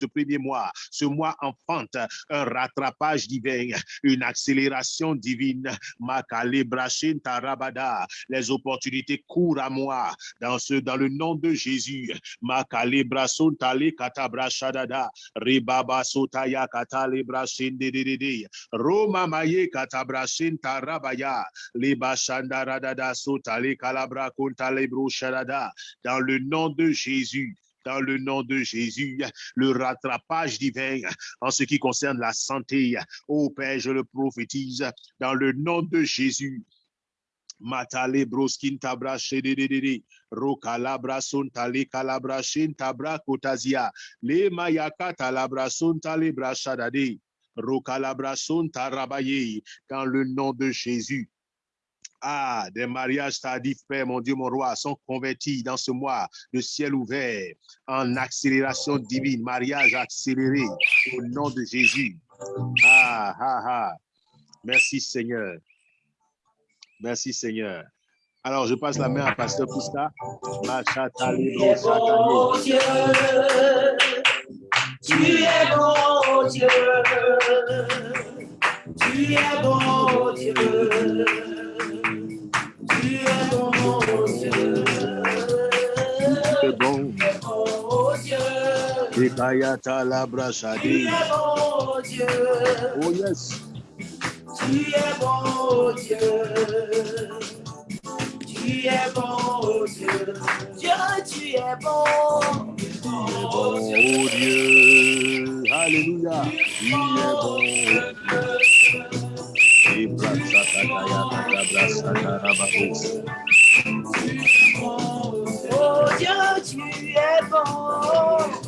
ce premier mois. Ce mois enfante un rattrapage divin, une accélération divine. Tarabada. Les opportunités courent à moi dans ce, dans le nom de Jésus. Makalebrason tale katabra shadada. Ribaba sotaya katalebra shindedede. Roma maye katabra tarabaya. Liba shandaradada sotale kalabra kuntalebro shadada. Dans le nom de Jésus dans le nom de Jésus, le rattrapage divin en ce qui concerne la santé. Ô Père, je le prophétise dans le nom de Jésus. Dans le nom de Jésus. Ah, des mariages tardifs, Père, mon Dieu, mon roi, sont convertis dans ce mois de ciel ouvert en accélération divine, mariage accéléré au nom de Jésus. Ah, ah, ah. Merci Seigneur. Merci Seigneur. Alors, je passe la main à Pasteur Pousta. Tu es bon Dieu. Tu es bon Dieu. Ekayata labra shadi. Oh yes. Tu es bon Dieu. Tu es bon Dieu. Dieu, tu es bon. Oh Dieu. Alléluia. Tu es bon. Oh Dieu, tu es bon.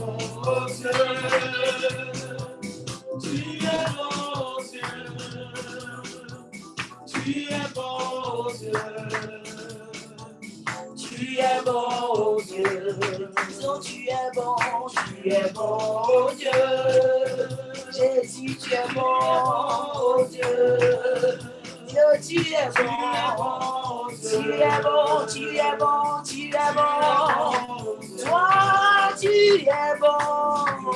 Jésus, tu es bon, Dieu. Tu es bon. Tu es bon, tu es bon, tu es bon. Toi, tu es bon.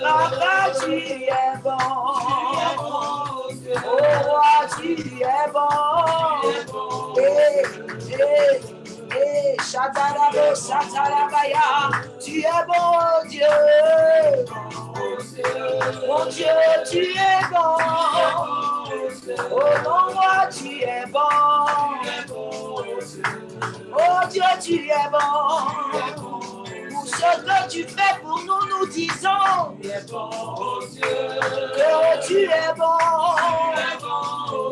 Papa, tu es bon. Oh, roi, tu es bon. Hey, hey. Hey, Shatarabo, Satarabaya, tu es bon Dieu. Mon Dieu, tu es bon. O Lord é bom. O Deus é bom. Ce que tu fais pour nous, nous disons que tu es bon.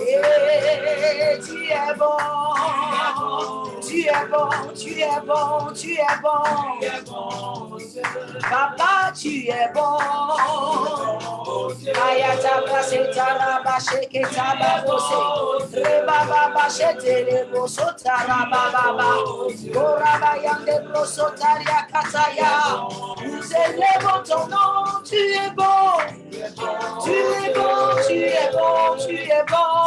Et tu es bon. Tu es bon, tu es bon, tu es bon. Papa, tu es bon. Ayata brase taraba sheke taba bose. Reba baba shete le boso taraba baba. Koraba yande broso taria kataya. Nous élevons ton nom, tu es bon. Tu es bon, tu es bon, tu es bon.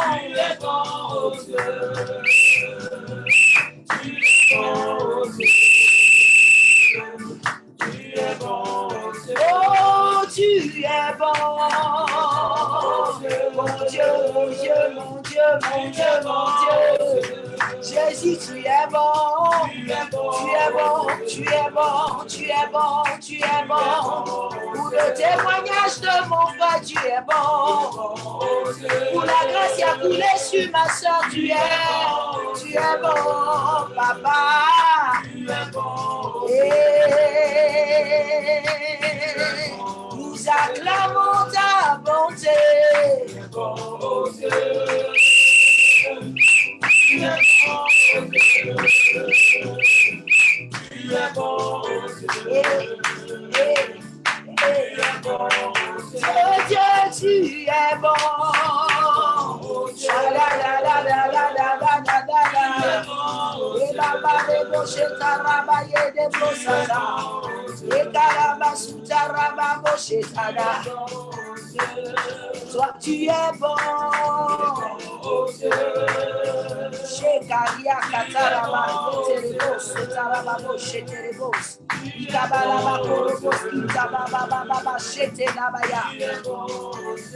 Tu es bon, Oh, tu es bon. Mon Dieu, mon Dieu, mon Dieu, mon Dieu, mon Dieu. Jésus, tu es bon. Tu es bon, tu es bon, tu es bon, tu es bon. Pour le témoignage de mon frère, tu es bon. Pour la grâce qui a coulé sur ma soeur, tu es, tu es bon, papa. Nous acclamons ta bonté. Oh tu es bon Tu es bon tu es bon. Yekarababo Shekaraba Yede Bosada. Yekaraba Sutaraba Boshetada. Toi tu es bon.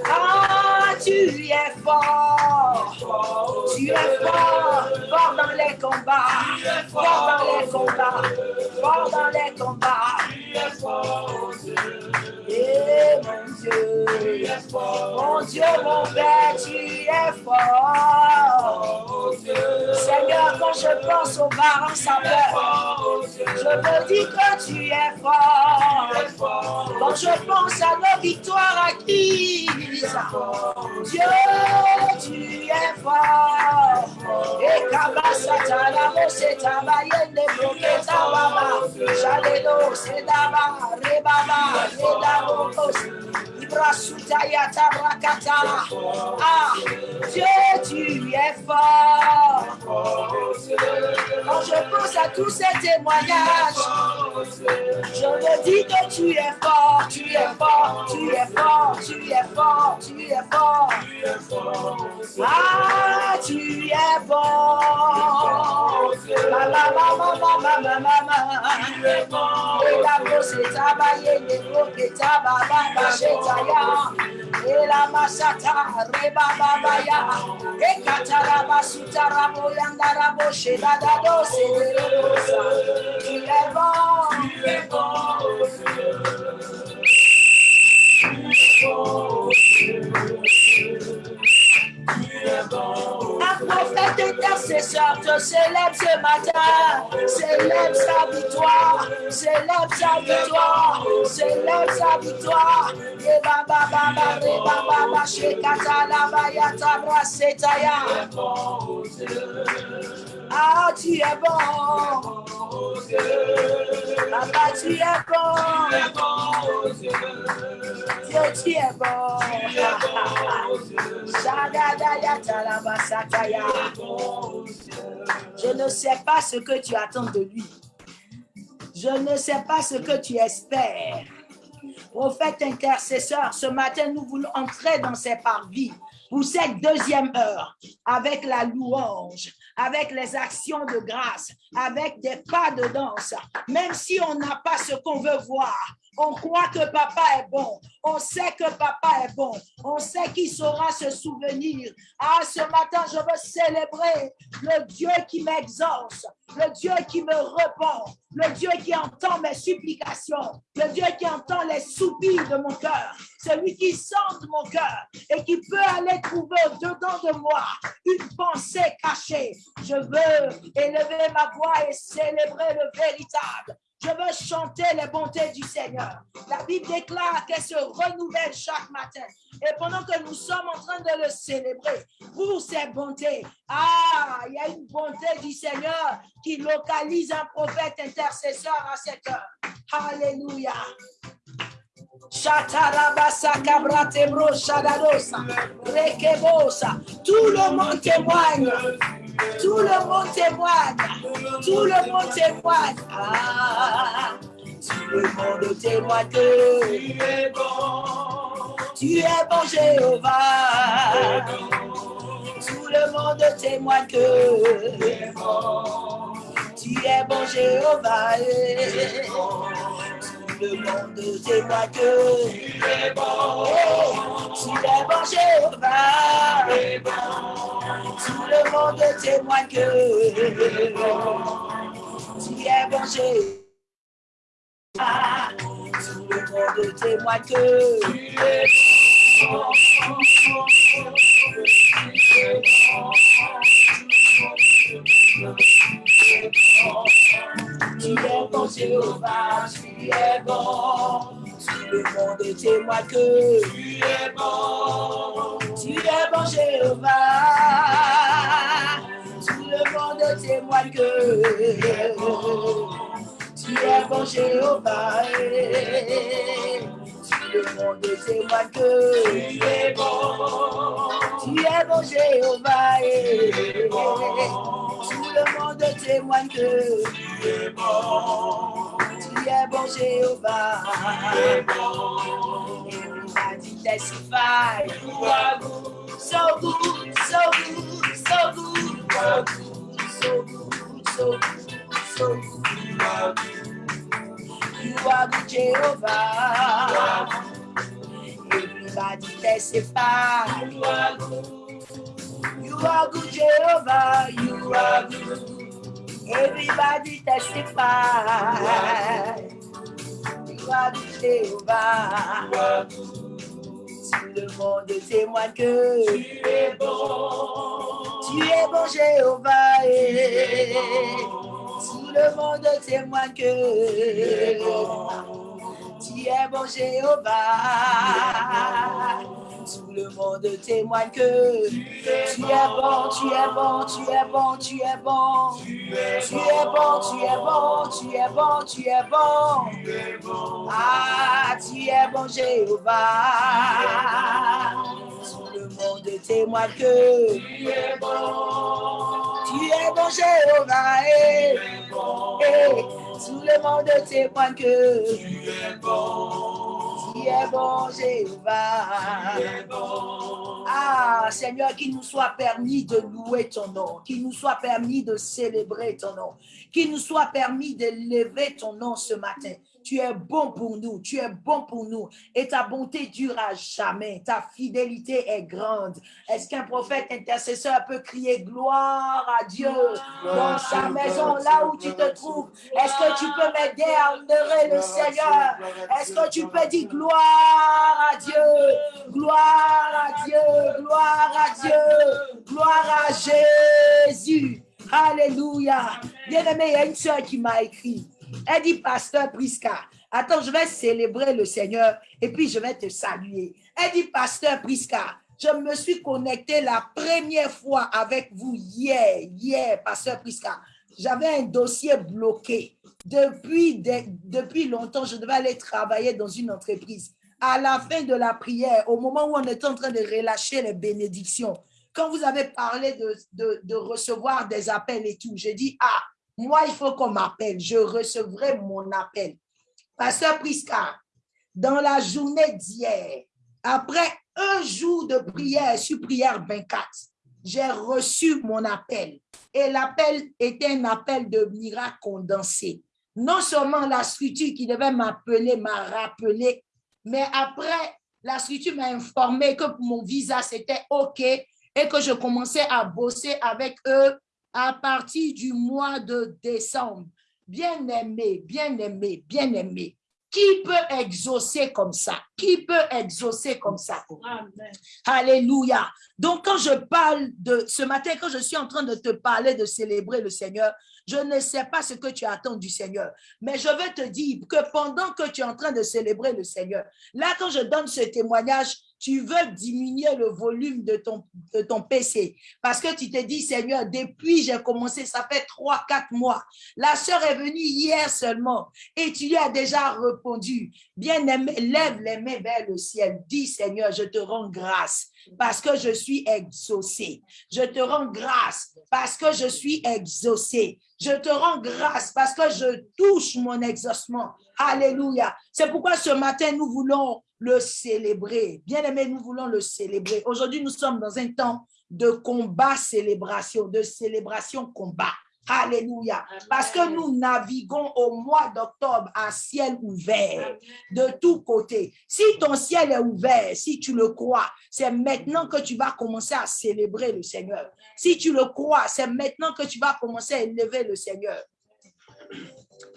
Ah, tu es fort. Tu es fort, fort dans les combats, fort dans les combats, fort dans les combats. Mon Dieu, mon Dieu, mon Père, tu es fort. Seigneur, quand je pense aux parents sans peur, je me dis que tu es fort. Quand je pense à nos victoires acquises, Dieu, tu es fort. Et Kabasatala, Mosetaba, Yende, Broketa, Baba, Shalelo, Sedaba, Rebaba, Redabos, Ibrasutaya, Tabrakata. Ah, tu es fort. Quand je pense à tous ces témoignages, je me dis que tu es fort, tu es fort, tu es fort, tu es fort, tu es fort. Ah, tu es bon. baba shetaya ela masata reba baba ya. Ekatara basuta rabo yanga rabo sheda dado sederosa ilebo ilebo Un prophète intercesseur te célèbre ce matin, célèbre sa victoire, célèbre sa victoire, célèbre sa victoire. Et baba baba. Ah, tu es bon. Papa, tu es bon. Dieu, tu es bon. Je ne sais pas ce que tu attends de lui. Je ne sais pas ce que tu espères. Prophète intercesseur, ce matin, nous voulons entrer dans ces parvis pour cette deuxième heure avec la louange, avec les actions de grâce, avec des pas de danse. Même si on n'a pas ce qu'on veut voir, on croit que papa est bon. On sait que papa est bon. On sait qu'il saura se souvenir. Ah, ce matin, je veux célébrer le Dieu qui m'exauce, le Dieu qui me répond, le Dieu qui entend mes supplications, le Dieu qui entend les soupirs de mon cœur, celui qui sente mon cœur et qui peut aller trouver dedans de moi une pensée cachée. Je veux élever ma voix et célébrer le véritable. Je veux chanter les bontés du Seigneur. La Bible déclare qu'elle se renouvelle chaque matin. Et pendant que nous sommes en train de le célébrer pour ses bontés, ah, il y a une bonté du Seigneur qui localise un prophète intercesseur à cette heure. Alléluia. Tout le monde témoigne. Tout le monde témoigne. Tout le monde témoigne. Ah, tout le monde témoigne que tu es bon. Tu es bon, Jéhovah. Tout le monde témoigne que tu es bon. Tu es bon, Jéhovah le monde, c'est que il est bon, Tu est bon. Jéhovah, tout le monde témoigne que il est bon, s'il tout le monde témoigne que il est bon, tu es bon, Jéhovah, tu es bon. Tout le monde témoigne que tu es bon. Tu es bon, Jéhovah. Tout le monde témoigne que tu es bon. Tu es bon, Jéhovah. Le monde témoigne que tu es bon. Tu es bon, Jéhovah. Tout le monde témoigne que tu es bon. Tu es bon, Jéhovah. Everybody testify. You are good, so good, so good, so good. so good, so good, so good. You are good, Jehovah. Everybody testify. You are good. You are good, Jehovah. You are good. Everybody testify. You are good, Jehovah. Tout le monde témoigne que tu es bon. Tu es bon, Jéhovah. eh. Tout le monde témoigne que tu es bon, Jéhovah. Tout le monde témoigne que tu es bon, tu es bon, tu es bon, tu es bon. Tu es bon, tu es bon, tu es bon, tu es bon. Ah, tu es bon, Jéhovah. Monde témoigne que tu es bon. Tu es bon, Jéhovah. eh. Eh, Tout le monde témoigne que tu es bon. Tu es bon, Jéhovah. Ah, Seigneur, qu'il nous soit permis de louer ton nom, qu'il nous soit permis de célébrer ton nom, qu'il nous soit permis de lever ton nom ce matin. Tu es bon pour nous, tu es bon pour nous et ta bonté dure à jamais. Ta fidélité est grande. Est-ce qu'un prophète intercesseur peut crier gloire à Dieu dans sa maison, là où tu te trouves? Est-ce que tu peux m'aider à honorer le Seigneur? Est-ce que tu peux dire gloire à Dieu, gloire à Dieu, gloire à Dieu, gloire à Jésus. Alléluia. Bien-aimé, il y a une soeur qui m'a écrit. Elle dit, Pasteur Prisca, attends, je vais célébrer le Seigneur et puis je vais te saluer. Elle dit, Pasteur Prisca, je me suis connectée la première fois avec vous hier, hier, Pasteur Prisca. J'avais un dossier bloqué. Depuis, depuis longtemps, je devais aller travailler dans une entreprise. À la fin de la prière, au moment où on était en train de relâcher les bénédictions, quand vous avez parlé de, de recevoir des appels et tout, j'ai dit, ah, moi, il faut qu'on m'appelle. Je recevrai mon appel. Pasteur Prisca, dans la journée d'hier, après un jour de prière sur prière 24, j'ai reçu mon appel. Et l'appel était un appel de miracle condensé. Non seulement la structure qui devait m'appeler m'a rappelé, mais après, la structure m'a informé que mon visa, c'était OK et que je commençais à bosser avec eux à partir du mois de décembre. Bien aimé, bien aimé, bien aimé. Qui peut exaucer comme ça? Qui peut exaucer comme ça? Alléluia. Donc, quand je parle de ce matin, quand je suis en train de te parler de célébrer le Seigneur, je ne sais pas ce que tu attends du Seigneur, mais je vais te dire que pendant que tu es en train de célébrer le Seigneur, là, quand je donne ce témoignage, tu veux diminuer le volume de ton, de PC parce que tu te dis, Seigneur, depuis j'ai commencé, ça fait trois, quatre mois. La sœur est venue hier seulement et tu lui as déjà répondu. Bien-aimé, lève les mains vers le ciel. Dis, Seigneur, je te rends grâce parce que je suis exaucé. Je te rends grâce parce que je suis exaucé. Je te rends grâce parce que je touche mon exaucement. Alléluia. C'est pourquoi ce matin, nous voulons le célébrer. Bien aimé, nous voulons le célébrer. Aujourd'hui, nous sommes dans un temps de combat, célébration, de célébration, combat. Alléluia. Parce que nous naviguons au mois d'octobre à ciel ouvert de tous côtés. Si ton ciel est ouvert, si tu le crois, c'est maintenant que tu vas commencer à célébrer le Seigneur. Si tu le crois, c'est maintenant que tu vas commencer à élever le Seigneur.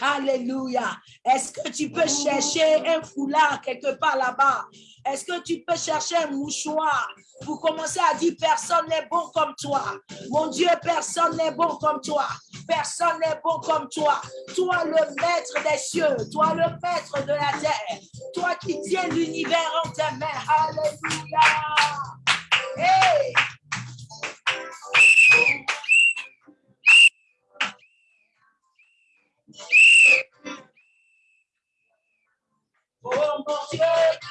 Alléluia. Est-ce que tu peux chercher un foulard quelque part là-bas? Est-ce que tu peux chercher un mouchoir? Pour commencer à dire personne n'est bon comme toi? Mon Dieu, personne n'est bon comme toi. Personne n'est bon comme toi. Toi, le maître des cieux. Toi, le maître de la terre. Toi qui tiens l'univers en tes mains. Alléluia. Hey! Oh mon Dieu,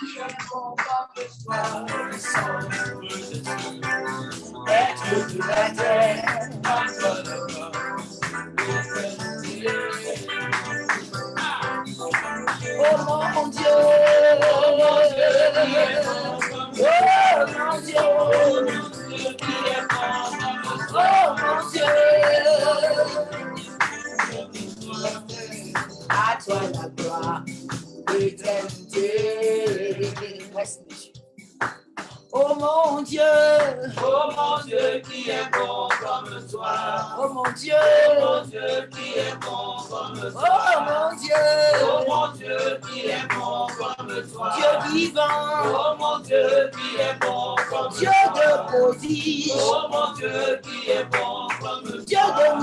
je ne comprends que toi, Être de la terre, Oh mon Dieu, oh mon Dieu, oh mon Dieu, oh mon Dieu, à toi la gloire. Oh mon Dieu, oh mon Dieu qui est bon comme toi. Oh mon Dieu, oh mon Dieu qui est bon comme toi. Oh mon Dieu, oh mon Dieu qui est bon comme toi. Dieu vivant, oh mon Dieu qui est bon comme Dieu toi. Dieu de poésie, oh mon Dieu qui est bon Dieu de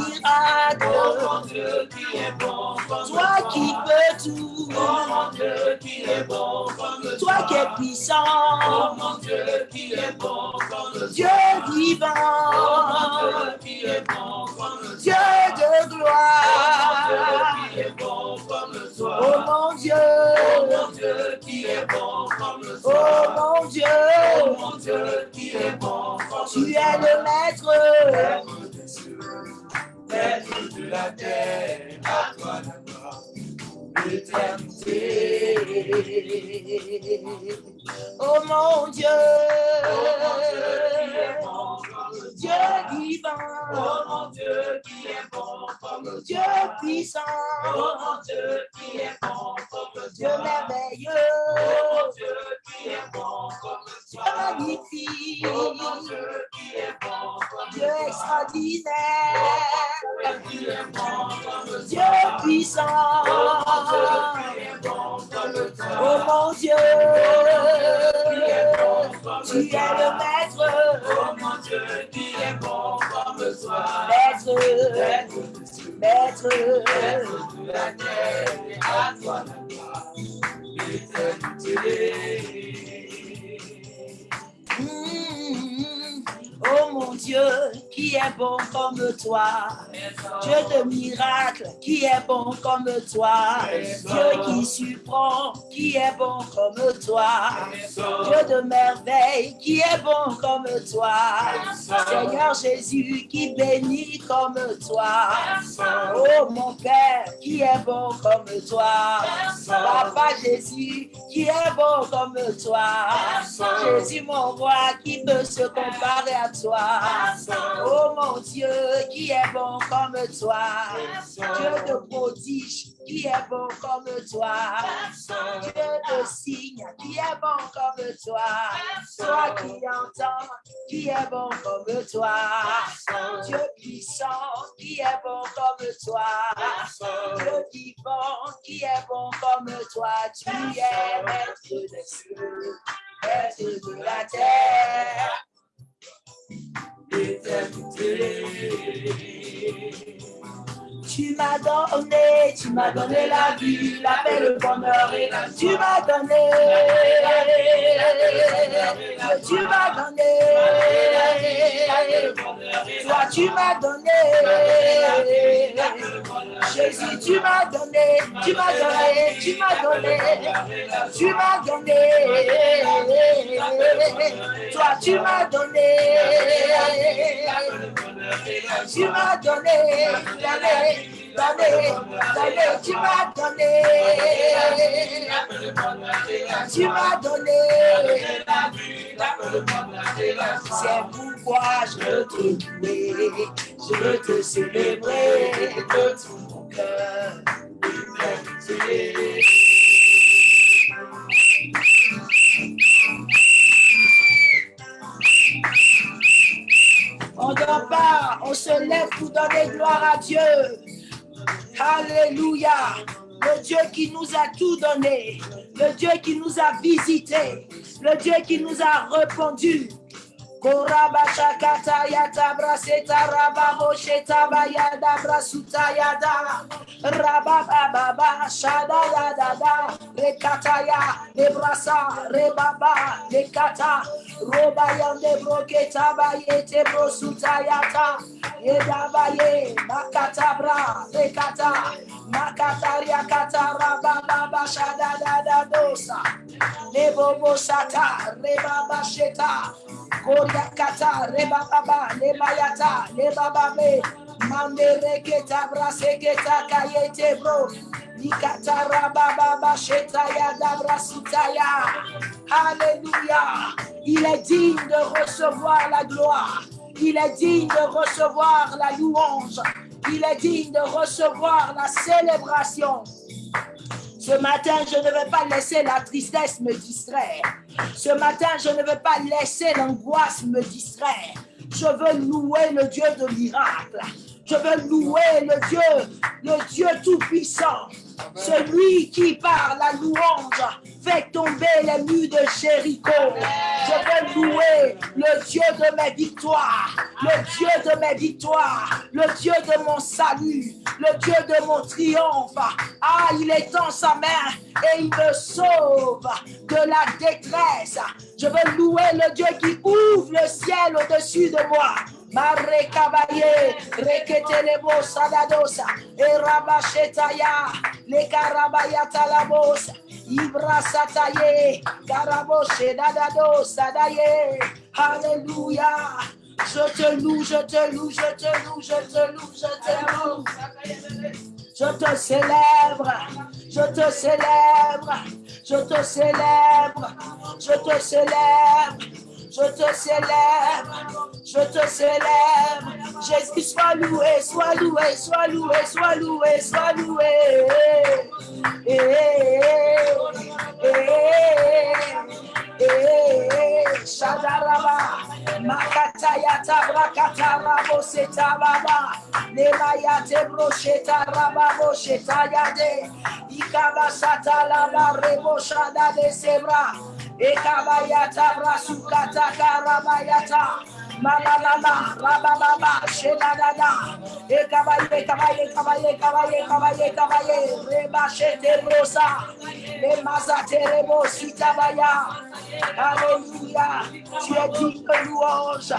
Oh Dieu qui est bon comme toi qui peux tout, Oh mon Dieu qui est bon comme toi. qui es Oh puissant, mon Dieu qui est bon comme Dieu toi. Oh mon vivant, Dieu qui est bon comme Dieu toi. de Oh gloire. mon Dieu qui est bon comme toi. Oh mon Dieu, Oh mon Dieu qui est bon comme oh toi. mon Dieu, Oh mon Dieu qui est bon comme tu toi. es le maître. Oh mon Dieu, Dieu Dieu. Oh Dieu Dieu puissant, Oh mon Dieu qui est bon comme Dieu merveilleux, Qui est bon comme Dieu puissant. Oh mon Dieu qui est bon comme toi. Oh mon Dieu, tu es le maître, Oh mon Dieu qui est bon comme toi. maître, Maître maître. maître de la terre, à toi la gloire. Oh mon Dieu, qui est bon comme toi. Dieu de miracles, qui est bon comme toi. Dieu qui surprend, qui est bon comme toi. Dieu de merveille, qui est bon comme toi. Seigneur Jésus, qui bénit comme toi. Oh mon Père, qui est bon comme toi. Papa Jésus, qui est bon comme toi. Jésus mon roi, qui peut se comparer à toi. Oh mon Dieu, qui est bon comme toi. Dieu de prodige, qui est bon comme toi. Dieu de signe, qui est bon comme toi. Toi qui entends, qui est bon comme toi. Dieu puissant, qui est bon comme toi. Dieu vivant, qui est bon comme toi. Tu es maître des cieux, maître de la terre. L'éternité. Tu m'as donné, tu m'as donné la vie, la paix, le bonheur et la Tu m'as donné, tu m'as donné, toi tu m'as donné, Jésus tu m'as donné, tu m'as donné, tu m'as donné, tu m'as donné, toi tu m'as donné, tu m'as donné, donné, donné, tu m'as donné, tu m'as donné. C'est pourquoi je veux te louer, je veux te célébrer de tout mon cœur. On dort pas, on se lève pour donner gloire à Dieu. Alléluia. Le Dieu qui nous a tout donné, le Dieu qui nous a visités, le Dieu qui nous a répondu. Korabashakata yata braseta rababo sheta bayada brasuta yada. Rababa shada yada da da. Rekata ya lebrasa rebaba lekata roba yande broketa bayete brosuta yata. Edabaye makata bra rekata makata yakata rababa shada da dosa lebobo sata rebaba sheta Koriakata, rebaba, lebayata, lebababe, mandereketa, braseketa, kayete bro, nikata, rababa, shetaya, dabrasitaya. Alléluia. Il est digne de recevoir la gloire. Il est digne de recevoir la louange. Il est digne de recevoir la célébration. Ce matin, je ne vais pas laisser la tristesse me distraire. Ce matin, je ne vais pas laisser l'angoisse me distraire. Je veux louer le Dieu de miracle. Je veux louer le Dieu, le Dieu tout-puissant. Celui qui, par la louange, fait tomber les murs de Jéricho. Louer le Dieu de mes victoires, le Dieu de mes victoires, le Dieu de mon salut, le Dieu de mon triomphe. Ah, il étend sa main et il me sauve de la détresse. Je veux louer le Dieu qui ouvre le ciel au-dessus de moi. Mare kabaye, reketelebo sadadosa, erabashetaya, le karabaya talabosa, ibra sataye, karaboshe dadado sadaye. Alléluia. Je te loue, je te loue, je te loue, je te loue, je te loue. Je te célèbre, je te célèbre, je te célèbre, je te célèbre, je te célèbre, je te célèbre. Jésus, sois loué, sois loué, sois loué, sois loué, sois loué. Eh, eh, eh, eh, eh, Shadaraba, Makataya Tabrakata Rabo Setababa, Nemaya Tebro Shetaraba Boshetayade, Ikaba Satalaba Rebo Shada de Sebra, Ekabayata Brasukata Karabayata. Mama mama, raba baba, sheda dada, e kabaye kabaye kabaye kabaye kabaye kabaye, reba shete brosa, le mazate rebo sitabaya. Alléluia, tu es digne de louange,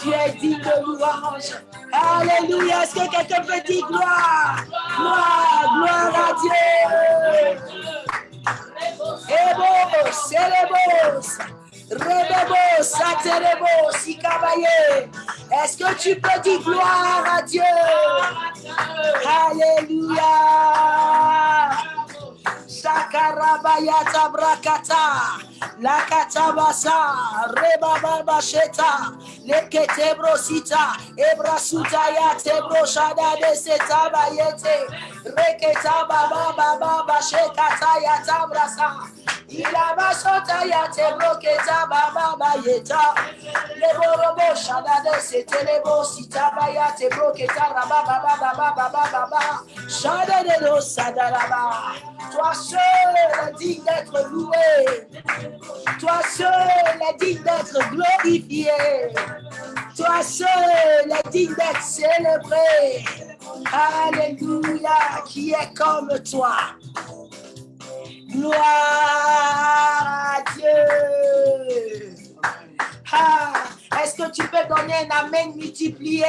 tu es digne de louange. Alléluia, est-ce que quelqu'un peut dire gloire, gloire, gloire à Dieu. Ebo, célébos. Rebebo, Saterebo, Sikabaye. Est-ce que tu peux dire gloire à Dieu? Alléluia. Sakarabayata brakata, lakatabasa, rebababa sheta, leketebrosita, ebrasuta ya tebro shada de setaba yete, reketaba baba baba shekata ya tabrasa, ilabasota ya tebro ketaba baba yeta, leborobo shada de setelebo sitaba ya tebro ketara baba baba baba baba, shada de lo sadaraba. Toi seul est digne d'être loué. Toi seul est digne d'être glorifié. Toi seul est digne d'être célébré. Alléluia, qui est comme toi. Gloire à Dieu. Ah, Est-ce que tu peux donner un amen multiplié?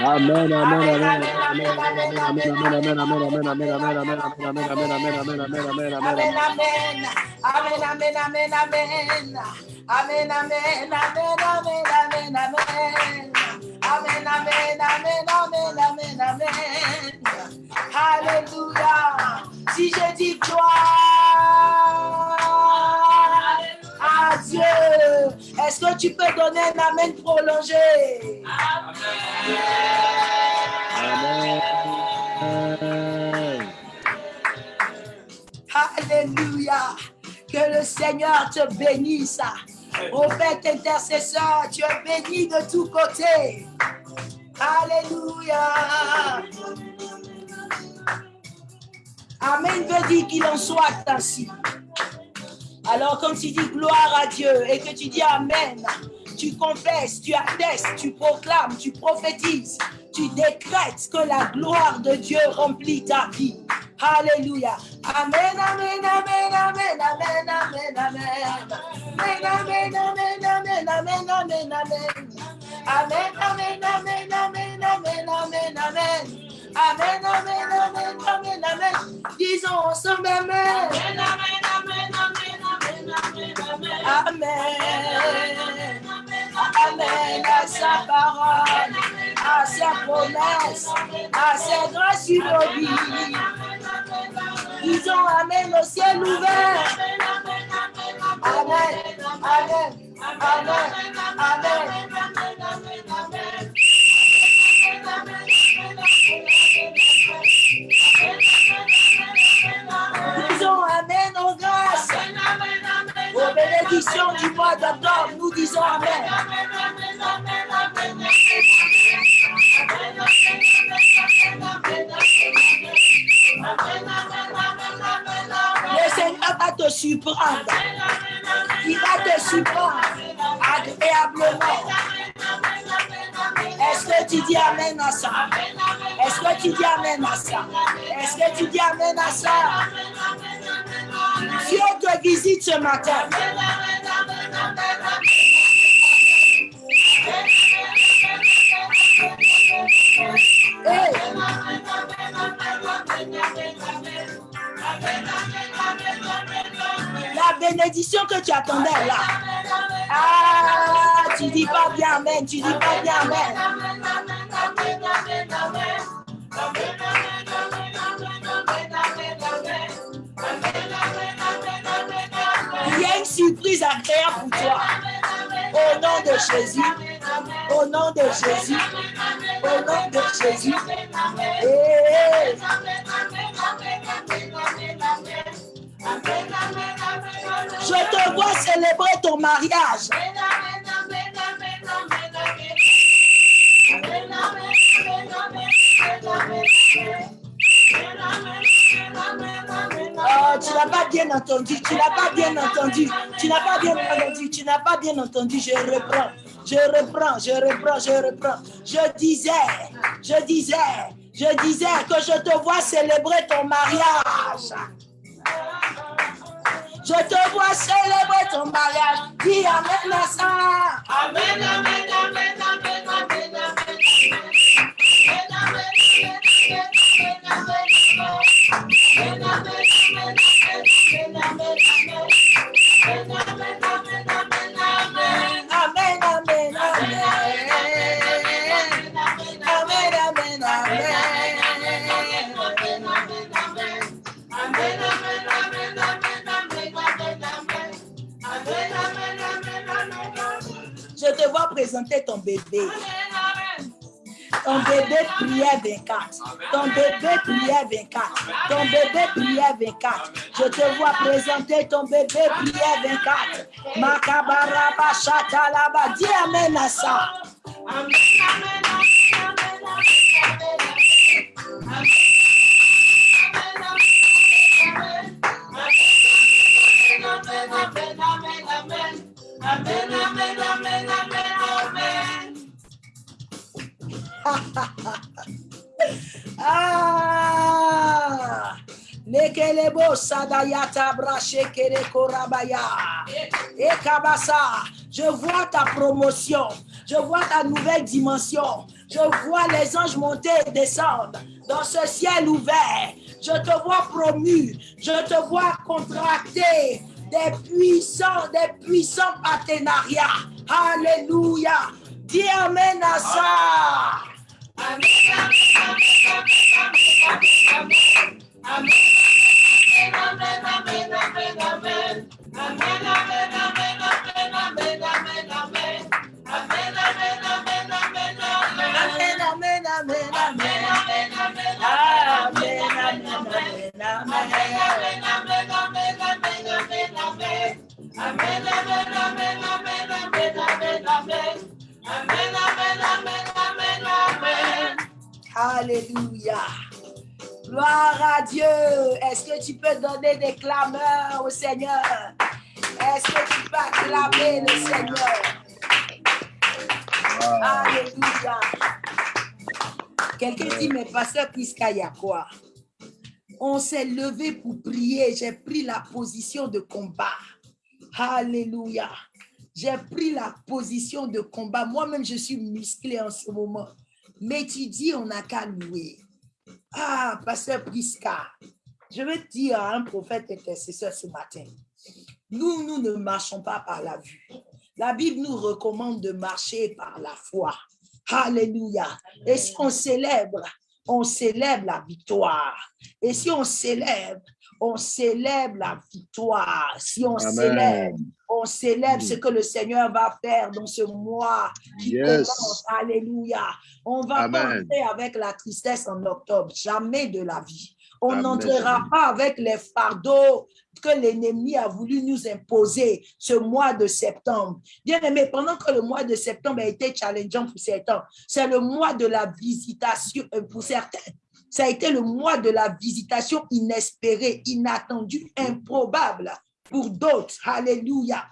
Amen, amen, amen, amen, amen, amen, amen, amen, amen, amen, amen, amen, amen, amen, amen, amen, amen, amen, amen, amen, Amen, amen. Amen, amen, amen, amen. Amen, amen, amen, amen, amen, amen. Amen, amen, amen, amen, amen, amen. Alléluia. Si je dis gloire à Dieu, est-ce que tu peux donner un amen prolongé? amen. Alléluia. Que le Seigneur te bénisse. Prophète intercesseur, tu es béni de tous côtés. Alléluia. Amen veut dire qu'il en soit ainsi. Alors quand tu dis gloire à Dieu et que tu dis Amen, tu confesses, tu attestes, tu proclames, tu prophétises, tu décrètes que la gloire de Dieu remplit ta vie. Alléluia. Amen, amen, amen, amen, amen, amen, amen. Amen, amen, amen, amen, amen, amen, amen. Amen, amen, amen, amen, amen, amen, amen. Amen, amen, amen, amen, amen. Disons ensemble Amen. Amen, sa parole, à sa promesse, à ses grâces inaudibles. Disons amené au ciel ouvert. Amen, Amen, Amen, Amen. amen. Disons Amen aux grâces, aux bénédictions du mois d'octobre. Nous disons Amen. Te surprendre. Il va te surprendre agréablement. Est-ce que tu dis Amen à ça? Est-ce que tu dis Amen à ça? Est-ce que tu dis Amen à ça? Dieu te visite ce matin. Hey. La bénédiction que tu attendais là. Ah, tu dis pas bien Amen, tu dis pas bien Amen. Il y a une surprise agréable pour toi. Au nom de Jésus. Au nom de Jésus. Au nom de Jésus. Hey. Je te vois célébrer ton mariage. Oh, tu n'as pas bien entendu, tu n'as pas bien entendu, tu n'as pas bien entendu, tu n'as pas bien entendu, je reprends, je reprends, je reprends, je reprends. Je disais, je disais, je disais que je te vois célébrer ton mariage. Je te vois célébrer ton mariage. Dis Amen à amen, amen, amen. Amen, amen, amen. Amen, amen, amen. Je te vois présenter ton bébé. Ton bébé priait 24. Ton bébé priait 24. Ton bébé priait 24. Je te vois présenter ton bébé priait 24. Makabaraba shatalaba. Dis Amen à ça. Ah! Lekelebo sadayata brashekere korabaya. Ekabasa, je vois ta promotion. Je vois ta nouvelle dimension. Je vois les anges monter et descendre dans ce ciel ouvert. Je te vois promu. Je te vois contracter des puissants, des puissants partenariats. Alléluia. Dis Amen à ça. I'm stuck, I'm. Donner des clameurs au Seigneur? Est-ce que tu peux acclamer le Seigneur? Alléluia. Quelqu'un dit, mais pasteur Priska, il y a quoi? On s'est levé pour prier. J'ai pris la position de combat. Alléluia. J'ai pris la position de combat. Moi-même, je suis musclé en ce moment. Mais tu dis, on n'a qu'à louer. Ah, pasteur Priska, je veux dire à un prophète intercesseur ce matin. Nous, nous ne marchons pas par la vue. La Bible nous recommande de marcher par la foi. Alléluia. Et si on célèbre, on célèbre la victoire. Et si on célèbre, on célèbre la victoire. Si on Amen. célèbre, on célèbre ce que le Seigneur va faire dans ce mois qui Yes. commence. Alléluia. On va Amen. pas entrer avec la tristesse en octobre. Jamais de la vie. On n'entrera pas avec les fardeaux que l'ennemi a voulu nous imposer ce mois de septembre. Bien aimé, pendant que le mois de septembre a été challengeant pour certains, c'est le mois de la visitation euh, pour certains. Ça a été le mois de la visitation inespérée, inattendue, improbable pour d'autres. Alléluia.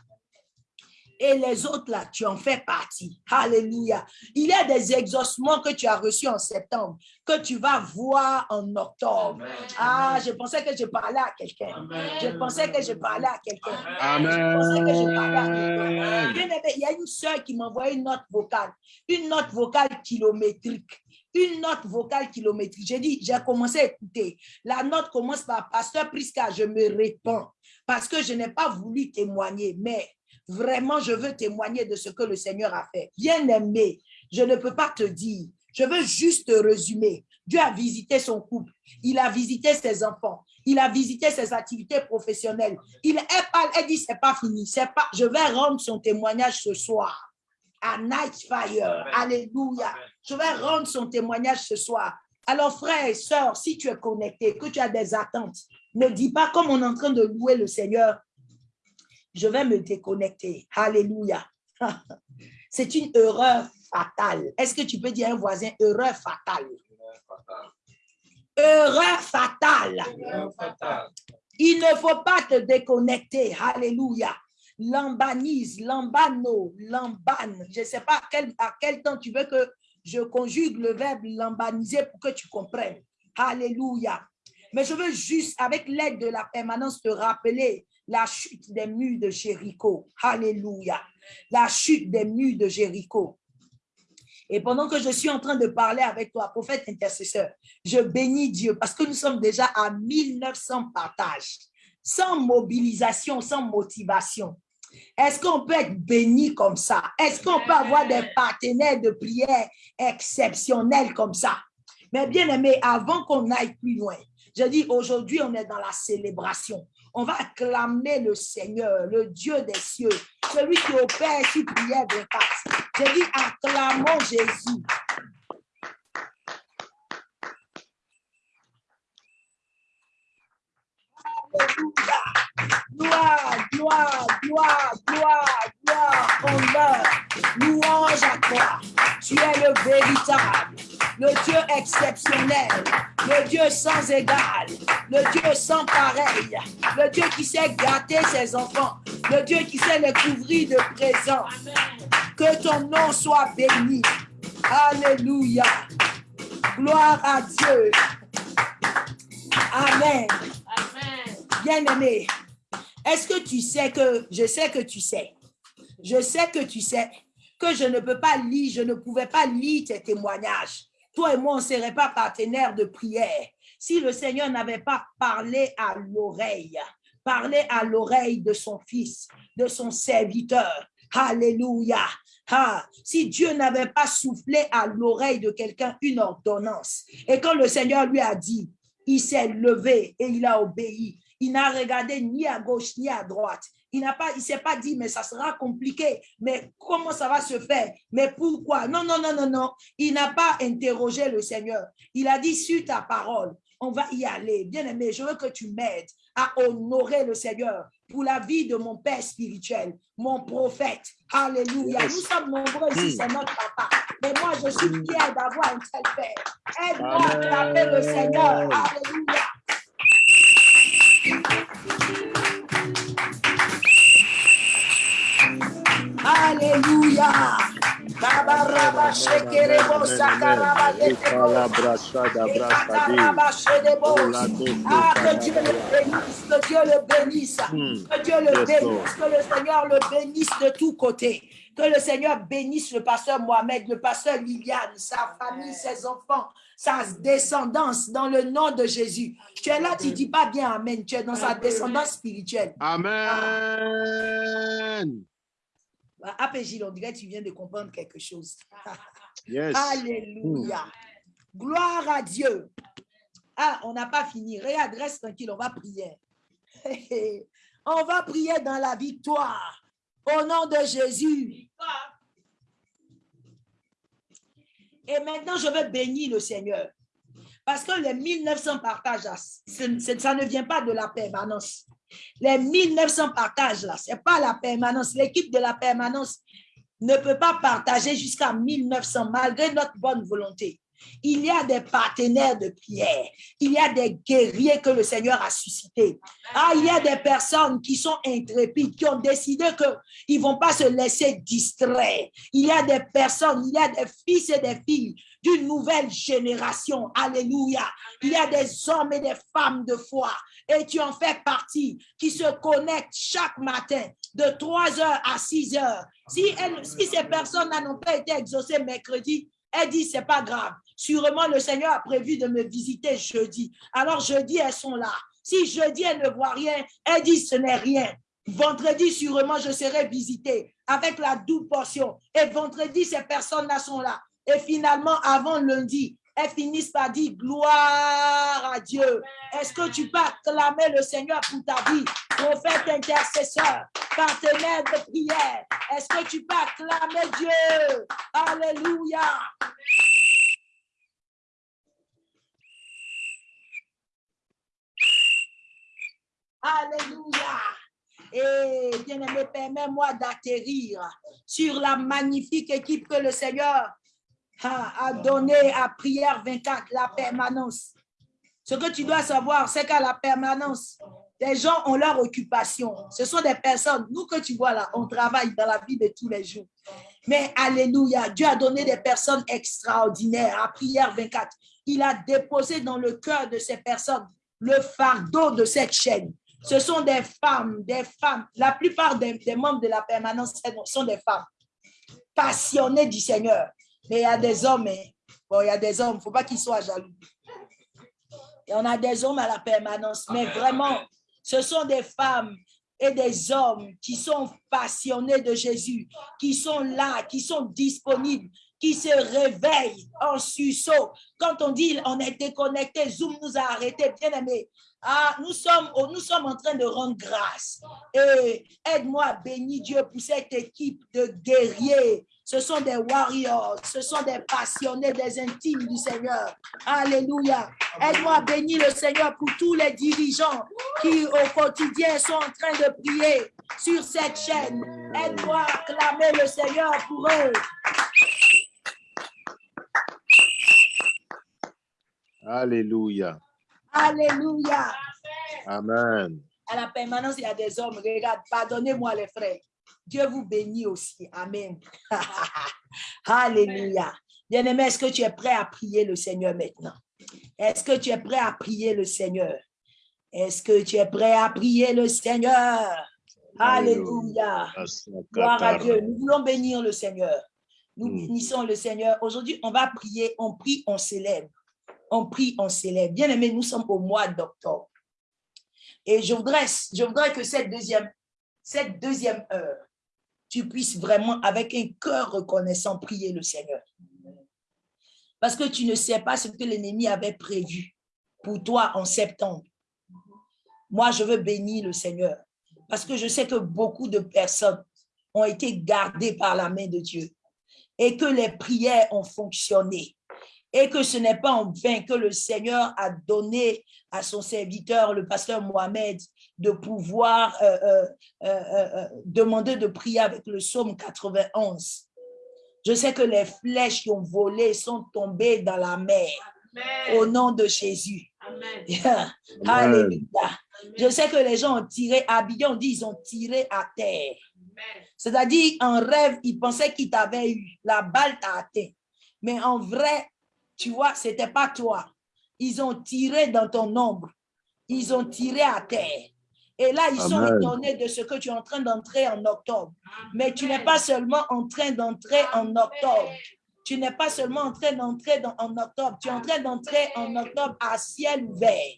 Et les autres là, tu en fais partie. Alléluia. Il y a des exaucements que tu as reçus en septembre, que tu vas voir en octobre. Ah, je pensais que je parlais à quelqu'un. Je pensais que je parlais à quelqu'un. Je pensais que je parlais à quelqu'un. Amen. Bien aimé, il y a une soeur qui m'a envoyé une note vocale, une note vocale kilométrique. Une note vocale kilométrique. J'ai dit, j'ai commencé à écouter. La note commence par Pasteur Prisca, je me répands parce que je n'ai pas voulu témoigner, mais vraiment, je veux témoigner de ce que le Seigneur a fait. Bien aimé, je ne peux pas te dire. Je veux juste te résumer. Dieu a visité son couple. Il a visité ses enfants. Il a visité ses activités professionnelles. Il elle parle, elle dit, c'est pas fini. C'est pas, je vais rendre son témoignage ce soir à Night Fire. Alléluia. Je vais rendre son témoignage ce soir. Alors, frères et sœurs, si tu es connecté, que tu as des attentes, ne dis pas comme on est en train de louer le Seigneur, je vais me déconnecter. Alléluia. C'est une erreur fatale. Est-ce que tu peux dire à un voisin erreur fatale? Erreur fatale. Il ne faut pas te déconnecter. Alléluia. Lambanise, lambano, lambane. Je ne sais pas à quel, à quel temps tu veux que je conjugue le verbe lambaniser pour que tu comprennes. Alléluia. Mais je veux juste, avec l'aide de la permanence, te rappeler la chute des murs de Jéricho. Alléluia. La chute des murs de Jéricho. Et pendant que je suis en train de parler avec toi, prophète intercesseur, je bénis Dieu parce que nous sommes déjà à 1900 partages, sans mobilisation, sans motivation. Est-ce qu'on peut être béni comme ça? Est-ce qu'on peut avoir des partenaires de prière exceptionnels comme ça? Mais bien aimé, avant qu'on aille plus loin, je dis aujourd'hui, on est dans la célébration. On va acclamer le Seigneur, le Dieu des cieux, celui qui opère sur prière de passe. Je dis acclamons Jésus. Alléluia. Gloire, gloire, gloire, gloire, gloire, honneur, louange à toi. Tu es le véritable, le Dieu exceptionnel, le Dieu sans égal, le Dieu sans pareil, le Dieu qui sait gâter ses enfants, le Dieu qui sait les couvrir de présents. Que ton nom soit béni. Alléluia. Gloire à Dieu. Amen. Bien-aimé, est-ce que tu sais que, je sais que tu sais, je sais que tu sais que je ne peux pas lire, je ne pouvais pas lire tes témoignages. Toi et moi, on ne serait pas partenaires de prière si le Seigneur n'avait pas parlé à l'oreille, parlé à l'oreille de son fils, de son serviteur. Alléluia. Ah, si Dieu n'avait pas soufflé à l'oreille de quelqu'un une ordonnance, et quand le Seigneur lui a dit, il s'est levé et il a obéi. Il n'a regardé ni à gauche ni à droite. Il n'a pas, il s'est pas dit, mais ça sera compliqué. Mais comment ça va se faire? Mais pourquoi? Non, non, non, non, non. Il n'a pas interrogé le Seigneur. Il a dit, sur ta parole, on va y aller. Bien aimé, je veux que tu m'aides à honorer le Seigneur pour la vie de mon père spirituel, mon prophète. Alléluia. Nous sommes nombreux ici, c'est notre papa. Mais moi, je suis fier d'avoir un tel père. Aide-moi à taper le Seigneur. Alléluia. Alléluia. Ah, que Dieu le bénisse, que Dieu le bénisse, que Dieu le bénisse, que le Seigneur le bénisse de tous côtés. Que le Seigneur bénisse le pasteur Mohamed, le pasteur Liliane, sa famille, ses enfants, sa descendance dans le nom de Jésus. Tu es là, tu dis pas bien Amen, tu es dans sa descendance spirituelle. Amen. APJ, on dirait que tu viens de comprendre quelque chose. Yes. Alléluia. Gloire à Dieu. Ah, on n'a pas fini. Regarde, reste tranquille, on va prier. On va prier dans la victoire. Au nom de Jésus. Et maintenant, je vais bénir le Seigneur. Parce que les 1900 partages, ça ne vient pas de la permanence. Les 1900 partages, là, ce n'est pas la permanence. L'équipe de la permanence ne peut pas partager jusqu'à 1900 malgré notre bonne volonté. Il y a des partenaires de prière. Il y a des guerriers que le Seigneur a suscités. Ah, il y a des personnes qui sont intrépides, qui ont décidé qu'ils ne vont pas se laisser distraire. Il y a des personnes, il y a des fils et des filles d'une nouvelle génération. Alléluia. Il y a des hommes et des femmes de foi. Et tu en fais partie, qui se connectent chaque matin de 3 heures à 6 heures. Si, elles- si ces personnes n'ont pas été exaucées mercredi, elles disent, c'est pas grave. Sûrement, le Seigneur a prévu de me visiter jeudi. Alors, jeudi, elles sont là. Si jeudi, elles ne voient rien, elles disent, ce n'est rien. Vendredi, sûrement, je serai visité avec la double portion. Et vendredi, ces personnes-là sont là. Et finalement, avant lundi, elles finissent par dire gloire à Dieu. Est-ce que tu peux acclamer le Seigneur pour ta vie, prophète intercesseur, partenaire de prière? Est-ce que tu peux acclamer Dieu? Alléluia. Alléluia. Et bien-aimé, permets-moi d'atterrir sur la magnifique équipe que le Seigneur a, a donnée à Prière 24, la permanence. Ce que tu dois savoir, c'est qu'à la permanence, les gens ont leur occupation. Ce sont des personnes, nous que tu vois là, on travaille dans la vie de tous les jours. Mais Alléluia, Dieu a donné des personnes extraordinaires à Prière 24. Il a déposé dans le cœur de ces personnes le fardeau de cette chaîne. Ce sont des femmes, des femmes. La plupart des, des membres de la permanence sont des femmes passionnées du Seigneur. Mais il y a des hommes, hein. bon, il y a des hommes, ne faut pas qu'ils soient jaloux. Et on a des hommes à la permanence, mais vraiment, ce sont des femmes et des hommes qui sont passionnés de Jésus, qui sont là, qui sont disponibles, qui se réveillent en sursaut. Quand on dit on est déconnecté, Zoom nous a arrêtés, bien aimé. Ah, nous sommes, nous sommes en train de rendre grâce. Et aide-moi à bénir Dieu pour cette équipe de guerriers. Ce sont des warriors, ce sont des passionnés, des intimes du Seigneur. Alléluia. Aide-moi à bénir le Seigneur pour tous les dirigeants qui au quotidien sont en train de prier sur cette chaîne. Aide-moi à clamer le Seigneur pour eux. Alléluia. Alléluia. Amen. À la permanence, il y a des hommes. Regarde, pardonnez-moi les frères. Dieu vous bénit aussi. Amen. Alléluia. Bien-aimé, est-ce que tu es prêt à prier le Seigneur maintenant? Est-ce que tu es prêt à prier le Seigneur? Est-ce que tu es prêt à prier le Seigneur? Alléluia. Gloire à Dieu. Nous voulons bénir le Seigneur. Nous Mm. bénissons le Seigneur. Aujourd'hui, on va prier. On prie, on célèbre. On prie, on célèbre. Bien aimé, nous sommes au mois d'octobre. Et je voudrais, je voudrais que cette deuxième, cette deuxième heure, tu puisses vraiment, avec un cœur reconnaissant, prier le Seigneur. Parce que tu ne sais pas ce que l'ennemi avait prévu pour toi en septembre. Moi, je veux bénir le Seigneur. Parce que je sais que beaucoup de personnes ont été gardées par la main de Dieu et que les prières ont fonctionné et que ce n'est pas en vain que le Seigneur a donné à son serviteur, le pasteur Mohamed, de pouvoir euh, euh, euh, demander de prier avec le psaume 91. Je sais que les flèches qui ont volé sont tombées dans la mer au nom de Jésus. Alléluia. Je sais que les gens ont tiré, à Abidjan, on dit ils ont tiré à terre. C'est-à-dire, en rêve, ils pensaient qu'ils t'avaient eu. La balle t'a atteint. Mais en vrai, tu vois, ce n'était pas toi. Ils ont tiré dans ton ombre. Ils ont tiré à terre. Et là, ils sont étonnés de ce que tu es en train d'entrer en octobre. Mais tu n'es pas seulement en train d'entrer en octobre. Tu n'es pas seulement en train d'entrer dans- en octobre. Tu es en train d'entrer en octobre à ciel ouvert.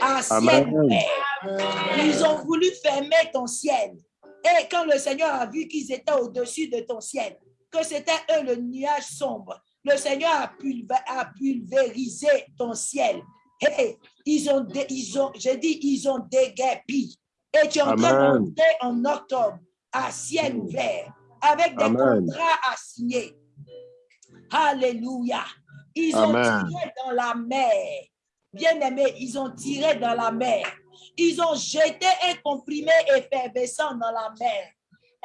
À ciel Amen. ouvert. Ils ont voulu fermer ton ciel. Et quand le Seigneur a vu qu'ils étaient au-dessus de ton ciel, que c'était eux le nuage sombre, le Seigneur a, pulvérisé ton ciel. Et ils ont, dé- ils ont, j'ai dit, ils ont déguerpi. Et tu es en train Amen. d'entrer en octobre à ciel ouvert avec des Amen. contrats à signer. Alléluia. Ils ont tiré dans la mer. Bien aimé, ils ont tiré dans la mer. Ils ont jeté un comprimé effervescent dans la mer.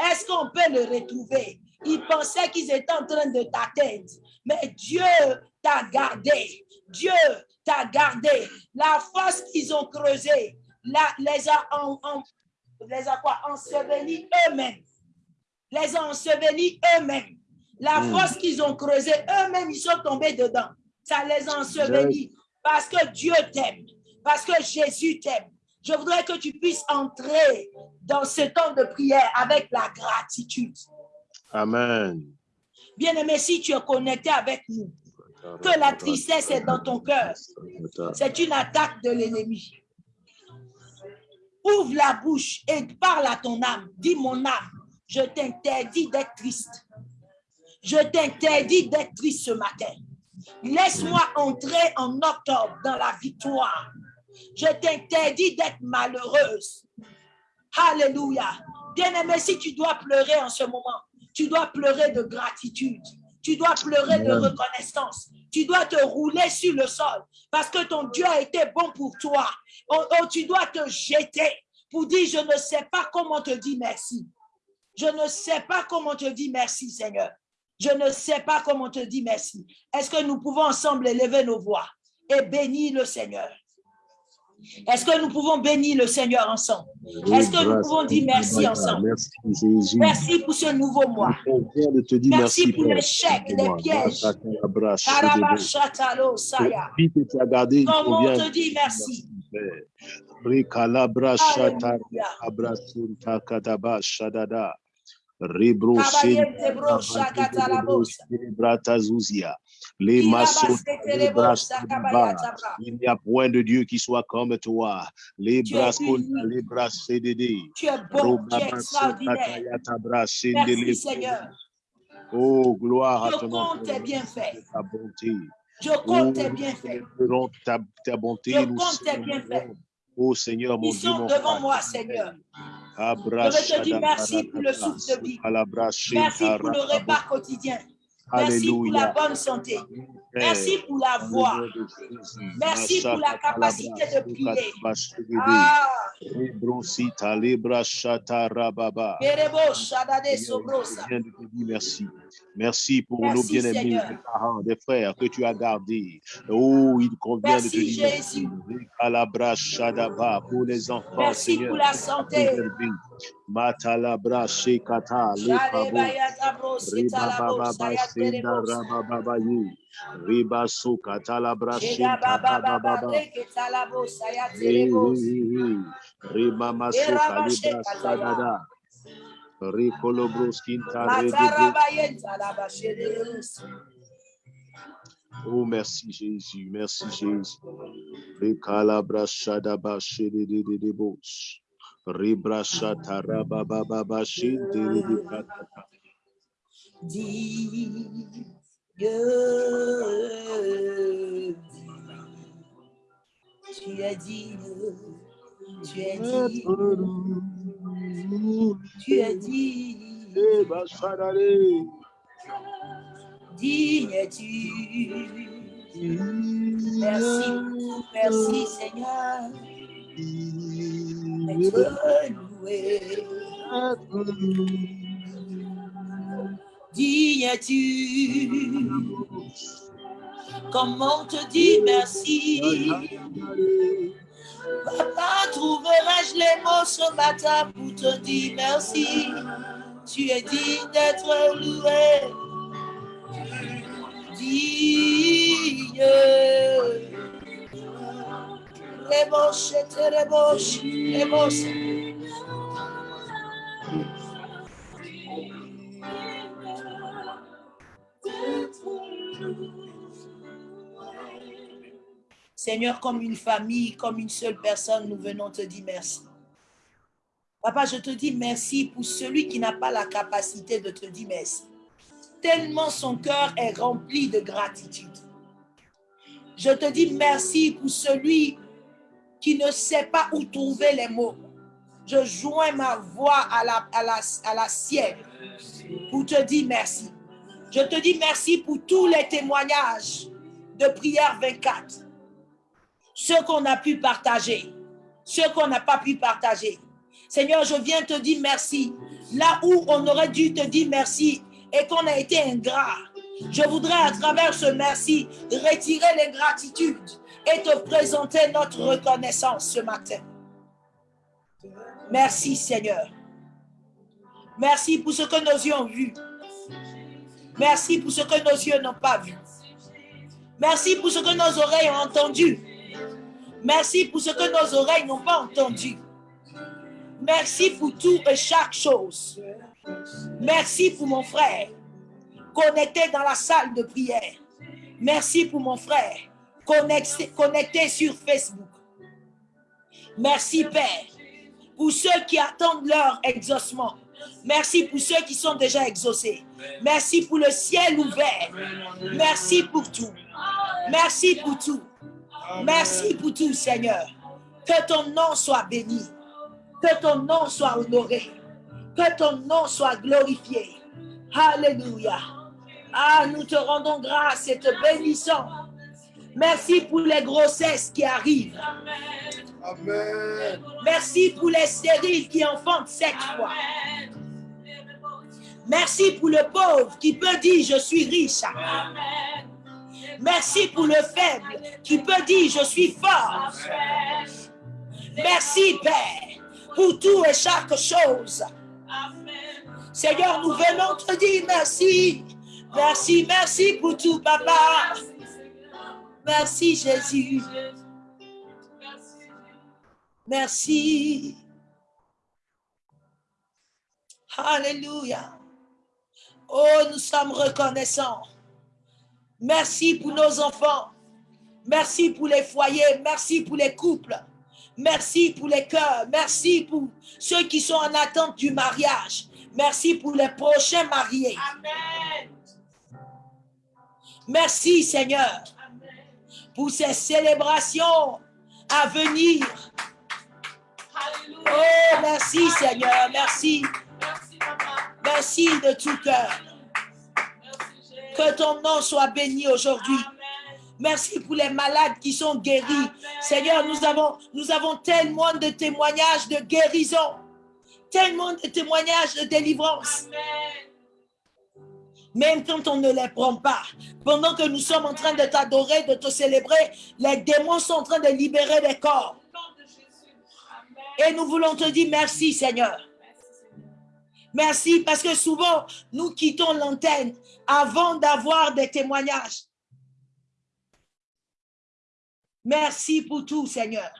Est-ce qu'on peut le retrouver? Ils pensaient qu'ils étaient en train de t'atteindre. Mais Dieu t'a gardé. Dieu t'a gardé. La fosse qu'ils ont creusée, la- les a, en- en- les a quoi? ensevelis eux-mêmes. Les a ensevelis eux-mêmes. La Mm. fosse qu'ils ont creusée, eux-mêmes, ils sont tombés dedans. Ça les a ensevelis. Parce que Dieu t'aime. Parce que Jésus t'aime. Je voudrais que tu puisses entrer dans ce temps de prière avec la gratitude. Amen. Bien-aimé, si tu es connecté avec nous, que la tristesse est dans ton cœur, c'est une attaque de l'ennemi. Ouvre la bouche et parle à ton âme. Dis mon âme, je t'interdis d'être triste. Je t'interdis d'être triste ce matin. Laisse-moi entrer en octobre dans la victoire. Je t'interdis d'être malheureuse. Alléluia. Bien-aimé, si tu dois pleurer en ce moment, tu dois pleurer de gratitude. Tu dois pleurer de reconnaissance. Tu dois te rouler sur le sol parce que ton Dieu a été bon pour toi. Oh, oh, tu dois te jeter pour dire, je ne sais pas comment te dire merci. Je ne sais pas comment te dire merci, Seigneur. Je ne sais pas comment te dire merci. Est-ce que nous pouvons ensemble élever nos voix et bénir le Seigneur? Est-ce que nous pouvons bénir le Seigneur ensemble? Est-ce que nous pouvons dire merci ensemble? Merci pour ce nouveau mois. On Merci merci pour Père. les les pièges. Comment convient te dire merci? Shakatalabosa. Bratazuzia. Les maçons. Il n'y a point de Dieu qui soit comme toi. Les bras les bras CDD. Tu es bon, tu es. Merci Seigneur. Oh, gloire à Je ton nom. compte tes bienfaits. Ta bonté. Je compte tes bienfaits. Ta, ta bonté. Je compte tes bienfaits. Oh Seigneur, mon Ils Dieu, sont mon devant moi, Seigneur. Je veux te dire merci pour le souffle de vie. Merci pour le repas quotidien. Merci pour la bonne santé. Père, Merci pour la voix. Merci pour la capacité de prier. Ah, merci. Merci pour Merci, nos bien-aimés, des parents, des frères que tu as gardés. Oh, il convient de te dire merci. Jésus. Shadaba pour les enfants, Merci Seigneur. pour la santé. Matalabra shekata Baba sadada. Oh, merci Jésus, merci Jésus. Rikalabra shadaba shededededebos. Ribra shatarabababa shedededekatata. Dieu, tu es tu es tu es digne, Eh, bashadare. digne es-tu? Merci, merci Seigneur, être loué. Digne es-tu? Comment te dire merci? Papa, trouverai-je les mots ce matin pour te dire merci? Tu es digne d'être loué. Digne. Reboshe, te reboshe, reboshe. Seigneur, comme une famille, comme une seule personne, nous venons te dire merci. Papa, je te dis merci pour celui qui n'a pas la capacité de te dire merci. Tellement son cœur est rempli de gratitude. Je te dis merci pour celui qui ne sait pas où trouver les mots. Je joins ma voix à la, à la, à la sienne pour te dire merci. Je te dis merci pour tous les témoignages de prière 24. Ce qu'on a pu partager, ce qu'on n'a pas pu partager. Seigneur, je viens te dire merci. Là où on aurait dû te dire merci et qu'on a été ingrat, je voudrais à travers ce merci retirer les gratitudes et te présenter notre reconnaissance ce matin. Merci Seigneur. Merci pour ce que nos yeux ont vu. Merci pour ce que nos yeux n'ont pas vu. Merci pour ce que nos oreilles ont entendu. Merci pour ce que nos oreilles n'ont pas entendu. Merci pour tout et chaque chose. Merci pour mon frère connecté dans la salle de prière. Merci pour mon frère connecté, sur Facebook. Merci Père pour ceux qui attendent leur exaucement. Merci pour ceux qui sont déjà exaucés. Merci pour le ciel ouvert. Merci pour tout. Merci pour tout. Merci pour tout, Seigneur. Que ton nom soit béni. Que ton nom soit honoré. Que ton nom soit glorifié. Alléluia. Ah, nous te rendons grâce et te bénissons. Merci pour les grossesses qui arrivent. Amen. Merci pour les stériles qui enfantent cette fois. Merci pour le pauvre qui peut dire je suis riche. Merci pour le faible qui peut dire je suis fort. Merci Père pour tout et chaque chose. Seigneur, nous venons te dire merci. Merci, merci pour tout, Papa. Merci Jésus. Merci. Alléluia. Oh, nous sommes reconnaissants. Merci pour nos enfants. Merci pour les foyers. Merci pour les couples. Merci pour les cœurs. Merci pour ceux qui sont en attente du mariage. Merci pour les prochains mariés. Merci Seigneur pour ces célébrations à venir. Oh, merci Seigneur, merci. Merci de tout cœur. Que ton nom soit béni aujourd'hui. Merci pour les malades qui sont guéris. Seigneur, nous avons, nous avons tellement de témoignages de guérison, tellement de témoignages de délivrance. Même quand on ne les prend pas, pendant que nous sommes en train de t'adorer, de te célébrer, les démons sont en train de libérer les corps. Et nous voulons te dire merci, Seigneur. Merci parce que souvent, nous quittons l'antenne avant d'avoir des témoignages. Merci pour tout, Seigneur.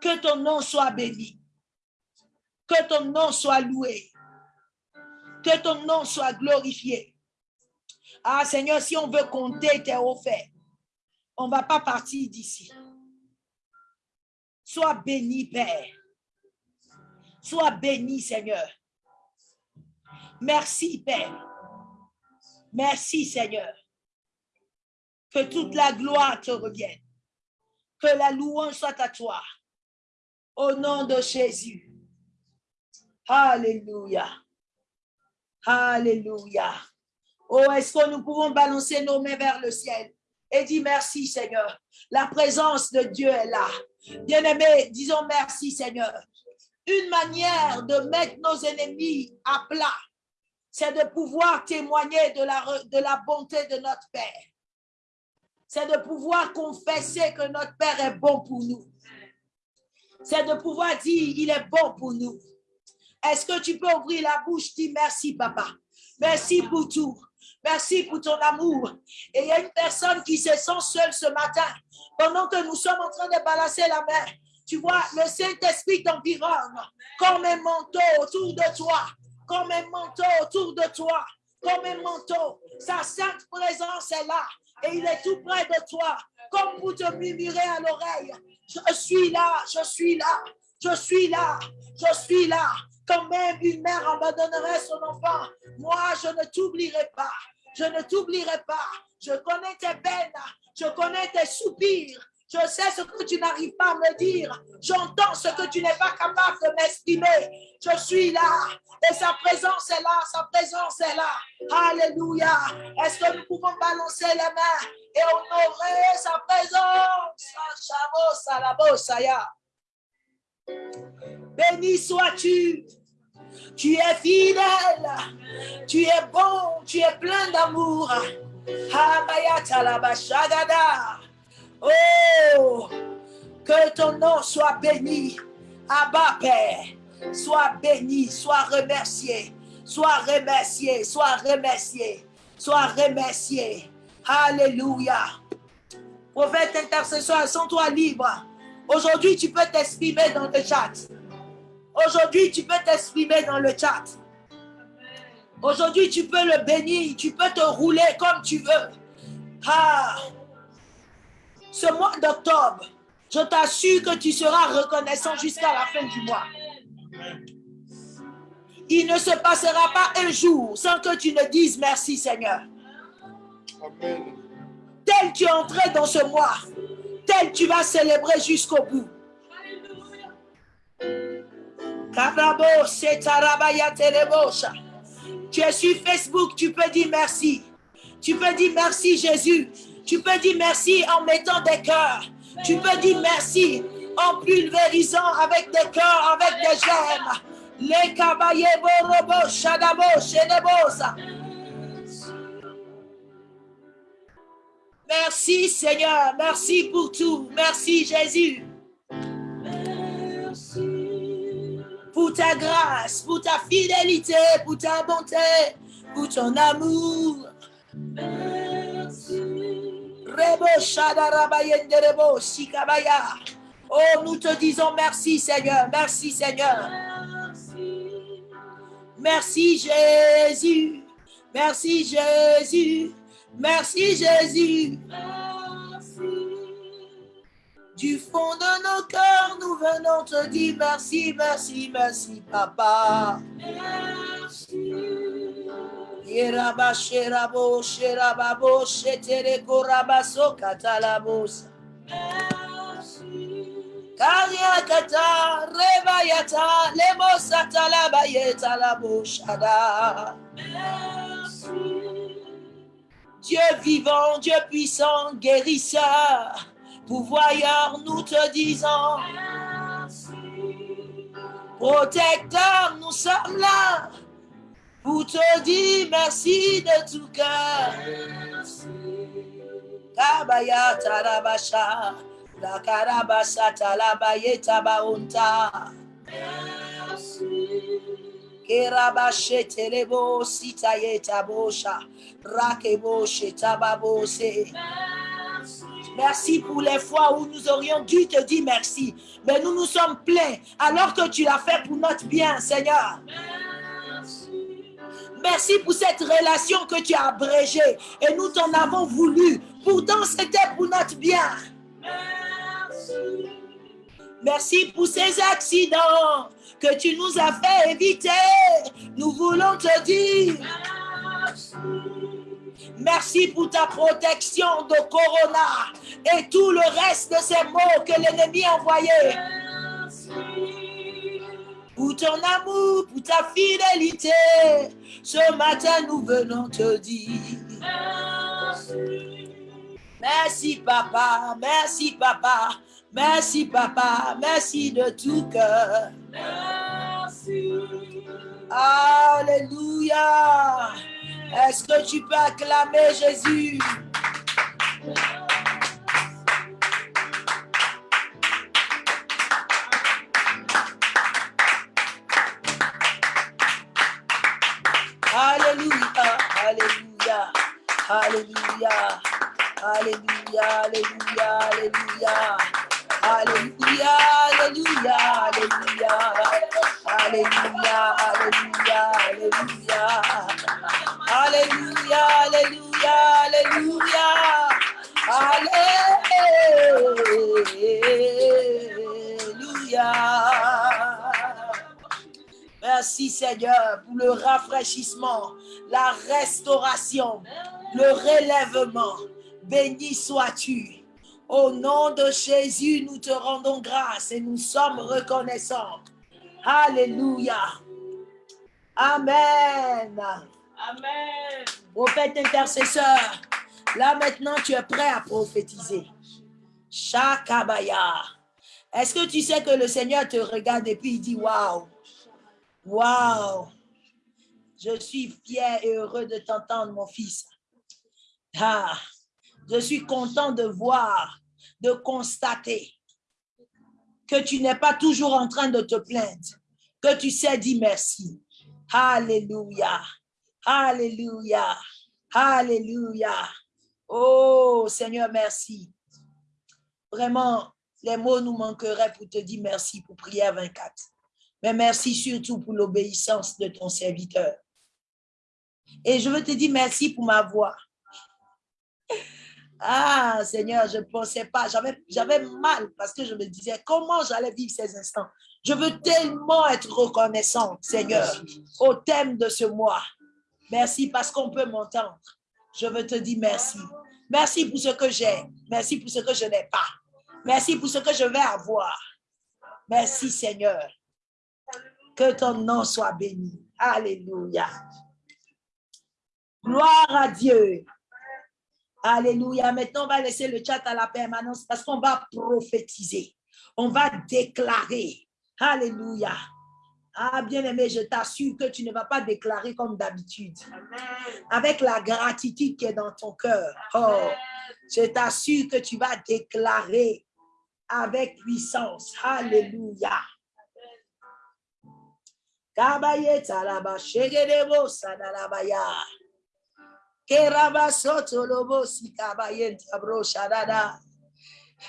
Que ton nom soit béni. Que ton nom soit loué. Que ton nom soit glorifié. Ah, Seigneur, si on veut compter tes faits, on ne va pas partir d'ici. Sois béni, Père. Sois béni, Seigneur. Merci, Père. Merci, Seigneur. Que toute la gloire te revienne. Que la louange soit à toi. Au nom de Jésus. Alléluia. Alléluia. Oh, est-ce que nous pouvons balancer nos mains vers le ciel et dire merci, Seigneur? La présence de Dieu est là. Bien-aimés, disons merci, Seigneur. Une manière de mettre nos ennemis à plat, c'est de pouvoir témoigner de la, bonté de notre Père. C'est de pouvoir confesser que notre Père est bon pour nous. C'est de pouvoir dire, il est bon pour nous. Est-ce que tu peux ouvrir la bouche, dire merci, papa. Merci pour tout. Merci pour ton amour. Et il y a une personne qui se sent seule ce matin. Pendant que nous sommes en train de balancer la main, tu vois, le Saint-Esprit t'environne comme un manteau autour de toi, comme un manteau autour de toi, comme un manteau. Sa sainte présence est là et il est tout près de toi, comme pour te murmurer à l'oreille. Je suis là, je suis là, je suis là, je suis là. Quand même une mère abandonnerait son enfant, moi, je ne t'oublierai pas. Je ne t'oublierai pas. Je connais tes peines. Je connais tes soupirs. Je sais ce que tu n'arrives pas à me dire. J'entends ce que tu n'es pas capable de m'estimer. Je suis là. Et sa présence est là. Sa présence est là. Alléluia. Est-ce que nous pouvons balancer les mains et honorer sa présence? Béni sois-tu. Tu es fidèle. Tu es bon. Tu es plein d'amour. Oh, que ton nom soit béni. Abba Père, sois béni, sois remercié, sois remercié, sois remercié, sois remercié. Alléluia. Prophète intercesseur, sens-toi libre. Aujourd'hui, tu peux t'exprimer dans le chat. Aujourd'hui, tu peux t'exprimer dans le chat. Aujourd'hui, tu peux le bénir, tu peux te rouler comme tu veux. Ah, ce mois d'octobre, je t'assure que tu seras reconnaissant jusqu'à la fin du mois. Il ne se passera pas un jour sans que tu ne dises merci Seigneur. Amen. Tel tu es entré dans ce mois, tel tu vas célébrer jusqu'au bout. Tu es sur Facebook, tu peux dire merci. Tu peux dire merci Jésus. Tu peux dire merci en mettant des cœurs. Tu peux dire merci en pulvérisant avec des cœurs, avec des gemmes. Les kabaye borobo shadabo. Merci Seigneur, merci pour tout. Merci Jésus. Pour ta grâce, pour ta fidélité, pour ta bonté, pour ton amour. Oh, nous te disons merci Seigneur, merci Seigneur. Merci Jésus, merci Jésus, merci Jésus. Du fond de nos cœurs, nous venons te dire merci, merci, merci, papa. Yeraba sherabo sherababo shetere korabaso katalabos. Kariakata rebayata lebosata labayeta laboshada. Dieu vivant, Dieu puissant, guérisseur, pourvoyeur, nous te disons. Protecteur, nous sommes là pour te dire merci de tout cœur. Kabaya tarabasha, la talabaye tabaunta. Kerabashe telebo sitaye tabosha, rakebo shetababose. Merci pour les fois où nous aurions dû te dire merci. Mais nous nous sommes pleins alors que tu l'as fait pour notre bien, Seigneur. Merci pour cette relation que tu as abrégée et nous t'en avons voulu. Pourtant, c'était pour notre bien. Merci pour ces accidents que tu nous as fait éviter. Nous voulons te dire merci pour ta protection de Corona et tout le reste de ces mots que l'ennemi a envoyés. Pour ton amour, pour ta fidélité, ce matin nous venons te dire. Merci papa, merci papa, merci papa, merci de tout cœur. Alléluia. Est-ce que tu peux acclamer Jésus? Alléluia, Alléluia, Alléluia, Alléluia, Alléluia, Alléluia, Alléluia, Alléluia, Alléluia, Alléluia, Alléluia, Alléluia, Alléluia. Merci Seigneur pour le rafraîchissement, la restauration, le relèvement. Béni sois-tu. Au nom de Jésus, nous te rendons grâce et nous sommes reconnaissants. Alléluia. Amen. Amen. Prophète intercesseur, là maintenant tu es prêt à prophétiser. Shakabaya. Est-ce que tu sais que le Seigneur te regarde et puis il dit Waouh, waouh, je suis fier et heureux de t'entendre, mon fils. Ah, je suis content de voir, de constater que tu n'es pas toujours en train de te plaindre, que tu sais dire merci. Alléluia. Alléluia. Alléluia. Oh Seigneur, merci. Vraiment, les mots nous manqueraient pour te dire merci pour prière 24. Mais merci surtout pour l'obéissance de ton serviteur. Et je veux te dire merci pour ma voix. Ah, Seigneur, je ne pensais pas, j'avais mal parce que je me disais comment j'allais vivre ces instants? Je veux tellement être reconnaissante, Seigneur, au thème de ce mois. Merci parce qu'on peut m'entendre. Je veux te dire merci. Merci pour ce que j'ai. Merci pour ce que je n'ai pas. Merci pour ce que je vais avoir. Merci, Seigneur. Que ton nom soit béni. Alléluia. Gloire à Dieu. Alléluia. Maintenant, on va laisser le chat à la permanence parce qu'on va prophétiser. On va déclarer. Alléluia. Ah, bien-aimé, je t'assure que tu ne vas pas déclarer comme d'habitude. Avec la gratitude qui est dans ton cœur. Oh, je t'assure que tu vas déclarer avec puissance. Alléluia.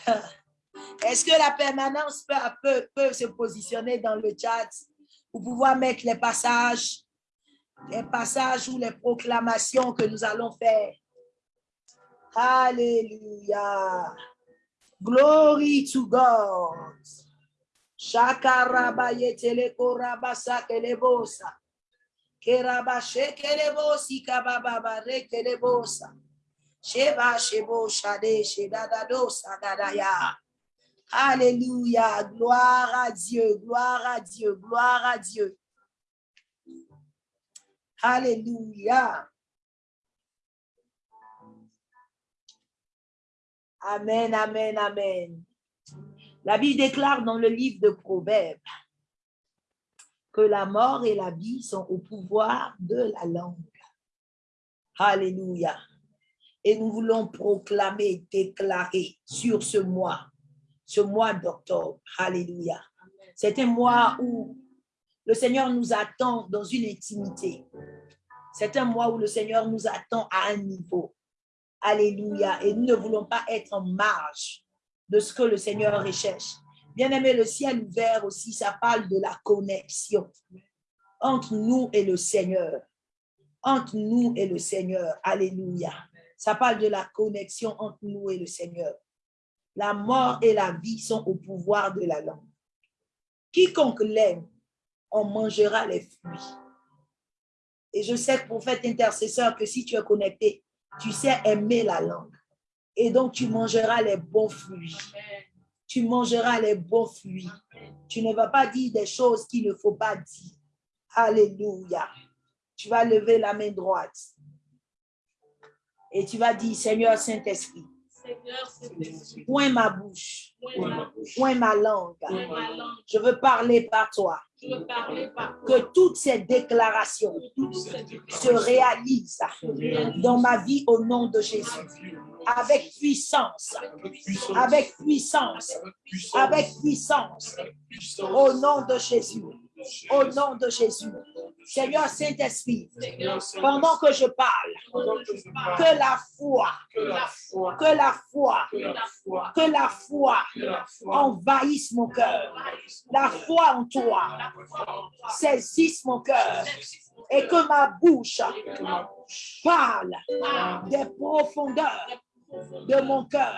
Est-ce que la permanence peut, peut, se positionner dans le chat pour pouvoir mettre les passages, les passages ou les proclamations que nous allons faire? Alléluia. Glory to God. Shakarabayetele korabasa kelebosa. Kerabashe kelebosi kabababa rekelebosa. Sheba shebo shade shedadadosa dadaya. Alléluia. Gloire à Dieu, gloire à Dieu, gloire à Dieu. Alléluia. Amen, amen, amen. La Bible déclare dans le livre de Proverbes que la mort et la vie sont au pouvoir de la langue. Alléluia. Et nous voulons proclamer, déclarer sur ce mois, ce mois d'octobre. Alléluia. C'est un mois où le Seigneur nous attend dans une intimité. C'est un mois où le Seigneur nous attend à un niveau. Alléluia. Et nous ne voulons pas être en marge de ce que le Seigneur recherche. Bien aimé, le ciel ouvert aussi, ça parle de la connexion entre nous et le Seigneur. Entre nous et le Seigneur. Alléluia. Ça parle de la connexion entre nous et le Seigneur. La mort et la vie sont au pouvoir de la langue. Quiconque l'aime, on mangera les fruits. Et je sais, prophète intercesseur, que si tu es connecté, tu sais aimer la langue. Et donc, tu mangeras les bons fruits. Tu mangeras les bons fruits. Tu ne vas pas dire des choses qu'il ne faut pas dire. Alléluia. Tu vas lever la main droite. Et tu vas dire, Seigneur Saint-Esprit, point ma bouche, point ma langue. Je veux parler par toi. Que toutes ces déclarations se réalisent dans ma vie au nom de Jésus. Avec puissance, avec puissance, avec puissance, au nom de Jésus. Au nom de Jésus. Seigneur Saint-Esprit, pendant que je parle, que la foi, que la foi, que la foi, envahisse mon cœur. La foi en toi saisisse mon cœur et que ma bouche parle des profondeurs de mon cœur,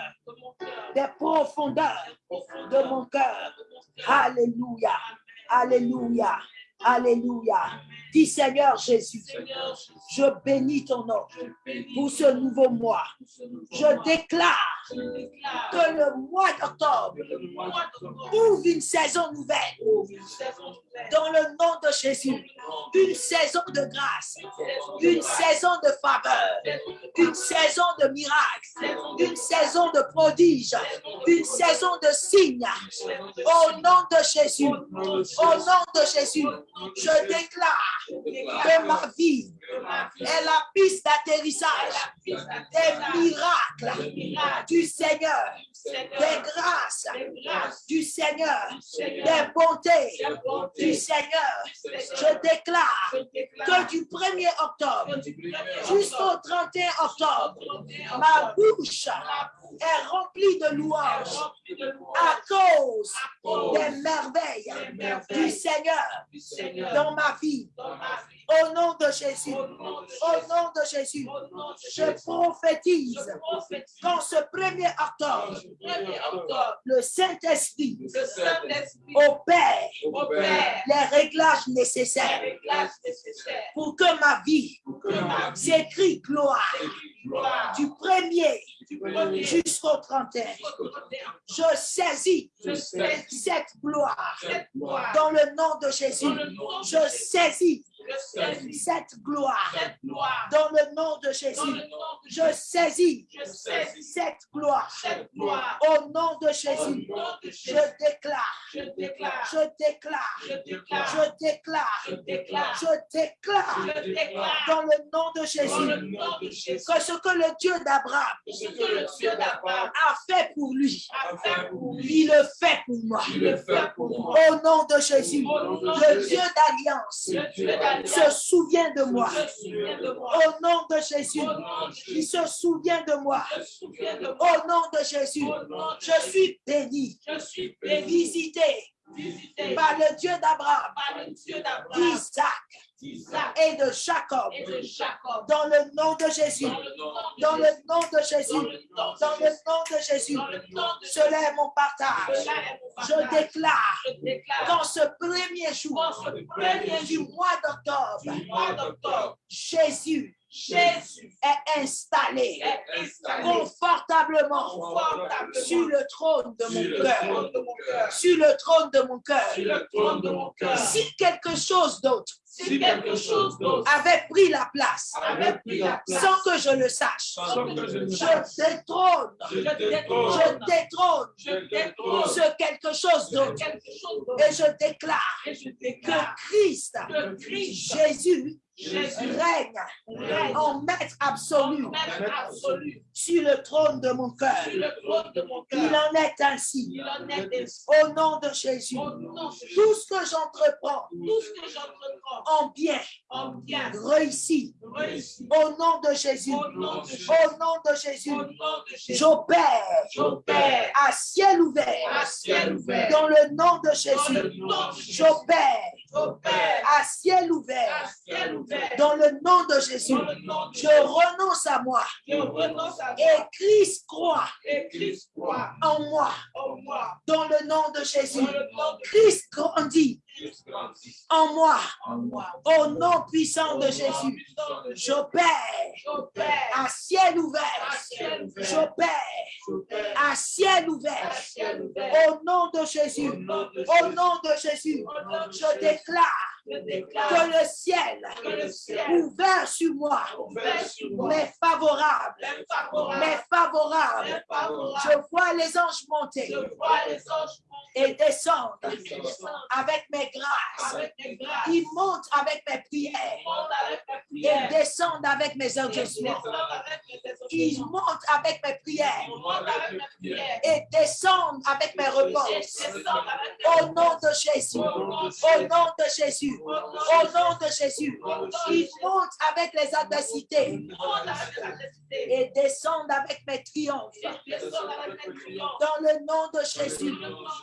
des profondeurs de mon cœur. Alléluia. Alléluia. Alléluia. Dis Seigneur Jésus, je bénis ton nom pour ce nouveau mois. Je déclare que le mois d'octobre ouvre une saison nouvelle dans le nom de Jésus. Une saison de grâce, une saison de faveur, une saison de miracles, une saison de prodiges, une saison de signes. Au nom de Jésus, au nom de Jésus, je déclare que ma vie est la piste d'atterrissage des miracles du Seigneur, des grâces du Seigneur, des bontés du Seigneur. Je déclare que du 1er octobre jusqu'au 31 octobre, ma bouche est remplie de louanges à cause des merveilles du Seigneur dans ma vie. Au nom de Jésus, au nom de Jésus, je prophétise qu'en ce 1er octobre, le Saint-Esprit opère les réglages nécessaires pour que ma vie s'écrit gloire du 1er jusqu'au 31. Je saisis cette gloire dans le nom de Jésus. Je saisis cette gloire. Dans le nom de Jésus. Je saisis cette gloire. au nom de Jésus. Je déclare, je déclare, je déclare, je déclare, je déclare. Dans le nom de Jésus. Que ce que le Dieu d'Abraham a fait pour lui, il le fait pour moi. Au nom de Jésus, le Dieu d'alliance se souvient de moi. Au nom de Jésus, il se souvient de moi. Au nom de Jésus, je suis béni, visité par le Dieu d'Abraham, d'Isaac et de Jacob, dans le nom de Jésus, dans le nom de Jésus, dans le nom de Jésus, cela est mon partage. Je déclare dans ce premier jour du mois d'octobre, Jésus Jésus est installé, confortablement, sur le trône de mon cœur. Sur le trône de mon cœur. Si quelque chose d'autre si quelque chose d'autre avait pris la place, avait pris la place, sans que je le sache, que je le je sache, détrône, je détrône, je détrône. Je détrône. Ce quelque chose d'autre. Et je déclare Christ, que Christ, Jésus, Jésus, règne en maître absolu sur le trône de mon cœur. Il en est ainsi. Il en est ainsi. Au nom de Jésus, Au nom de Jésus, tout ce que j'entreprends en bien en bien réussit. réussit. Au nom de Jésus, Au nom de Jésus. j'opère à ciel ouvert. à ciel ouvert. Dans le nom de Jésus, j'opère à ciel ouvert. Dans le nom de Jésus, je renonce à moi je renonce à et Christ croit et Christ croit en moi. en moi. Dans le nom de Jésus, nom de Christ grandit en moi. Au nom puissant de Jésus, j'opère à ciel ouvert. J'opère à ciel ouvert. Au nom de Jésus, Au nom de Jésus, je déclare que le ciel que le ciel ouvert sur moi m'est favorable, est favorable. Je vois les anges monter et descendre avec mes des grâces. Ils montent avec mes prières mes et descendent avec mes mes Ils montent avec mes prières mes et descendent avec mes repenses. mes Au nom de Jésus, au nom de Jésus, au nom de Jésus, ils montent avec les adversités et descendent avec mes triomphes. Ils descendent avec mes triomphes. Dans le nom de Jésus,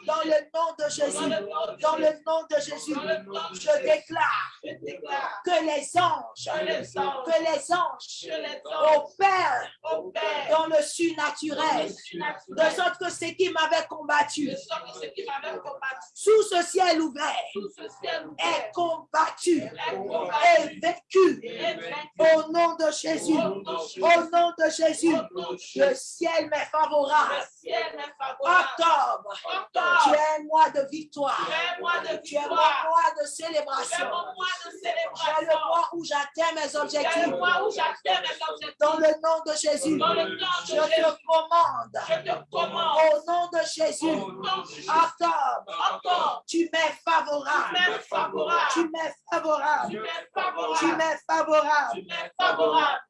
dans le nom de Jésus, dans le nom de Jésus, je déclare que les anges, que les anges, opèrent dans le surnaturel, de sorte que ce qui m'avait combattu sous ce ciel ouvert est combattu et vécu au nom de Jésus, Au nom de Jésus. le ciel m'est Le favorable. Octobre, tu es un mois de victoire. Tu es es mon mois de célébration. célébration. le mois où j'atteins mes objectifs. Dans le nom de Jésus, je te commande, au nom de Jésus, octobre, tu m'es favorable. Tu m'es favorable. Tu m'es favorable.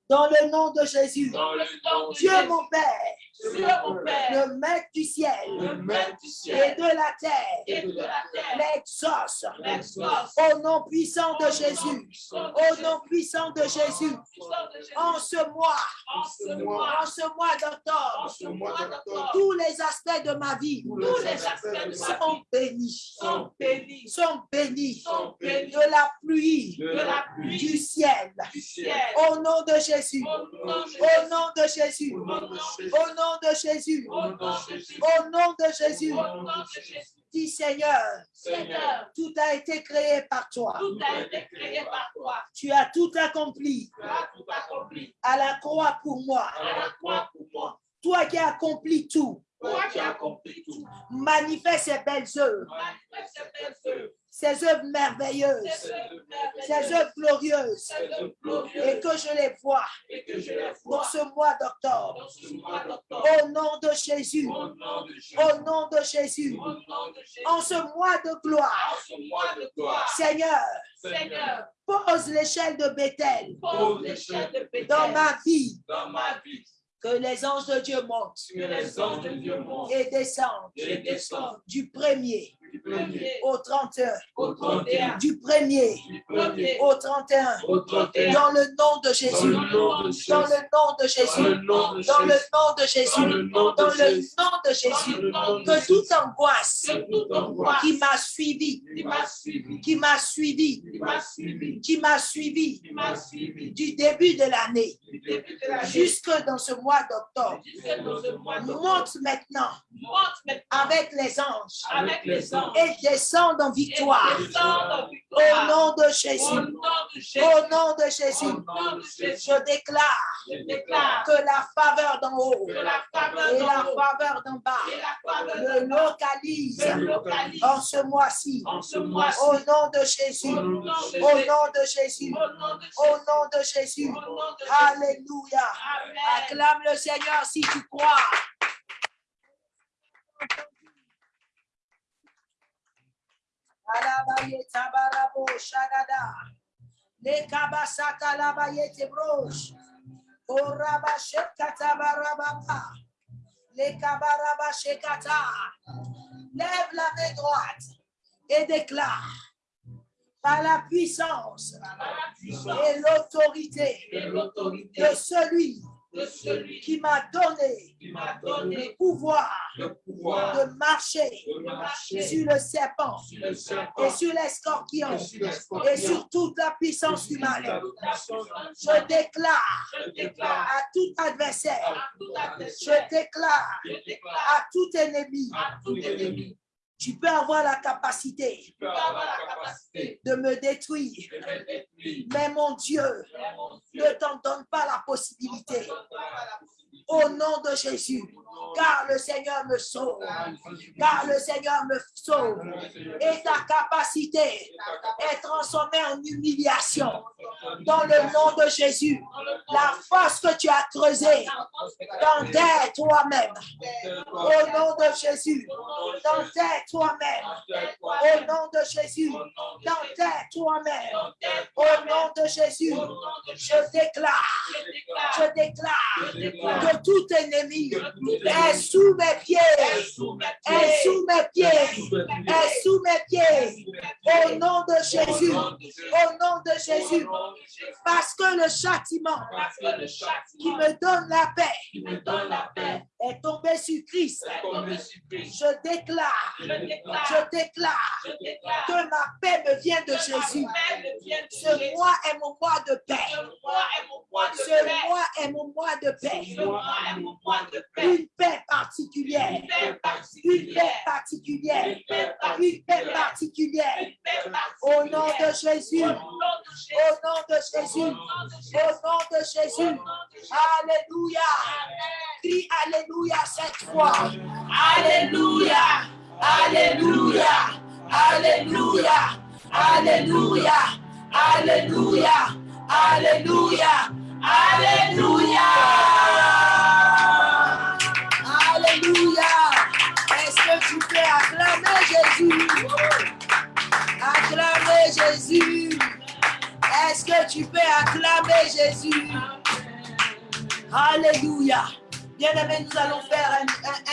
Dans le nom de Jésus, Dieu mon Père, Dieu mon Père. le maître du ciel et de la terre, l'exauce. Au nom puissant de Jésus, au nom puissant de Jésus, en ce mois, En ce mois. d'octobre, tous les aspects de ma vie sont bénis, sont bénis. de la pluie. Du ciel. Au nom de Jésus, Au nom de Jésus, Au nom nom de Jésus, Au nom de Jésus. dis Seigneur, Seigneur, tout a été créé par toi. tout a été créé par toi. Tu as tout accompli Tu as tout accompli à la croix pour moi. à la croix pour moi. Toi qui as accompli tout, Toi qui as accompli tout. manifeste ces belles œuvres, belles œuvres. merveilleuses, Ces œuvres glorieuses, et que je les vois vois ce mois d'octobre. Au nom de Jésus, Au nom de Jésus. en ce mois de gloire. Seigneur, Seigneur, pose l'échelle de Bethel pose l'échelle de Béthel dans ma vie, dans ma vie. Que les anges de Dieu montent. Que les anges de Dieu montent. Et descendent. Et descendent. Du premier du premier au 31, au 31. du premier. Du premier. Au 31, au 31. dans le nom de Dans Jésus, le nom de Jésus. dans le nom de Dans Jésus, dans le nom de Dans Jésus, dans le nom de Dans Jésus, que toute angoisse qui m'a suivi, qui m'a suivi, qui m'a suivi, du début de l'année jusque dans ce mois d'octobre, dans monte maintenant Monte maintenant avec les anges. avec les anges et descend en victoire au nom de Jésus. Au nom de Jésus, je déclare que la faveur d'en haut et la faveur d'en bas me localise en ce mois-ci. Au nom de Jésus, Au nom de Jésus. Au nom de Jésus. Alléluia. Acclame le Seigneur si tu crois. Alabaye tabarabo shagada. Le kabasata labaye tebrosh. Oraba shekata barababa. Le kabaraba shekata. Lève la main droite et déclare par la puissance Par la puissance et l'autorité et l'autorité de celui de celui qui m'a donné le pouvoir le pouvoir de marcher de marcher sur le serpent sur le serpent et sur les scorpions et sur les et scorpions. sur toute la puissance du mal. Je déclare Je déclare à tout adversaire, à tout adversaire, je déclare je déclare à tout ennemi, à tout ennemi, tu peux avoir la capacité tu peux avoir la capacité de me détruire, de me détruire. mais mon Dieu Mais mon Dieu, ne t'en donne pas la possibilité. Au nom de Jésus, car le Seigneur me sauve, car le Seigneur me sauve. et ta capacité est transformée en humiliation dans le nom de Jésus. La force que tu as creusée, t'enterre toi-même. Au nom de Jésus, t'enterre toi-même. Au nom de Jésus, t'enterre toi-même. Au nom de Jésus, je déclare, je déclare tout ennemi. Est sous mes pieds, est sous mes pieds, est sous mes pieds. Au nom de Jésus, au nom de Jésus, parce que le châtiment qui me donne la paix est tombé sur Christ. Je déclare, Je déclare, que ma paix me vient de Jésus. Ce mois est mon mois de paix. Ce mois est mon mois de paix. Une paix particulière. Une paix particulière. Une paix particulière. Au nom de Jésus. Au nom de Jésus. Au nom de Jésus. Alléluia. Crie Alléluia cette fois. Alléluia. Alléluia. Alléluia. Alléluia. Alléluia. Alléluia. Alléluia. Peux acclamer Jésus? Acclamer Jésus. Est-ce que tu peux acclamer Jésus? Alléluia. Bien-aimés, nous allons faire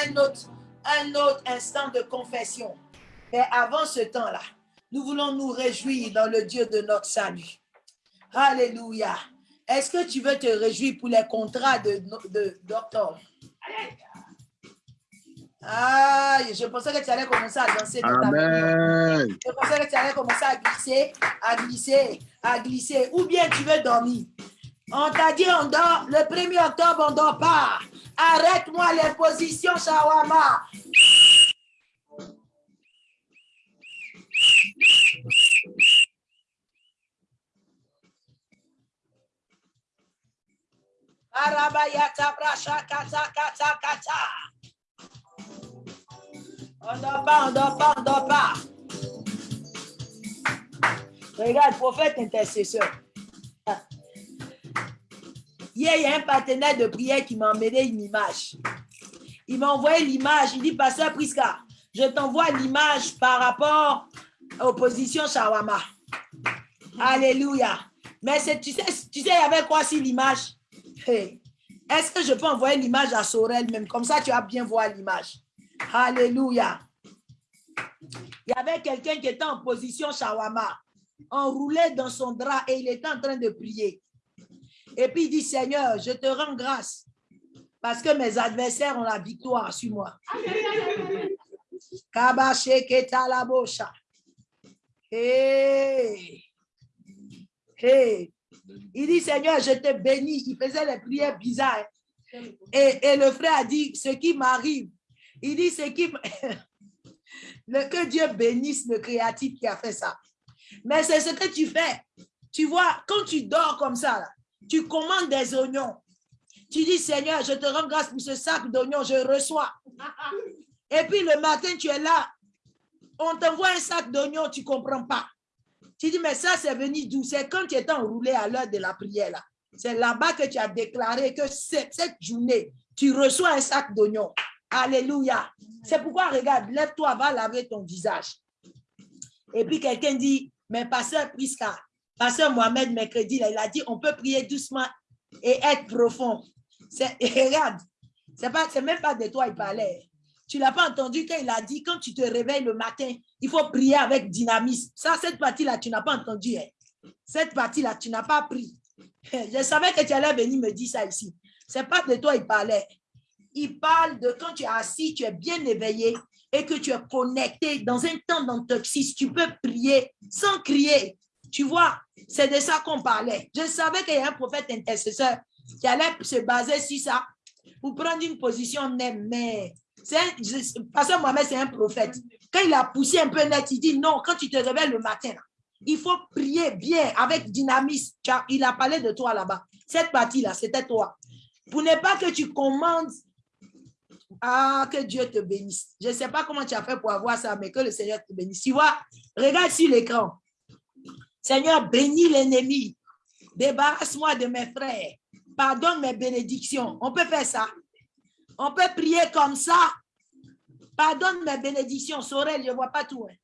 un, autre, un autre instant de confession. Mais avant ce temps-là, nous voulons nous réjouir dans le Dieu de notre salut. Alléluia. Est-ce que tu veux te réjouir pour les contrats de, de, d'octobre? Ah, je pensais que tu allais commencer à danser. Amen. Je pensais que tu allais commencer à glisser, à glisser, à glisser. Ou bien tu veux dormir. On t'a dit on dort, le 1er octobre, on dort pas. Arrête-moi les positions shawarma. Arabayata bracha kata kata kata. On dort pas, on dort pas, on dort pas. Regarde, prophète intercesseur. Hier, il y a un partenaire de prière qui m'a emmené une image. Il m'a envoyé l'image. Il dit, Pasteur Priska, je t'envoie l'image par rapport aux positions Shawama. Alléluia. Mais tu sais, tu sais, il y avait quoi sur l'image? Est-ce que je peux envoyer l'image à Sorel même? Comme ça, tu vas bien voir l'image. Alléluia. Il y avait quelqu'un qui était en position shawama, enroulé dans son drap et il était en train de prier. Et puis il dit, Seigneur, je te rends grâce parce que mes adversaires ont la victoire sur moi. Hey. Hey. Il dit, Seigneur, je te bénis. Il faisait les prières bizarres. Et, et le frère a dit, ce qui m'arrive. Il dit, ce qui... le, que Dieu bénisse le créatif qui a fait ça. Mais c'est ce que tu fais. Tu vois, quand tu dors comme ça, tu commandes des oignons. Tu dis, Seigneur, je te rends grâce pour ce sac d'oignons, je reçois. Et puis le matin, tu es là. On t'envoie un sac d'oignons, tu ne comprends pas. Tu dis, mais ça, c'est venu d'où? C'est quand tu étais enroulé à l'heure de la prière. là. C'est là-bas que tu as déclaré que cette, cette journée, tu reçois un sac d'oignons. Alléluia. C'est pourquoi, regarde, lève-toi, va laver ton visage. Et puis quelqu'un dit, mais pasteur Priska, pasteur Mohamed mercredi, il a dit, on peut prier doucement et être profond. Et regarde, c'est même pas de toi il parlait. Tu l'as pas entendu quand il a dit, quand tu te réveilles le matin, il faut prier avec dynamisme. Ça, cette partie-là, tu n'as pas entendu. hein. Cette partie-là, tu n'as pas pris. Je savais que tu allais venir me dire ça ici. C'est pas de toi il parlait. Il parle de quand tu es assis, tu es bien éveillé et que tu es connecté dans un temps d'antoxis. Tu peux prier sans crier. Tu vois, c'est de ça qu'on parlait. Je savais qu'il y a un prophète intercesseur qui allait se baser sur ça pour prendre une position. Mais Pasteur Mohamed, c'est un prophète. Quand il a poussé un peu net, il dit non, quand tu te réveilles le matin, il faut prier bien, avec dynamisme. Il a parlé de toi là-bas. Cette partie-là, c'était toi. Pour ne pas que tu commandes, ah, que Dieu te bénisse. Je ne sais pas comment tu as fait pour avoir ça, mais que le Seigneur te bénisse. Tu vois, regarde sur l'écran. Seigneur, bénis l'ennemi. Débarrasse-moi de mes frères. Pardonne mes bénédictions. On peut faire ça. On peut prier comme ça. Pardonne mes bénédictions. Sorel, je ne vois pas tout. hein.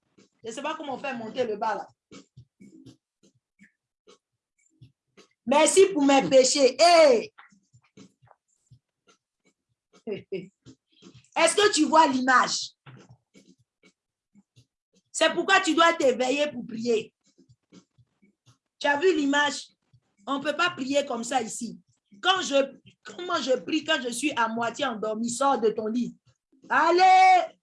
Je ne sais pas comment faire monter le bas là. Merci pour mes péchés. Hey! Est-ce que tu vois l'image? C'est pourquoi tu dois t'éveiller pour prier. Tu as vu l'image? On ne peut pas prier comme ça ici. Quand je, comment je prie quand je suis à moitié endormi, sors de ton lit. Allez!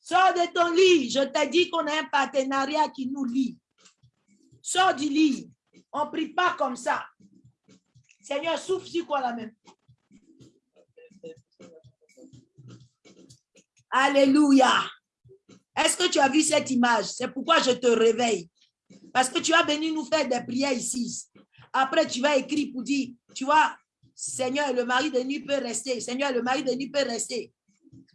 Sors de ton lit. Je t'ai dit qu'on a un partenariat qui nous lie. Sors du lit. On ne prie pas comme ça. Seigneur, souffle sur quoi la même? Alléluia. Est-ce que tu as vu cette image? C'est pourquoi je te réveille. Parce que tu as venu nous faire des prières ici. Après, tu vas écrire pour dire, tu vois, Seigneur, le mari de nuit peut rester. Seigneur, le mari de nuit peut rester.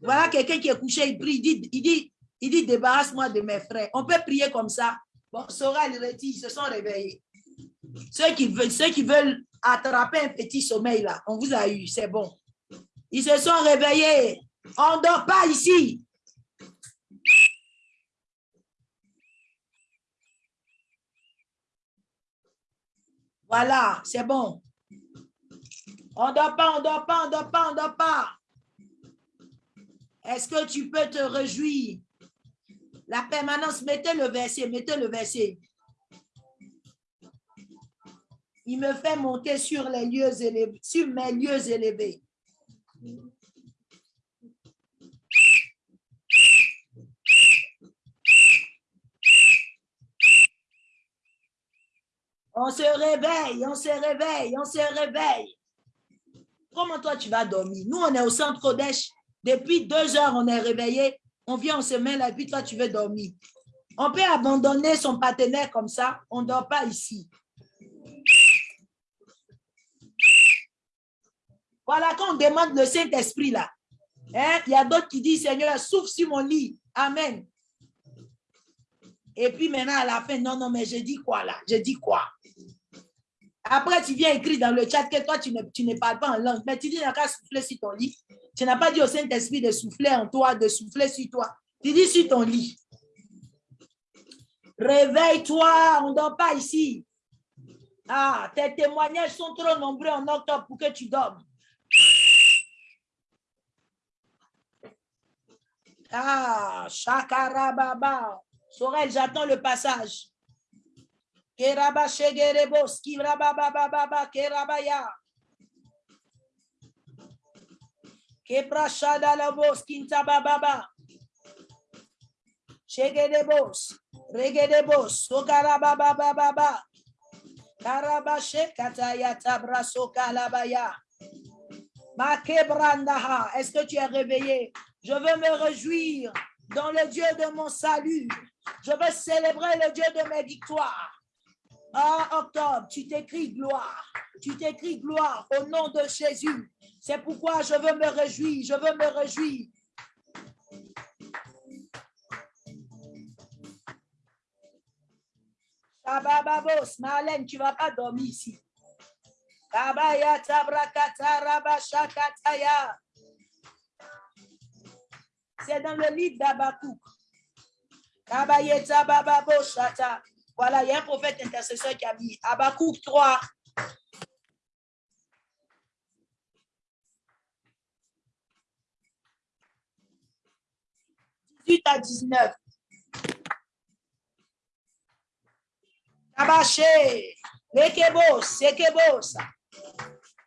Voilà quelqu'un qui est couché, il prie, il dit, il dit, il dit débarrasse-moi de mes frères. On peut prier comme ça. Bon, Sora et ils se sont réveillés. Ceux qui, ceux qui veulent attraper un petit sommeil là, on vous a eu, c'est bon. Ils se sont réveillés. On ne dort pas ici. Voilà, c'est bon. On ne dort pas, on ne dort pas, on ne dort pas, on ne dort pas. Est-ce que tu peux te réjouir? La permanence, mettez le verset, mettez le verset. Il me fait monter sur mes lieux élevés. On se réveille, on se réveille, on se réveille. Comment toi tu vas dormir? Nous, on est au centre Kodesh. Depuis deux heures, on est réveillé. On vient, on se met là, puis toi, tu veux dormir. On peut abandonner son partenaire comme ça. On ne dort pas ici. Voilà, quand on demande le Saint-Esprit là, hein, il y a d'autres qui disent, Seigneur, souffle sur mon lit. Amen. Et puis maintenant, à la fin, non, non, mais je dis quoi là? Je dis quoi? Après, tu viens écrire dans le chat que toi, tu ne, tu ne parles pas en langue, mais tu dis, il n'y a qu'à souffler sur ton lit. Tu n'as pas dit au Saint-Esprit de souffler en toi, de souffler sur toi. Tu dis sur ton lit. Réveille-toi, on ne dort pas ici. Ah, tes témoignages sont trop nombreux en octobre pour que tu dormes. Ah, Shakarababa. Sorel, j'attends le passage. Keraba Shegerebos, Kivrababa, Kerabaya. Keprashada Labos, Kintabababa. Shegedebos, Regedebos, Sokarababa, Karabashe Kataya Tabraso Kalabaya. Makebrandaha, est-ce que tu es réveillé? Je veux me réjouir dans le Dieu de mon salut. Je veux célébrer le Dieu de mes victoires. Ah, octobre, tu t'écris gloire. Tu t'écris gloire au nom de Jésus. C'est pourquoi je veux me réjouir. Je veux me réjouir. Bababos, Marlène, tu ne vas pas dormir ici. Kabaya tabrakata rabashakataya. C'est dans le livre d'Abakouk. Voilà, il y a un prophète intercesseur qui a mis Abakouk 3. à 19. Kabaché, lekebos, sekebos.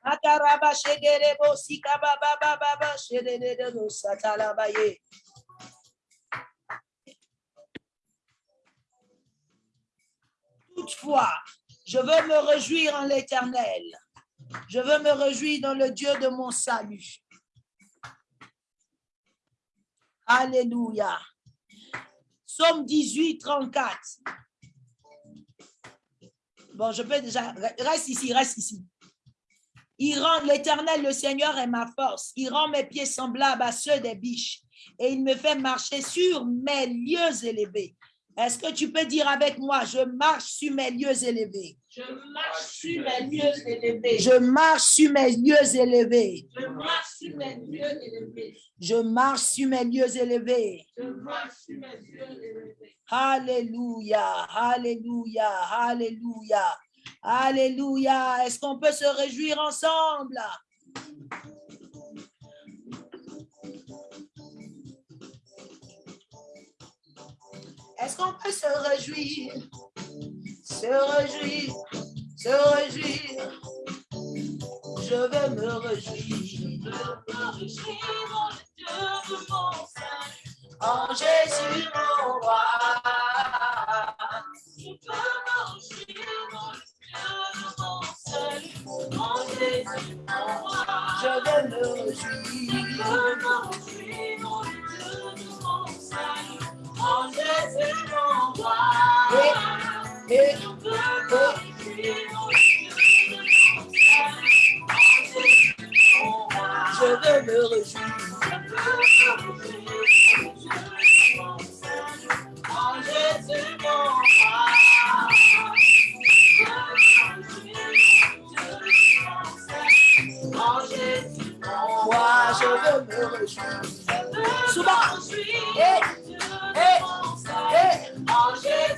Makaraba shegerebo, sikababa baba, shedede, satalabaye. Toutefois, je veux me réjouir en l'éternel. Je veux me réjouir dans le Dieu de mon salut. Alléluia. Somme 18, 34. Bon, je peux déjà... Reste ici, reste ici. Il rend l'éternel, le Seigneur est ma force. Il rend mes pieds semblables à ceux des biches. Et il me fait marcher sur mes lieux élevés. Est-ce que tu peux dire avec moi, je marche sur mes lieux élevés? Je marche sur mes lieux élevés. Je marche sur mes lieux élevés. Je marche sur mes lieux élevés. Je marche sur mes lieux élevés. Alléluia, alléluia, alléluia, alléluia. Est-ce qu'on peut se réjouir ensemble? Est-ce qu'on peut se réjouir? Se réjouir, se réjouir. Je veux me réjouir. En Jésus, mon roi. Je peux marcher dans le Dieu de mon salut. En Jésus, mon roi. Je veux me Je réjouir. peux dans le Dieu de mon Je veux me réjouir. je Jésus mon roi. En Jésus mon roi. Je veux me réjouir. Souvent.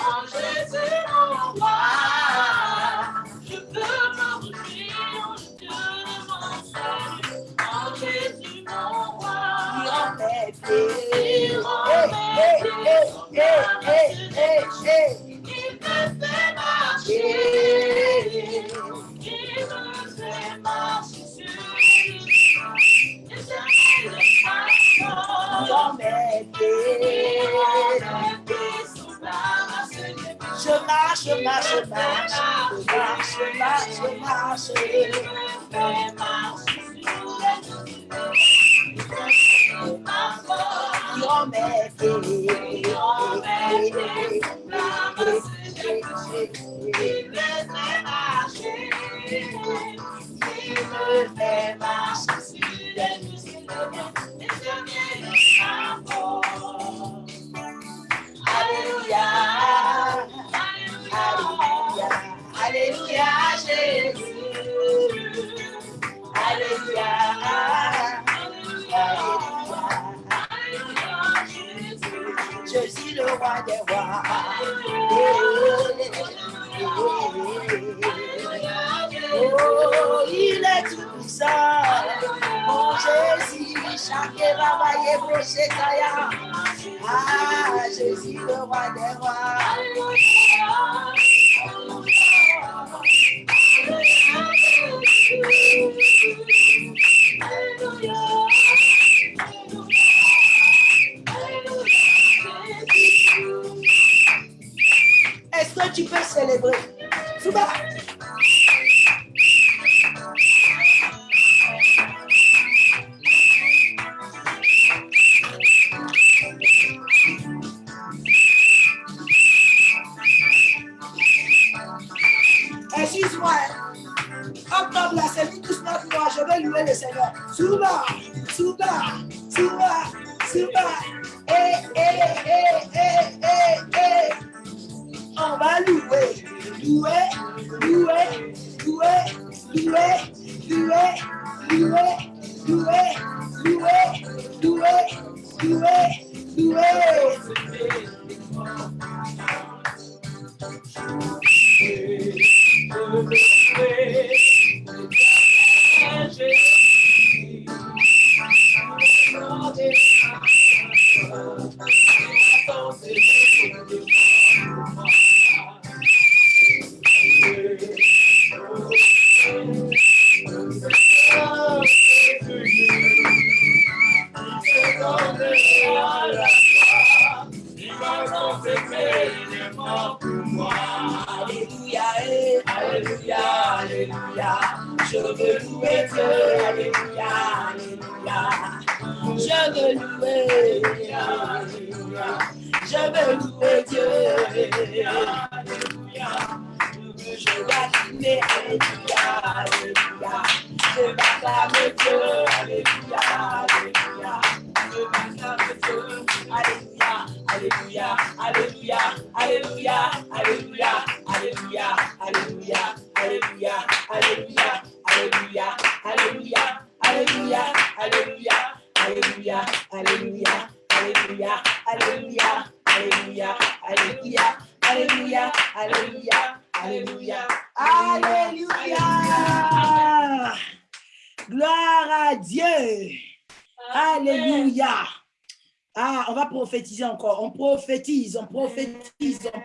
En Jésus, mon roi, je peux mon Jésus, mon roi, il remet des il me fait marcher, il me fait marcher. Il Shema, Shema, Shema, Shema, Shema, Shema, Shema, Shema,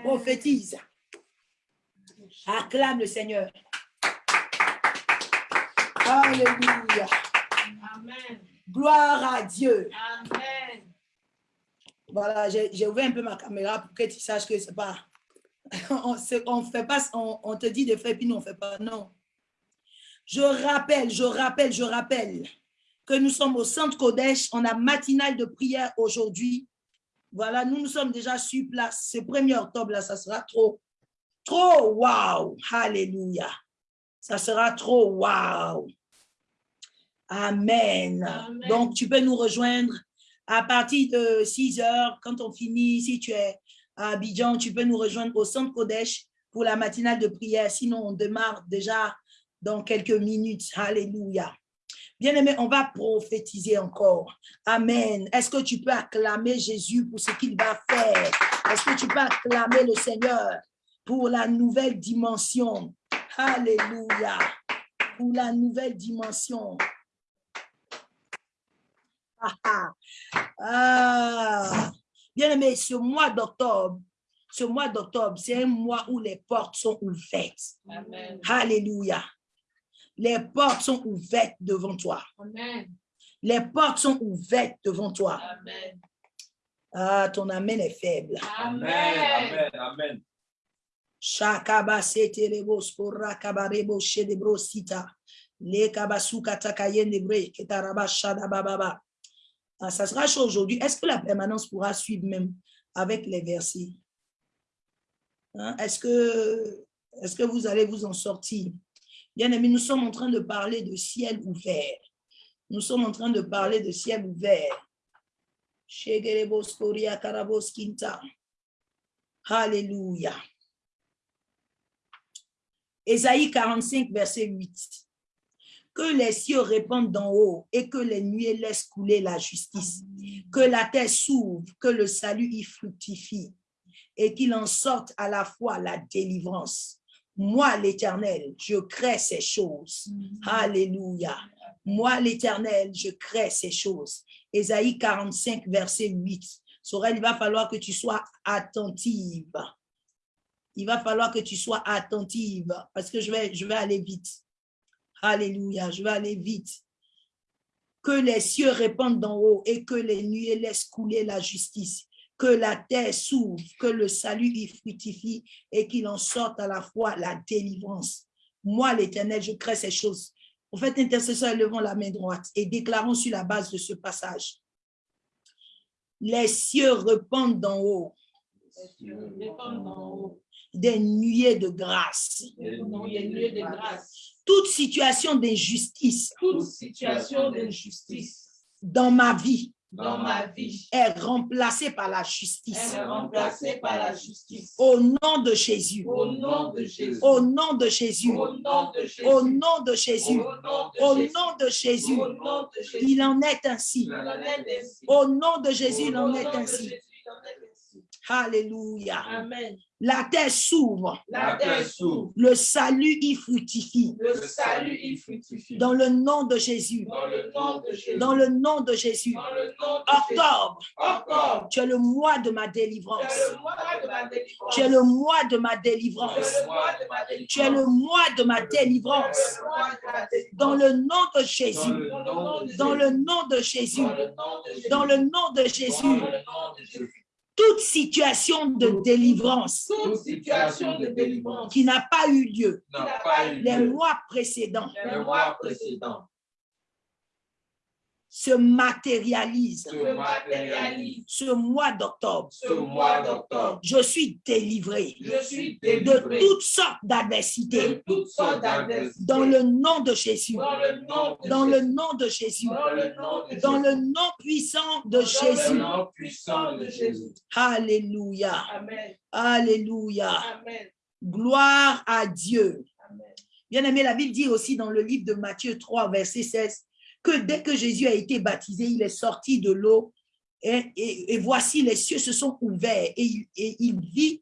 prophétise. Acclame le Seigneur. Alléluia. Amen. Gloire à Dieu. Amen. Voilà, j'ai ouvert un peu ma caméra pour que tu saches que c'est pas... On, on fait pas, on, on, te dit de faire, puis nous, on fait pas. Non. Je rappelle, je rappelle, je rappelle que nous sommes au Centre Kodesh. On a matinale de prière aujourd'hui voilà, nous nous sommes déjà sur place. Ce 1er octobre, là, ça sera trop, trop waouh. Alléluia. Ça sera trop waouh. Amen. Amen. Donc, tu peux nous rejoindre à partir de 6 heures, quand on finit, si tu es à Abidjan, tu peux nous rejoindre au centre Kodesh pour la matinale de prière. Sinon, on démarre déjà dans quelques minutes. Alléluia. Bien-aimé, on va prophétiser encore. Amen. Est-ce que tu peux acclamer Jésus pour ce qu'il va faire? Est-ce que tu peux acclamer le Seigneur pour la nouvelle dimension? Alléluia. Pour la nouvelle dimension. Ah, ah. Ah. Bien-aimé, ce mois d'octobre, ce mois d'octobre, c'est un mois où les portes sont ouvertes. Amen. Alléluia. Les portes sont ouvertes devant toi. Amen. Les portes sont ouvertes devant toi. Amen. Ah, ton amen est faible. Amen. Amen. Amen. Ah, ça sera chaud aujourd'hui. Est-ce que la permanence pourra suivre même avec les versets? Hein, Est-ce que, est que vous allez vous en sortir? Bien aimé, nous sommes en train de parler de ciel ouvert. Nous sommes en train de parler de ciel ouvert. Alléluia. Ésaïe 45, verset 8. Que les cieux répandent d'en haut et que les nuées laissent couler la justice. Que la terre s'ouvre, que le salut y fructifie et qu'il en sorte à la fois la délivrance. Moi, l'Éternel, je crée ces choses. Alléluia. Moi, l'Éternel, je crée ces choses. Ésaïe 45, verset 8. Sorel, il va falloir que tu sois attentive. Il va falloir que tu sois attentive parce que je vais, je vais aller vite. Alléluia, je vais aller vite. Que les cieux répandent d'en haut et que les nuées laissent couler la justice. Que la terre s'ouvre, que le salut y fructifie et qu'il en sorte à la fois la délivrance. Moi, l'Éternel, je crée ces choses. Au fait, intercesseur, levons la main droite et déclarons sur la base de ce passage. Les cieux répandent d'en haut des nuées grâce. De grâce. Toute situation d'injustice Toute situation d'injustice dans ma vie dans ma vie est remplacée par la justice. est remplacée par la justice. Au nom de Jésus. Au nom de Jésus. Au nom de Jésus. Au nom de Jésus. Au nom de Jésus. Au nom de Jésus. Il en est ainsi. Au nom de Jésus, il en est ainsi. Alléluia. Amen. La terre s'ouvre. La terre s'ouvre. Le salut y fructifie. Le salut y fructifie. Dans le nom de Jésus. Dans le nom de Jésus. Dans le nom de Jésus. Dans le nom de Jésus. Octobre, Octobre. tu es le mois de ma délivrance. Tu es le mois de ma délivrance. Tu es le mois de ma délivrance. Dans le nom de Jésus. Dans le nom de Jésus. Dans le nom de Jésus. Toute situation de délivrance Toute situation de délivrance qui n'a pas eu lieu. N'a pas eu les lieu. mois précédents. Les mois précédents se matérialise ce mois d'octobre. Je suis délivré Je suis de délivré toutes sortes de d'adversités toutes sortes d'adversités. dans le nom de Jésus. Dans le nom de Jésus. Dans le nom puissant de Jésus. Alléluia. Amen. Alléluia. Amen. Gloire à Dieu. Bien aimé, la Bible dit aussi dans le livre de Matthieu 3, verset 16, que dès que Jésus a été baptisé, il est sorti de l'eau et, et- et voici les cieux se sont ouverts et il, et il vit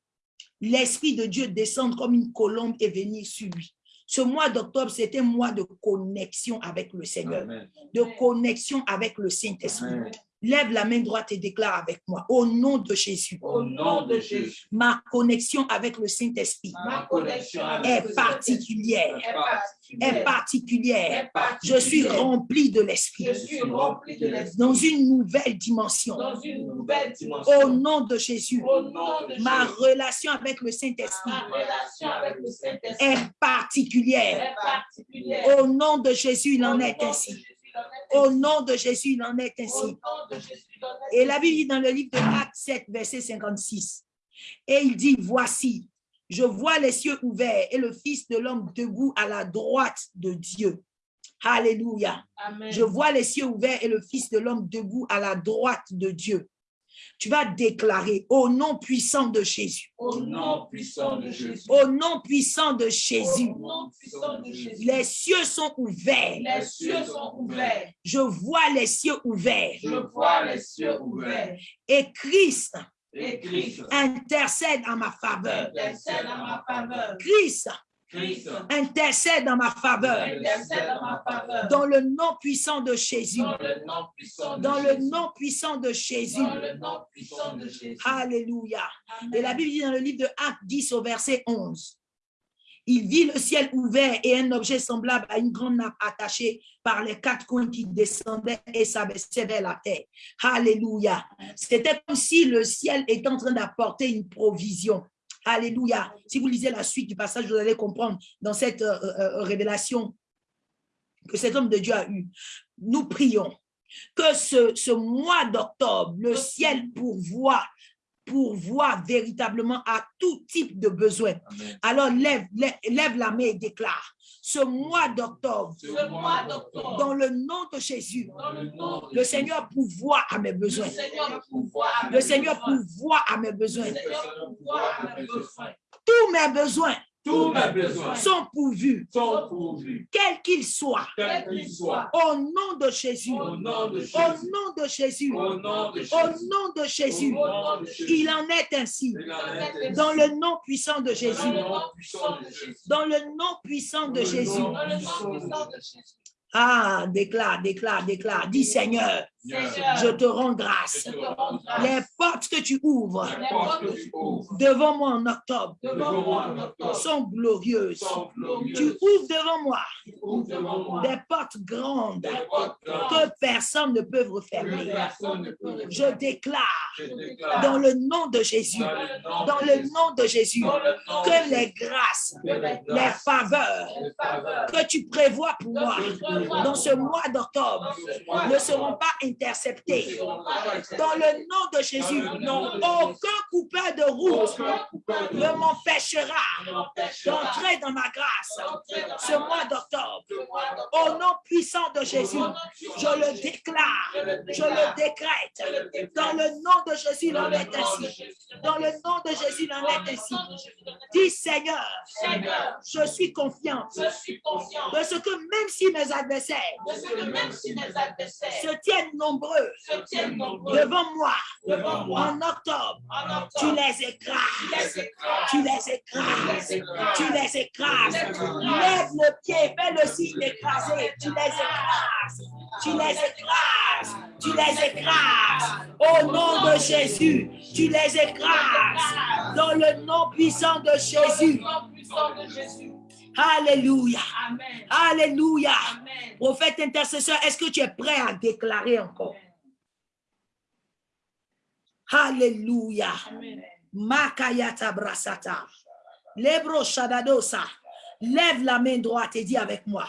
l'Esprit de Dieu descendre comme une colombe et venir sur lui. Ce mois d'octobre, c'était un mois de connexion avec le Seigneur, Amen. de connexion avec le Saint-Esprit. Lève la main droite et déclare avec moi, au nom de Jésus, Au nom de Jésus, ma connexion avec le Saint-Esprit est particulière, est particulière. Je suis rempli de l'Esprit Je suis rempli de l'Esprit dans une nouvelle dimension. dans une nouvelle dimension. Au nom de Jésus, Au nom de ma Jésus, relation avec le Saint-Esprit est particulière. est particulière. Au nom de Jésus, il en est ainsi. Au nom de Jésus, il en est ainsi. Et la Bible dit dans le livre de Actes 7, verset 56, et il dit, voici, je vois les cieux ouverts et le Fils de l'homme debout à la droite de Dieu. Alléluia. Amen. Je vois les cieux ouverts et le Fils de l'homme debout à la droite de Dieu. Tu vas déclarer au nom puissant de Jésus, Au nom puissant de Jésus. au nom puissant de Jésus, les cieux sont ouverts. Les cieux sont ouverts. Je vois les cieux ouverts Je vois les cieux ouverts. et Christ Et Christ intercède en ma faveur. intercède en ma faveur. Christ Christ intercède en ma faveur. Dans le nom puissant de Jésus. Dans le nom puissant de le Jésus. nom puissant de. Alléluia. Et la Bible dit dans le livre de Actes 10 au verset 11. Il vit le ciel ouvert et un objet semblable à une grande nappe attachée par les quatre coins qui descendaient et s'abaissait vers la terre. Alléluia. C'était comme si le ciel était en train d'apporter une provision. Alléluia. Si vous lisez la suite du passage, vous allez comprendre dans cette euh, euh, révélation que cet homme de Dieu a eue. Nous prions que ce, mois d'octobre, le ciel pourvoit pourvoit véritablement à tout type de besoin. Amen. Alors lève, lève, lève la main et déclare, ce mois d'octobre, dans le nom de Jésus, dans le nom de le Jésus, Seigneur le pourvoit à mes besoins. Le Seigneur pourvoit à mes besoins. Tous mes besoins Tous mes besoins sont pourvus, sont pourvus, quels qu'ils soient, quels qu'ils soient, au nom de Jésus. au nom de Au Jésus. nom de Jésus. Au nom de Jésus. nom de Jésus. Au nom de Jésus. Il en est ainsi. Il en est ainsi. Dans le nom puissant de Jésus. Dans le nom puissant de Jésus. Ah, déclare, déclare, déclare. Dis Seigneur, je te rends grâce. Les portes que tu ouvres devant moi en octobre sont glorieuses. Tu ouvres devant moi des portes grandes que personne ne peut refermer. Je déclare dans le nom de Jésus, dans le nom de Jésus, que les grâces, les faveurs que tu prévois pour moi dans ce mois d'octobre ne seront pas Dans le nom de Jésus, aucun coupeur de route ne m'empêchera d'entrer dans ma grâce ce mois d'octobre. Au nom puissant de Jésus, je le déclare, Je le décrète. Dans le nom de Jésus, il Dans en le est ainsi. Dans le nom de Jésus, il en est ainsi. Dis Seigneur, je suis confiant de ce que même si mes adversaires se tiennent nombreux devant moi devant moi en octobre, en tu octobre, les écrases. Tu les écrases. Tu les écrases. Lève le pied, fais le signe d'écraser. Tu les écrases. Tu les écrases. Tu les écrases. Au nom de Jésus, tu les écrases. Dans le nom puissant de Jésus. Alléluia. Amen. Alléluia. Amen. Prophète intercesseur, est-ce que tu es prêt à déclarer encore? Alléluia. Makayata brasata. Lebro shadadosa. Lève la main droite et dis avec moi.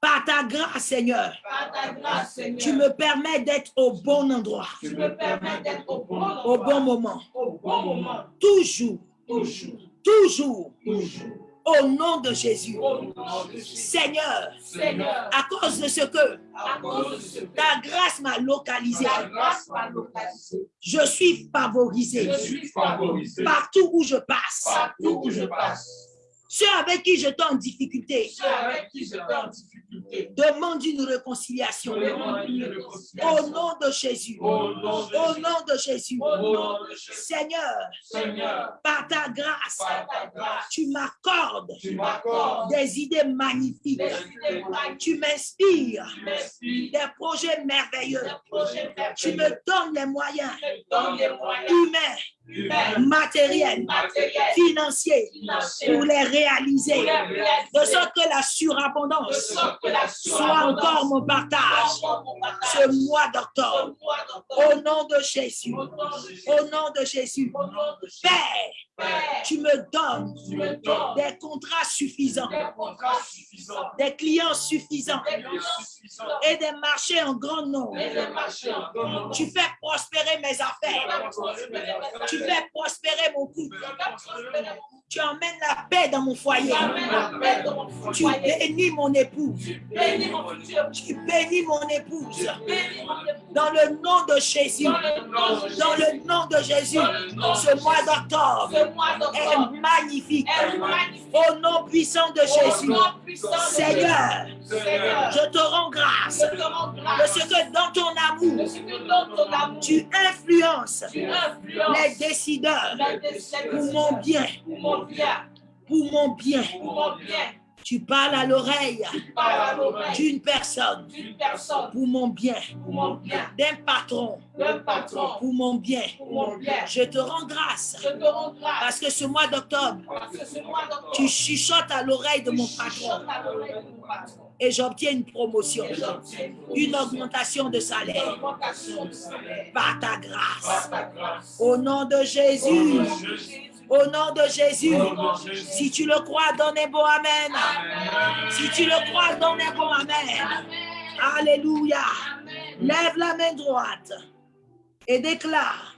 Par ta grâce, Seigneur, Par ta grâce, Seigneur, tu me permets d'être au bon endroit, tu me permets d'être au bon au endroit, bon moment, au bon moment, toujours, toujours, toujours, toujours. Au nom de Jésus. Seigneur, Seigneur, à cause de ce que ta grâce m'a localisé, je suis favorisé. Partout où je passe. Ceux avec qui je en difficulté Ceux avec qui j'étais en difficulté. Demande une réconciliation. Demande une Au nom de Jésus. Au nom de Au Jésus. nom de Jésus. Au nom de Jésus. Seigneur, Seigneur, par ta grâce, par ta grâce, tu m'accordes tu m'accordes des idées magnifiques. des idées magnifiques. Tu m'inspires des projets merveilleux. des projets Tu me donnes les moyens Tu donnes les moyens humains, financiers financiers pour les réaliser. De sorte que la surabondance soit encore mon partage. ce mois d'octobre. Au nom de Jésus. Au nom de Jésus. Père, tu me donnes tu me donnes des contrats suffisants, des contrats suffisants, des clients suffisants des clients suffisants et des marchés en grand nombre. en. Tu fais prospérer mes affaires. Tu fais prospérer mon couple. Tu emmènes la paix dans mon foyer. Tu bénis mon épouse. Tu bénis mon futur. Tu bénis mon épouse. Dans le nom de Jésus. Dans le nom de Jésus. Ce mois d'octobre est magnifique. est magnifique. Au nom puissant de Jésus. Seigneur, je te rends grâce. De ce que dans ton amour, tu influences les décideurs pour mon bien, pour mon bien, Tu parles à l'oreille d'une personne pour mon bien, d'un patron pour mon bien. pour mon bien. Je te rends grâce Je te rends grâce parce que ce mois d'octobre, tu chuchotes à l'oreille de mon patron à l'oreille de mon patron. et j'obtiens une promotion, une augmentation de salaire augmentation de salaire. par ta Par grâce. ta grâce. Au nom de Au nom Jésus, de Jésus. au nom de Jésus, Au nom de Jésus. si tu le crois, donne un bon Amen. Amen. Si tu le crois, donne un bon Amen. Amen. Alléluia. Lève la main droite et déclare,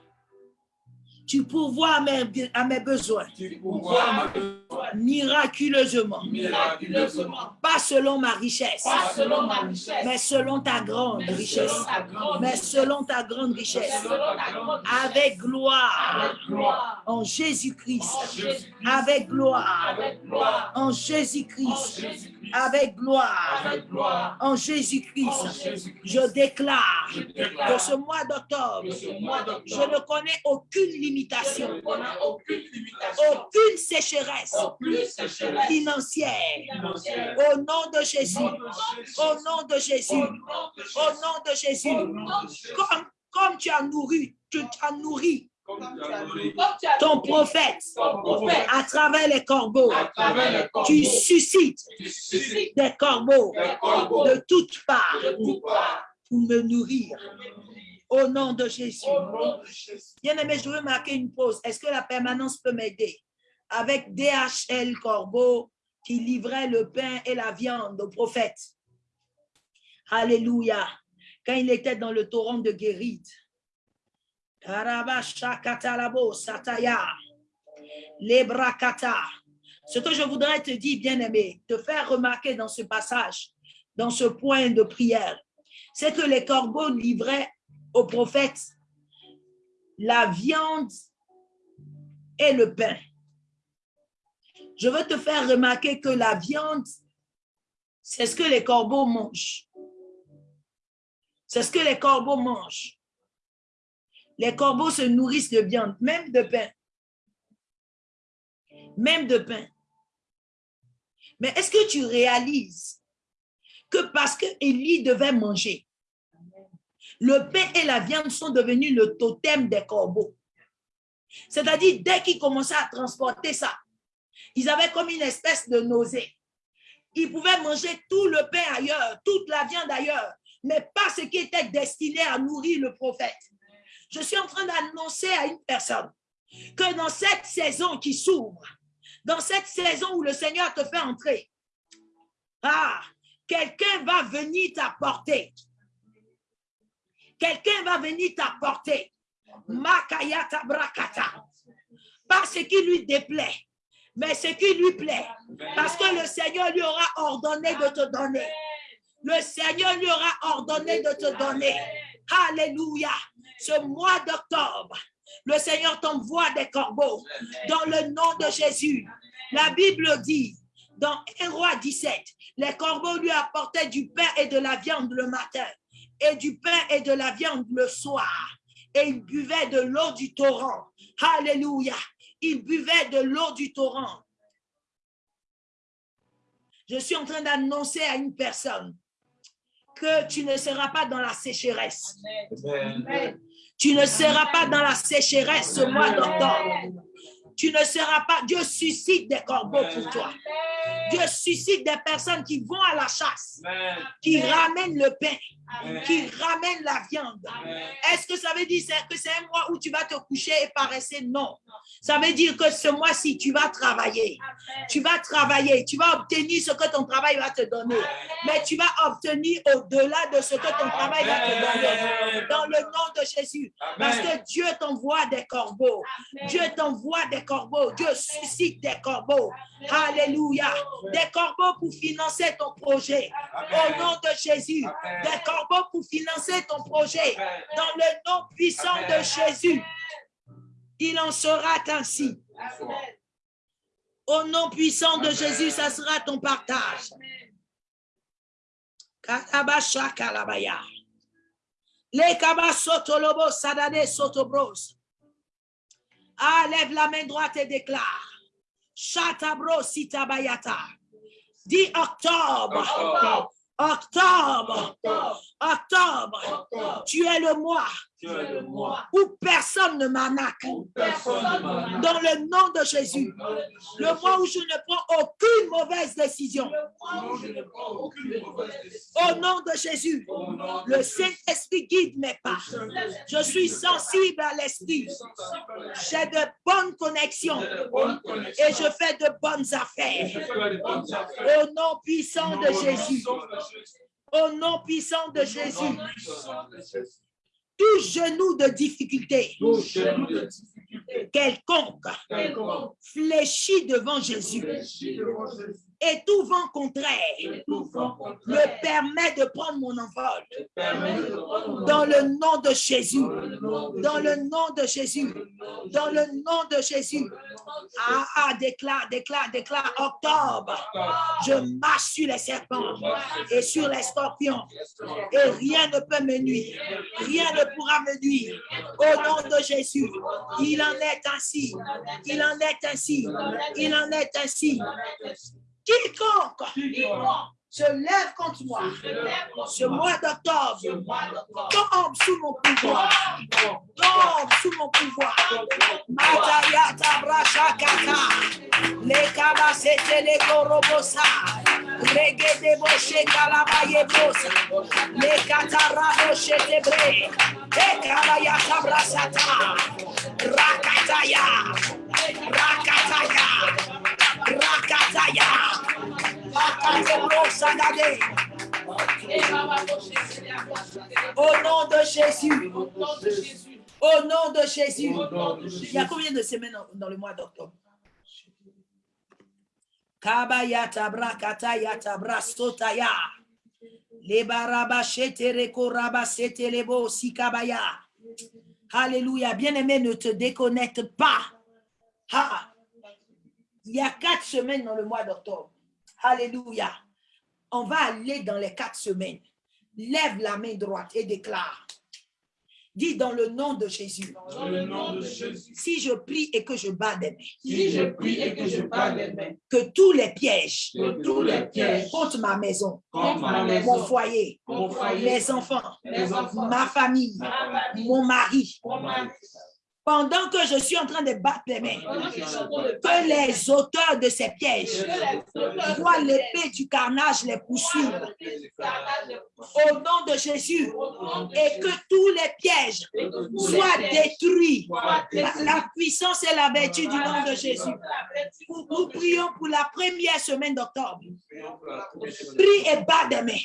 tu pourvois à mes, à mes besoins. Tu pourvois mes besoins. Miraculeusement, miraculeusement, pas selon ma richesse, pas selon ma richesse, mais selon ta grande mais richesse, selon ta grande mais selon ta grande richesse, selon ta grande avec gloire. Avec gloire, en Jésus-Christ, avec gloire. Avec gloire, en Jésus-Christ, avec gloire. Avec gloire, en Jésus-Christ. Je déclare Je que ce mois d'octobre, je ne connais aucune je limitation, aucune limitation, aucune sécheresse aucune sécheresse. financière. financière. Au nom de Jésus, au nom de Jésus, Au nom de Jésus. nom de Jésus, Au nom de Jésus. comme, comme tu as nourri, tu as nourri. Ton prophète ton prophète. à travers les corbeaux, à travers les corbeaux, tu suscites tu suscites des corbeaux des corbeaux. de toutes parts de toutes parts. pour me nourrir. Au nom de Jésus. Au nom de Jésus. Bien aimé, je veux marquer une pause. Est-ce que la permanence peut m'aider? Avec DHL Corbeau qui livrait le pain et la viande au prophète. Alléluia. Quand il était dans le torrent de. Lebrakata. Ce que je voudrais te dire, bien-aimé, te faire remarquer dans ce passage, dans ce point de prière, c'est que les corbeaux livraient au prophète la viande et le pain. Je veux te faire remarquer que la viande, c'est ce que les corbeaux mangent. C'est ce que les corbeaux mangent. Les corbeaux se nourrissent de viande, même de pain. Même de pain. Mais est-ce que tu réalises que parce que Élie devait manger, le pain et la viande sont devenus le totem des corbeaux. C'est-à-dire, dès qu'ils commençaient à transporter ça, ils avaient comme une espèce de nausée. Ils pouvaient manger tout le pain ailleurs, toute la viande ailleurs, mais pas ce qui était destiné à nourrir le prophète. Je suis en train d'annoncer à une personne que dans cette saison qui s'ouvre, dans cette saison où le Seigneur te fait entrer, ah, quelqu'un va venir t'apporter quelqu'un va venir t'apporter. Makayata brakata. Pas ce qui lui déplaît, mais ce qui lui plaît. Parce que le Seigneur lui aura ordonné de te donner. Le Seigneur lui aura ordonné de te donner. Alléluia. Ce mois d'octobre, le Seigneur t'envoie des corbeaux dans le nom de Jésus. La Bible dit Dans 1 roi 17, les corbeaux lui apportaient du pain et de la viande le matin et du pain et de la viande le soir. Et il buvait de l'eau du torrent. Alléluia. Il buvait de l'eau du torrent. Je suis en train d'annoncer à une personne que tu ne seras pas dans la sécheresse. Amen. Tu ne seras pas dans la sécheresse ce mois d'octobre. Tu ne seras pas. Dieu suscite des corbeaux pour toi. Dieu suscite des personnes qui vont à la chasse, Amen. qui ramènent le pain, Amen. qui ramènent la viande. Est-ce que ça veut dire que c'est un mois où tu vas te coucher et paresser? Non. Ça veut dire que ce mois-ci, tu vas travailler. Tu vas travailler. Tu vas obtenir ce que ton travail va te donner. Mais tu vas obtenir au-delà de ce que ton travail va te donner. Dans le nom de Jésus. Parce que Dieu t'envoie des corbeaux. Dieu t'envoie des corbeaux. Dieu suscite des corbeaux. Alléluia. Des corbeaux pour financer ton projet. Au nom de Jésus. Des corbeaux pour financer ton projet. Dans le nom puissant de Jésus. Il en sera ainsi. Au nom puissant de Jésus, ça sera ton partage. Katabasha kalabaya. Le kabasotolobo sadade sotobros. Ah, lève la main droite et déclare. Chatabro sitabayata. Dis octobre. Octobre. Octobre. Octobre. Tu es le mois le où personne ne m'arnaque. Dans le nom de Jésus. Le mois où je ne prends aucune mauvaise décision. Aucune mauvaise. Au nom de Jésus. Nom Le Saint-Esprit guide mes pas. Je suis sensible à l'Esprit. J'ai de bonnes connexions et je fais de bonnes affaires. Au nom puissant de Jésus. Au nom puissant de Jésus. Tout genou de difficulté. Quelconque. Fléchit devant Jésus. Et tout vent contraire me permet de prendre mon envol. Dans le nom de Jésus. Dans le nom de Jésus. nom de Jésus. Dans le nom de Jésus. Ah, ah, déclare, déclare, déclare. Octobre. Je marche sur les serpents et sur les scorpions. Et rien ne peut me nuire. Rien ne pourra me nuire. Au nom de Jésus. Il en est ainsi. Il en est ainsi. Il en est ainsi. Quiconque se lève contre moi ce mois d'octobre tombe sous mon pouvoir. Tombe sous mon pouvoir. Matayata brachakata. Les kabasete les gorobosa. Regede boshe kalabaye bosa. Les katara boshe tebre. Et kalayata brasata. Rakataya. Rakataya. Dade. Au nom de Jésus. Au nom de Jésus. Il y a combien de semaines dans- le mois d'octobre? Kabayata brakatayata brastotaya. Lebaraba shetereko raba setelebo sikabaya. Alléluia. Bien-aimé, ne te déconnecte pas. Ah. Il y a quatre semaines dans le mois d'octobre. Alléluia. On va aller dans les quatre semaines. Lève la main droite et déclare. Dis dans le nom de Jésus. Dans le nom de Jésus. Si je prie et que je bats des mains, Si je prie et que je parle des mains, que tous les pièges que tous les pièges contre ma maison, contre ma mon foyer, mon foyer, les enfants, ma famille, ma famille, mon mari, mon mari, pendant que je suis en train de battre les mains, que les auteurs de ces pièges voient l'épée du carnage les poursuivre. au nom de Jésus. Et que tous les pièges soient détruits. La, la puissance et la vertu du nom de Jésus. Nous, nous prions pour la première semaine d'octobre. Prie et bats des mains.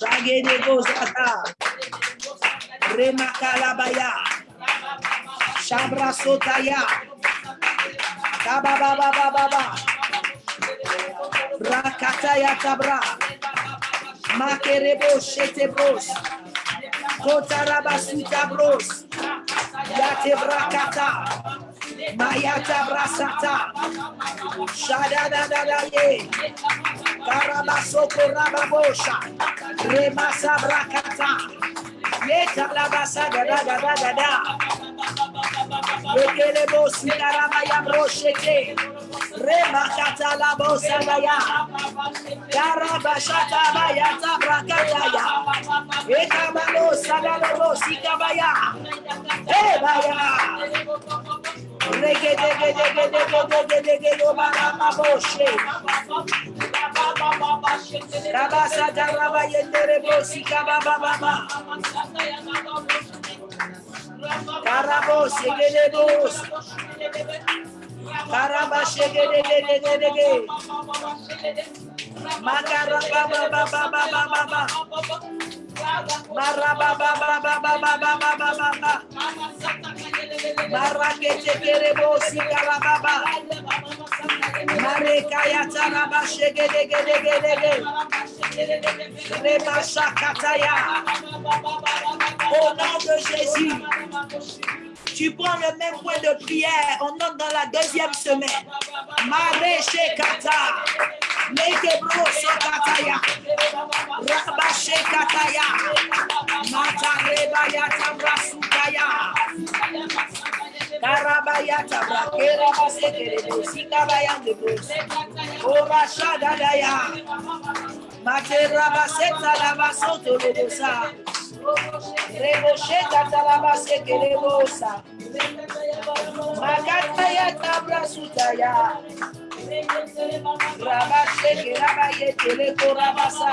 Shagedebo Zata, Remakalabaya, Shabra Sotaya, Kabababababa, Rakataya Kabra, Makerebo Shetebros, Kotarabasuta Bros, Yatebrakata, Mayata brasata. Shadadadadaye. Karabasoko Rababosha, Remasa Brakata, Yeta Labasa Gada Gada Gada, Rekelebos Nikarabaya Broshete, Remakata Labosa Gaya, Karabashata Bayata Brakataya, Ekababosa Galobosi Kabaya, ya, Rege dege dege dege dege dege dege dege dege dege dege Karaba shegedegedegedege. Makaraba baba baba baba baba. Maraba baba baba baba baba baba. Marakete kerebosi karababa. Marekaya taraba shegedegedegedege. Remashakataya. Au nom de Jésus. Tu prends le même point de prière. On entre dans la deuxième semaine. Maréché kata. Mekebro sokataya. Rabashe kataya. Matareba yatabra sukaya. bayata brakera basekere bosika bayande bos. Ora shada daya. Basoto le bosa. Rebosheta talabasekere bosa. Magata yata brasuta ya. Rabasekere bayete le korabasa.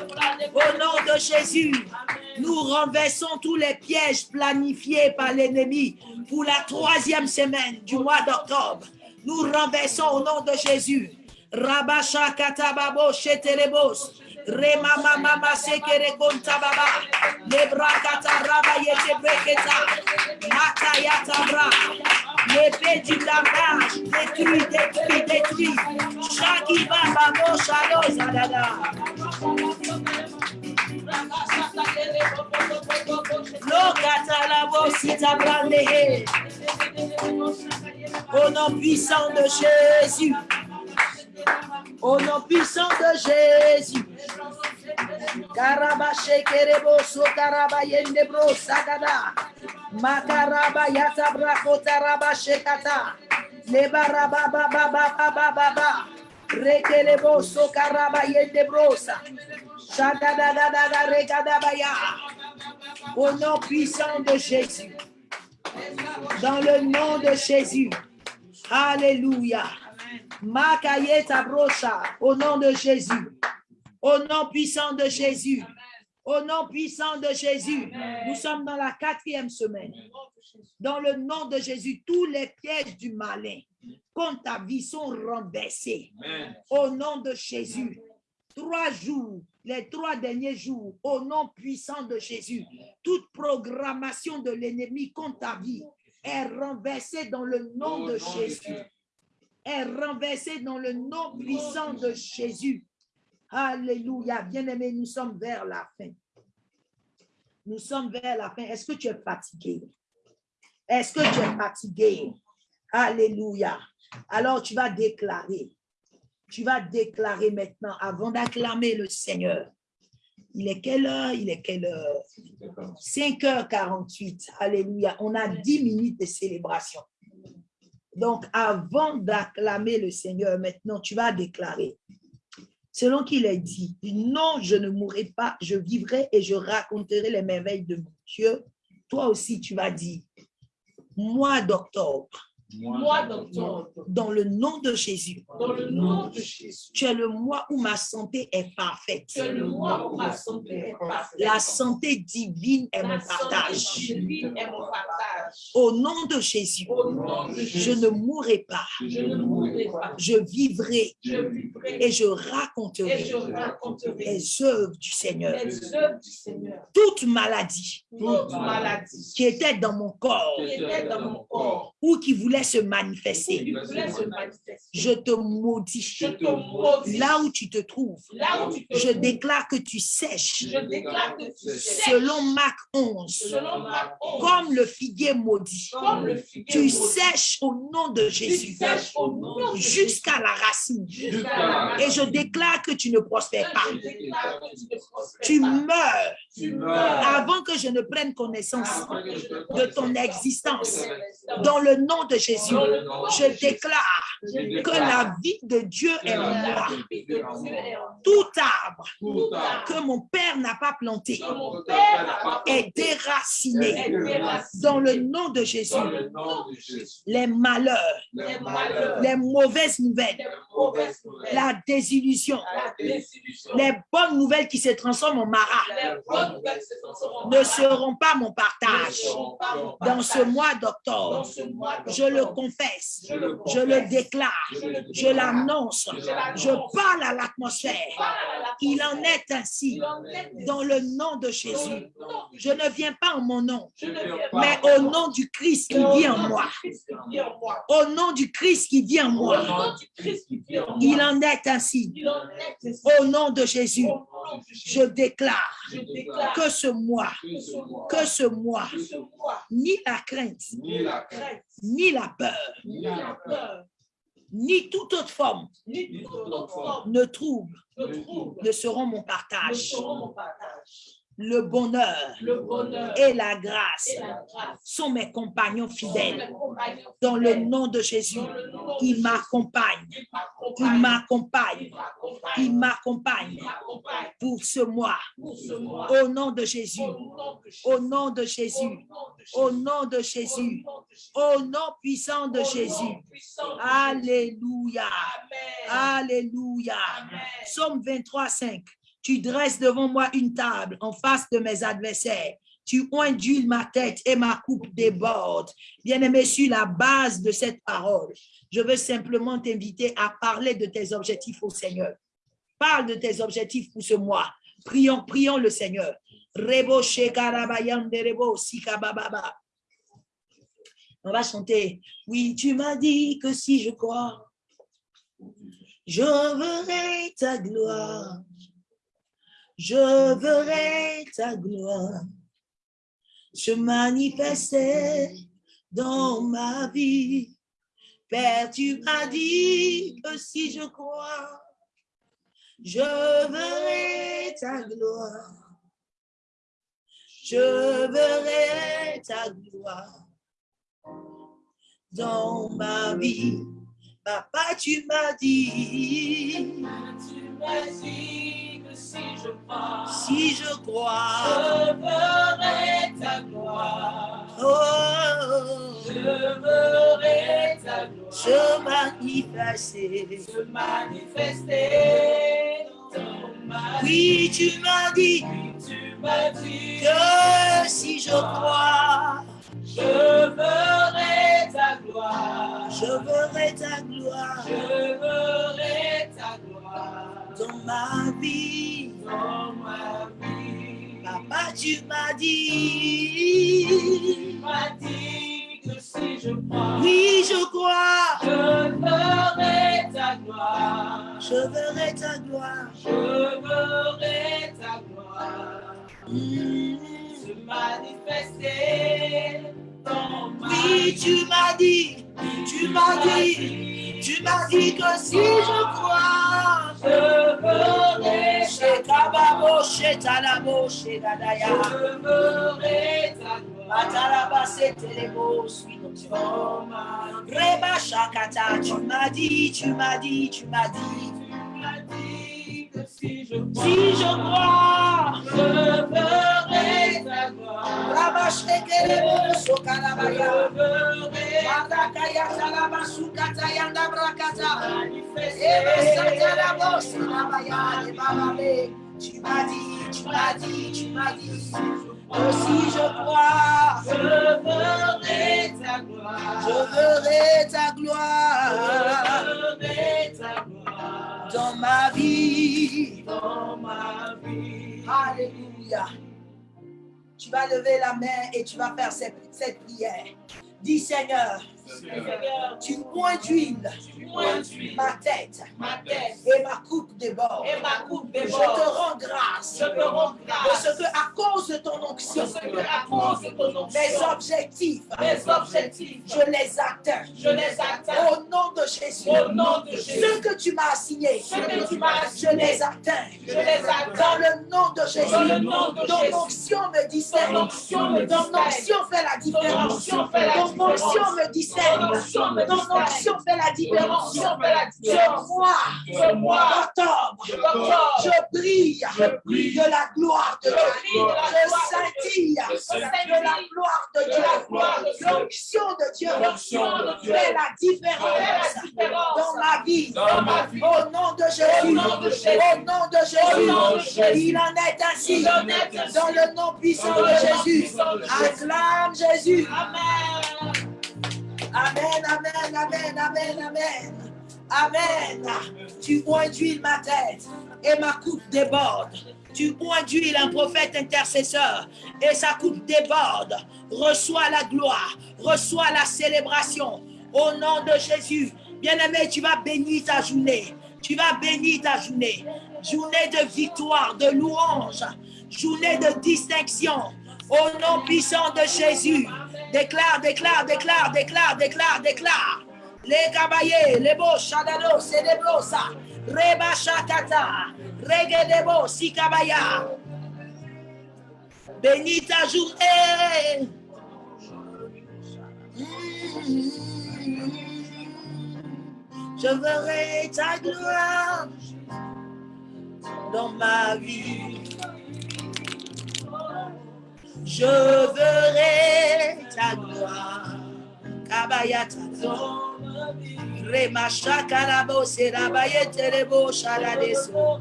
Au nom de Jésus. Nous renversons tous les pièges planifiés par l'ennemi pour la troisième semaine du mois d'octobre. Nous renversons au nom de Jésus. Rabasha katababo sheterebos. Rema mama sekere kontababa. Lebra kataraba yete breketa. Matayata bra. L'épée du langage détruit, détruit, détruit. Shaki baba mo shalo zadada. Au nom puissant de Jésus. Au nom puissant de Jésus. Karaba shekerebo so karaba yende sagada. Makaraba yata brako taraba shekata. Leba raba ba ba ba ba ba ba ba. Rekelebo so karaba yende brosa. Au nom puissant de Jésus. Dans le nom de Jésus. Alléluia. Makayeta brocha. Au nom de Jésus. Au nom puissant de Jésus. Au nom puissant de Jésus. Nous sommes dans la quatrième semaine. Dans le nom de Jésus, tous les pièges du malin contre ta vie sont renversés. Au nom de Jésus. Trois jours, les trois derniers jours, au nom puissant de Jésus, toute programmation de l'ennemi contre ta vie est renversée dans le nom de Jésus. Est renversée dans le nom puissant de Jésus. Alléluia. Bien-aimés, nous sommes vers la fin. Nous sommes vers la fin. Est-ce que tu es fatigué? Est-ce que tu es fatigué? Alléluia. Alors tu vas déclarer. Tu vas déclarer maintenant avant d'acclamer le Seigneur. Il est quelle heure? Il est quelle heure? 5h48. Alléluia. On a 10 minutes de célébration. Donc, avant d'acclamer le Seigneur, maintenant, tu vas déclarer. Selon qu'il est dit, non, je ne mourrai pas, je vivrai et je raconterai les merveilles de mon Dieu. Toi aussi, tu vas dire, mois d'octobre, mois d'octobre, dans le nom de Jésus. dans le nom de Jésus, Tu es le mois où ma santé est parfaite. c'est le mois où ma santé est parfaite. La santé divine est mon partage. divine est mon partage. Au nom de Jésus, Au nom de je ne mourrai pas. je ne mourrai pas. Je vivrai Je vivrai et je et raconterai je raconterai les œuvres du Seigneur. les œuvres du Seigneur. Toute maladie Toute maladie qui était dans mon corps qui était dans mon corps, ou qui voulait se manifester, voulait se manifester, je te maudis. Là où tu te trouves, je déclare que tu sèches. Selon Marc 11, selon ma honte, comme le figuier maudit. Tu sèches au nom de Jésus. jusqu'à la racine. Et je déclare que tu ne prospères pas. Tu meurs. Avant que je ne prenne connaissance de ton existence. Dans le nom de Jésus, je déclare que la vie de Dieu est en moi. Tout arbre que mon Père n'a pas planté est déraciné. Dans le nom de Jésus, les malheurs, Les mauvaises nouvelles, la désillusion, les bonnes nouvelles qui se transforment en maras ne seront pas mon partage. dans ce mois d'octobre. Je le confesse, je le confesse, déclare, je le déclare, l'annonce, je l'annonce, je parle à l'atmosphère. Il en est ainsi dans le nom de Jésus. Je ne viens pas en mon nom, mais au nom du Christ qui vit en moi. Au nom du Christ qui vit en moi. Il en est ainsi. Au nom de Jésus, Je déclare que ce mois, que ce mois, ni la crainte, ni la peur, ni toute autre forme ni toute autre forme ne trouble de trouble ne seront mon ne partage. seront mon partage. Le bonheur Le bonheur et la grâce et la grâce sont mes compagnons fidèles. Dans le nom de Jésus, il m'accompagne, il m'accompagne, il m'accompagne, pour ce mois. Au nom de Jésus, Au nom de Jésus. au nom de Jésus, au nom de Jésus, au nom puissant de Jésus. Alléluia. Alléluia. Psaume 23, 5. Tu dresses devant moi une table en face de mes adversaires. Tu induis ma tête et ma coupe déborde. Bien-aimé, sur la base de cette parole, je veux simplement t'inviter à parler de tes objectifs au Seigneur. Parle de tes objectifs pour ce mois. Prions, prions le Seigneur. On va chanter. Oui, tu m'as dit que si je crois, je verrai ta gloire. Je verrai ta gloire se manifester dans ma vie. Père, tu m'as dit que si je crois, je verrai ta gloire. Je verrai ta gloire dans ma vie. Papa, tu m'as dit, Tu m'as dit si je crois, si je crois, je verrai ta gloire. oh, Je verrai ta gloire se manifester. se manifester dans ma vie. Oui, tu m'as dit Tu m'as dit que si je crois, je verrai ta gloire. je verrai ta gloire Je verrai ta gloire dans ma vie. dans ma vie. Papa, tu m'as dit, Tu m'as dit que si je crois, oui, je crois, je verrai ta gloire. je verrai ta gloire. Je verrai ta gloire Mm. se manifester Oui, tu m'as dit, tu m'as dit, tu m'as dit que si je crois, Je verrai ta Shekababo, Shetalabo, Shedadaya, Je verrai ta gloire Matalaba, Setelebo, suis notre Dieu. dans ma vie. Reba Shakata, tu m'as dit, tu m'as dit, tu m'as dit, Tu m'as dit que si je crois, si je crois, je verrai Tu m'as dit, tu m'as dit, tu m'as dit. Aussi je crois, Je verrai ta gloire. je verrai ta Je gloire verrai ta gloire dans ma vie. dans ma vie. Alléluia. Tu vas lever la main et tu vas faire cette, cette prière. Dis Seigneur, tu points d'huile ma tête ma tête et ma coupe déborde. et ma coupe Je te rends grâce Je te rends de grâce ce que, à cause de ton onction, mes objectifs, mes objectifs, je les atteins. je les atteins Au nom de Jésus, au nom de ce que tu m'as assigné, Ce que tu m'as je les atteins. je les Dans le nom de Jésus, Dans le nom de ton onction me discerne. Ton onction me Ton discerne. onction fait la différence. Ton onction me discerne. Ton onction me Ton onction fait la différence. mois d'octobre, d'octobre, je brille Je de la gloire de Je Dieu. brille de la Je gloire de scintille Je de scintille la gloire de de la gloire de Dieu. L'onction de Dieu fait la différence dans ma vie. Au nom de Jésus. Au nom de Jésus. Il en est ainsi. Dans le nom puissant de Jésus. Acclame Jésus. Amen. Amen, amen, amen, amen, amen. Amen. Tu oins d'huile ma tête et ma coupe déborde. Tu oins d'huile un prophète intercesseur et sa coupe déborde. Reçois la gloire, reçois la célébration au nom de Jésus. Bien-aimé, tu vas bénir ta journée. Tu vas bénir ta journée. Journée de victoire, de louange, journée de distinction. Au nom puissant de Jésus. Déclare, déclare, déclare, déclare, déclare, déclare. Les cabayés, les beaux chadado, c'est des beaux ça. Reba shakata, regedebo, sikabaya. Bénis ta journée. Je verrai ta gloire dans ma vie. Je verrai ta gloire. Kabayata. Remasha karabo serabaye terebo shaladeso.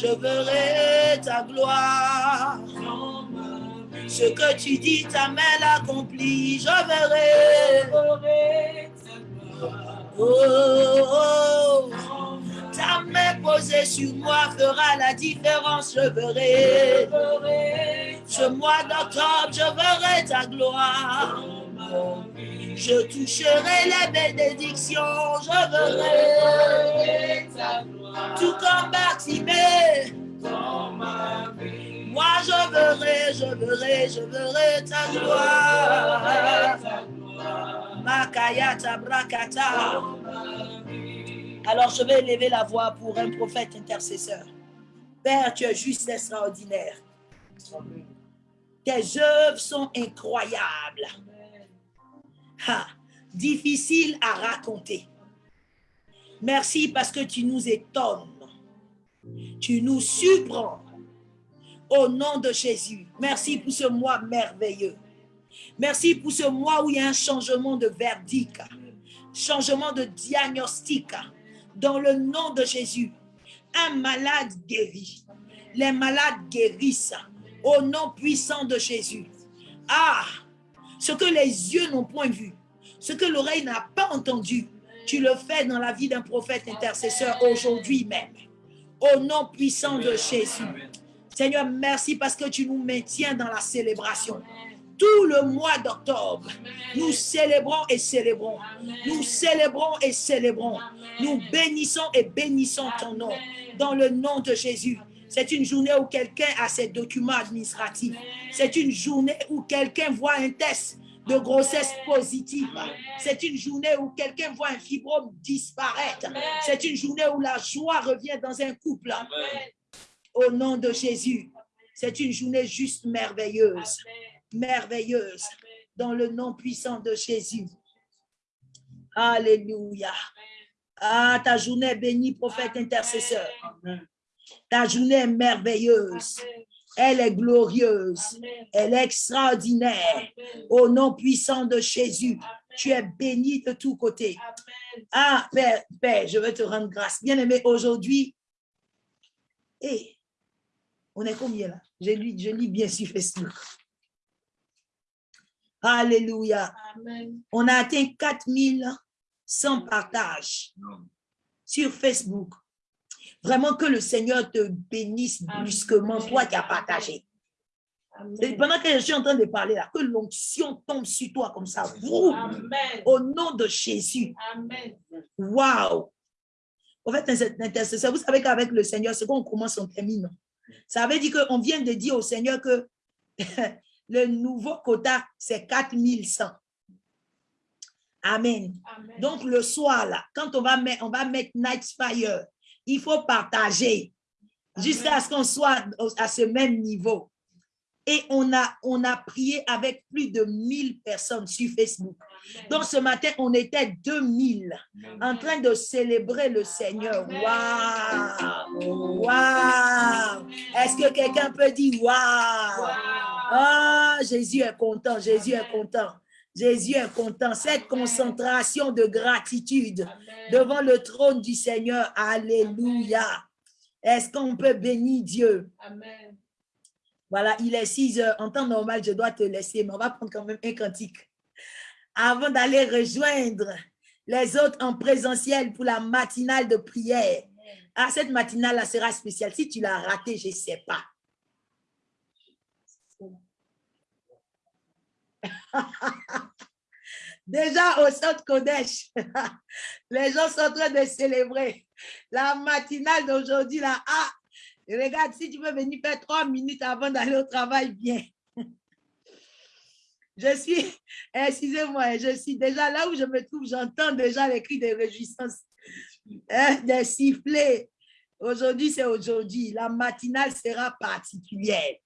Je verrai ta gloire. Ce que tu dis, ta main l'accomplit. Je verrai. Oh, oh, ta main posée sur moi fera la différence. Je verrai. Ce mois d'octobre, je verrai ta gloire. Je toucherai les bénédictions. Je verrai. Tout comme Bartimée. Moi, je verrai, je verrai, je verrai ta gloire. Makayata brakata. Alors, je vais élever la voix pour un prophète intercesseur. Père, tu es juste extraordinaire. Tes œuvres sont incroyables. Ha, difficile à raconter. Merci parce que tu nous étonnes. Tu nous surprends. Au nom de Jésus. Merci pour ce mois merveilleux. Merci pour ce mois où il y a un changement de verdict, changement de diagnostic. Dans le nom de Jésus, un malade guérit. Les malades guérissent au nom puissant de Jésus. Ah, ce que les yeux n'ont point vu, ce que l'oreille n'a pas entendu, tu le fais dans la vie d'un prophète intercesseur aujourd'hui même. Au nom puissant de Jésus. Seigneur, merci parce que tu nous maintiens dans la célébration. Tout le mois d'octobre, nous célébrons et célébrons. Nous célébrons et célébrons. Nous bénissons et bénissons ton nom. Dans le nom de Jésus. C'est une journée où quelqu'un a ses documents administratifs. C'est une journée où quelqu'un voit un test de grossesse positive. C'est une journée où quelqu'un voit un fibrome disparaître. C'est une journée où la joie revient dans un couple. Au nom de Jésus. C'est une journée juste merveilleuse. Merveilleuse. Dans le nom puissant de Jésus. Alléluia. Ah, ta journée est bénie, prophète intercesseur. Ta journée est merveilleuse. Elle est glorieuse. Elle est extraordinaire. Au nom puissant de Jésus, tu es béni de tous côtés. Ah, Père, Père, je veux te rendre grâce. Bien-aimé, aujourd'hui, et on est combien là? Je lis, je lis bien sur Facebook. Alléluia. Amen. On a atteint 4100 partages sur Facebook. Vraiment que le Seigneur te bénisse Amen. brusquement, toi qui as partagé. Et pendant que je suis en train de parler là, que l'onction tombe sur toi comme ça. Amen. Au nom de Jésus. Amen. Wow! En fait, intercesseur, vous savez qu'avec le Seigneur, c'est qu'on commence, on termine. Ça veut dire qu'on vient de dire au Seigneur que le nouveau quota, c'est 4100. Amen. Amen. Donc, le soir, là, quand on va mettre, on va mettre Night Fire, il faut partager jusqu'à ce qu'on soit à ce même niveau. Et on a, on a prié avec plus de 1000 personnes sur Facebook. Amen. Donc, ce matin, on était 2000 en train de célébrer le Seigneur. Waouh! Waouh! Est-ce que quelqu'un peut dire waouh? Wow. Ah, Jésus est content, Jésus est content. Jésus est content. Cette concentration de gratitude devant le trône du Seigneur. Alléluia. Est-ce qu'on peut bénir Dieu? Amen. Voilà, il est 6 heures. En temps normal, je dois te laisser, mais on va prendre quand même un cantique. Avant d'aller rejoindre les autres en présentiel pour la matinale de prière. Ah, cette matinale-là sera spéciale. Si tu l'as ratée, je ne sais pas. Déjà au centre Kodesh, les gens sont en train de célébrer la matinale d'aujourd'hui. Là, ah, regarde, si tu veux venir faire trois minutes avant d'aller au travail, bien. Je suis, excusez-moi, je suis déjà là où je me trouve, j'entends déjà les cris de réjouissance, hein, des sifflets. Aujourd'hui, c'est aujourd'hui. La matinale sera particulière.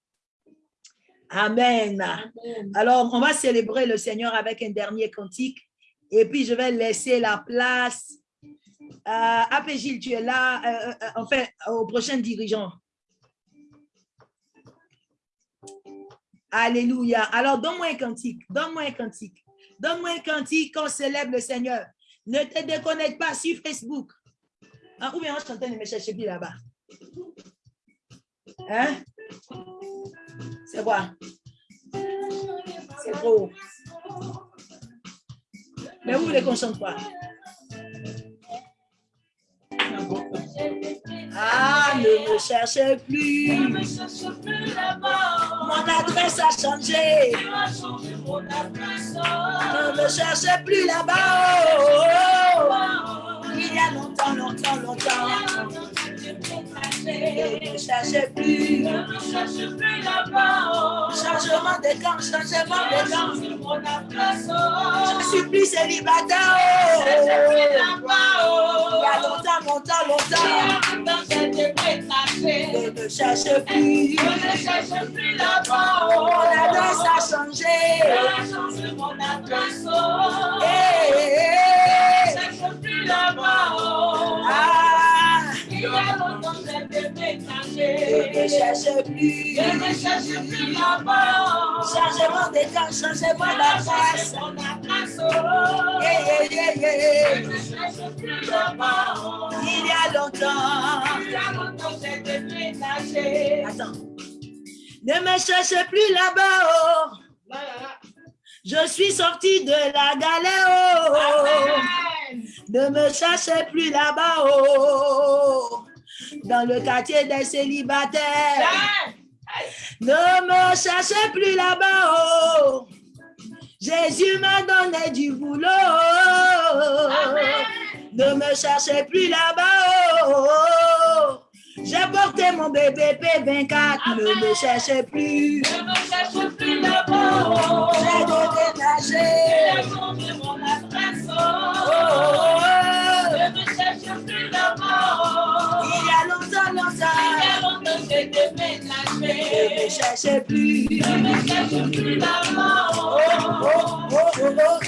Amen. Amen. Alors, on va célébrer le Seigneur avec un dernier cantique. Et puis, je vais laisser la place à AP Gilles, tu es là, euh, euh, enfin, au prochain dirigeant. Alléluia. Alors, donne-moi un cantique. Donne-moi un cantique. Donne-moi un cantique qu'on célèbre le Seigneur. Ne te déconnecte pas sur Facebook. Ah, ou bien on chantait, ne me cherchez plus là-bas. Hein? C'est quoi? C'est trop. Mais vous voulez qu'on chante quoi? Ah, ne me cherchez plus. Mon adresse a changé. Ne me cherchez plus là-bas. Oh, oh, oh. Il y a longtemps, longtemps, longtemps. Ne cherchez plus. Ne me cherche plus là-bas. Changement de camp, changement de camp. Je suis plus célibataire. Ne me cherche plus Oh, là-bas. Il y a longtemps, longtemps, longtemps. Ne me cherchez plus. Ne me cherche plus là-bas. Mon adresse a changé. Mon adresse. Eh, eh, Ne eh. me cherche plus là-bas. Ne cherchez plus. Ne cherche plus là-bas. Changement de camp, changement Tu as d'adresse. changé mon adresse. Yeah, yeah, yeah, Ne cherche plus là-bas. Il y a longtemps. Il y a longtemps j'ai déménagé. Attends. Ne me cherchez plus là-bas. oh. Je suis sortie de la galère. oh. Ne me cherchez plus là-bas. oh. Dans le quartier des célibataires. Ne me cherchez plus là-bas. oh. Jésus m'a donné du boulot. Amen. Ne me cherchez plus là-bas. oh. J'ai porté mon bébé P24. Ne me cherchez plus. Ne me cherche plus là-bas. J'ai as changé mon adresse. Oh, oh, oh. J'ai Ne me déménagé. cherchez plus. Ne me cherche plus là-bas. Oh, oh, oh, oh, oh, oh,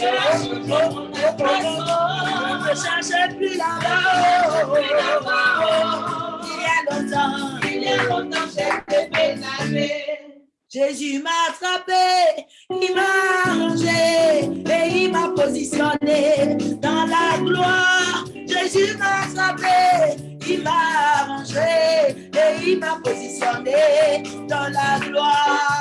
oh, oh, oh, oh. Ne me cherchez plus là-bas. Oh, oh, oh, oh. Il y a longtemps. Il y a longtemps j'ai déménagé. Jésus m'a attrapé, il m'a arrangé et il m'a positionné dans la gloire. Jésus m'a attrapé, il m'a arrangé et il m'a positionné dans la gloire.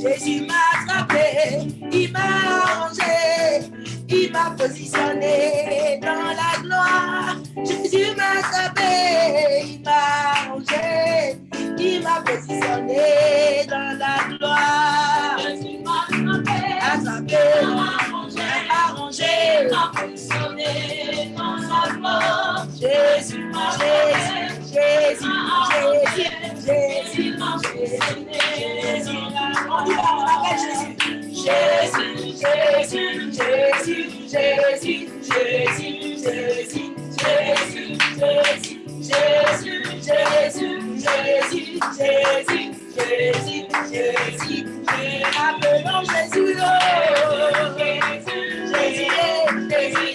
Jésus m'a attrapé, il m'a arrangé, il m'a positionné dans la gloire. M'a arrangé, il m'a positionné dans la gloire. Jésus m'a attrapé, arrangé, arrangé, m'a positionné dans la gloire. Jésus, Jésus, Jésus, Jésus, Jésus, m'a Jésus. On dit appelle Jésus. Jésus, Jésus, Jésus, Jésus, Jésus, Jésus, Jésus, Jésus, Jésus, Jésus, Jésus, Jésus, Jésus, Jésus, Appelons Jésus, oh. Jésus, Jésus, Jésus,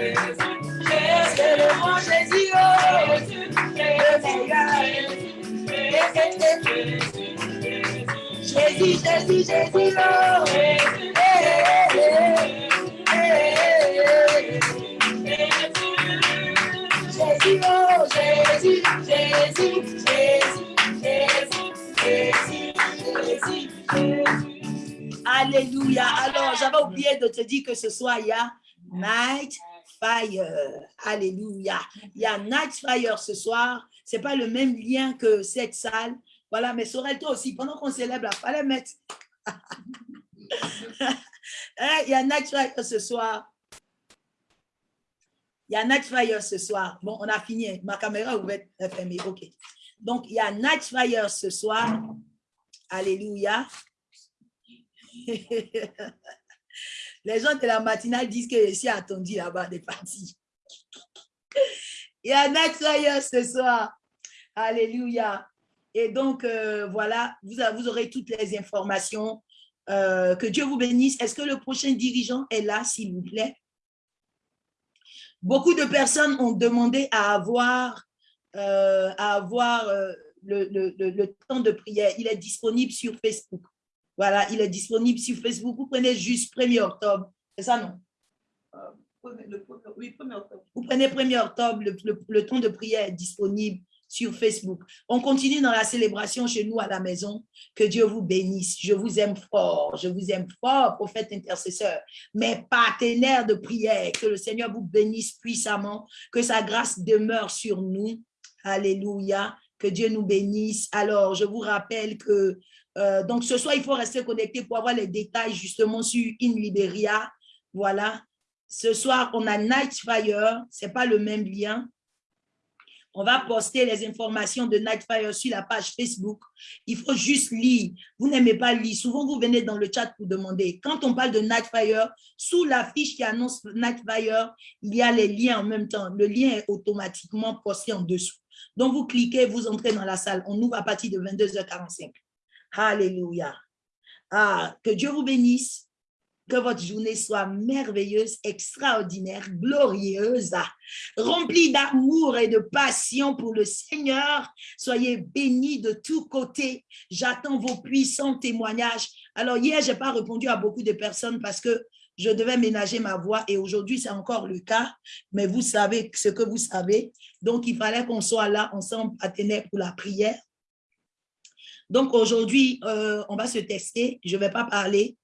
Jésus, c'est le grand Jésus, oh. Jésus, Jésus, Jésus, Jésus, Jésus, Jésus, Jésus, Jésus, Jésus. Alléluia. Alors, j'avais oublié de te dire que ce soir, il y a Night Fire. Alléluia. Il y a Night Fire ce soir. C'est pas le même lien que cette salle. Voilà, mais Sorel, toi aussi, pendant qu'on célèbre, il fallait mettre. Hein, il y a Night Fire ce soir. Il y a Night Fire ce soir. Bon, on a fini. Ma caméra ouverte, fermée. OK. Donc, il y a Night Fire ce soir. Alléluia. Les gens de la matinale disent que je suis attendu là-bas des parties. Il y a Night Fire ce soir. Alléluia. Et donc, euh, voilà, vous aurez toutes les informations. Euh, que Dieu vous bénisse. Est-ce que le prochain dirigeant est là, s'il vous plaît? Beaucoup de personnes ont demandé à avoir, euh, à avoir euh, le, le- le- le temps de prière. Il est disponible sur Facebook. Voilà, il est disponible sur Facebook. Vous prenez juste 1er octobre. C'est ça, non? Oui, premier octobre. Vous prenez 1er octobre, le, le- le temps de prière est disponible sur Facebook. On continue dans la célébration chez nous à la maison. Que Dieu vous bénisse. Je vous aime fort. Je vous aime fort, prophète intercesseur. Mes partenaires de prière, que le Seigneur vous bénisse puissamment. Que sa grâce demeure sur nous. Alléluia. Que Dieu nous bénisse. Alors, je vous rappelle que euh, donc ce soir, il faut rester connecté pour avoir les détails justement sur In Liberia. Voilà. Ce soir, on a Night Fire. Ce n'est pas le même lien. On va poster les informations de Nightfire sur la page Facebook. Il faut juste lire. Vous n'aimez pas lire. Souvent, vous venez dans le chat pour demander. Quand on parle de Nightfire, sous la fiche qui annonce Nightfire, il y a les liens en même temps. Le lien est automatiquement posté en dessous. Donc, vous cliquez, vous entrez dans la salle. On ouvre à partir de 22h45. Alléluia. Ah, que Dieu vous bénisse. Que votre journée soit merveilleuse, extraordinaire, glorieuse, remplie d'amour et de passion pour le Seigneur. Soyez bénis de tous côtés. J'attends vos puissants témoignages. Alors hier, je n'ai pas répondu à beaucoup de personnes parce que je devais ménager ma voix et aujourd'hui, c'est encore le cas. Mais vous savez ce que vous savez. Donc, il fallait qu'on soit là ensemble à tenir pour la prière. Donc aujourd'hui, euh, on va se tester. Je ne vais pas parler.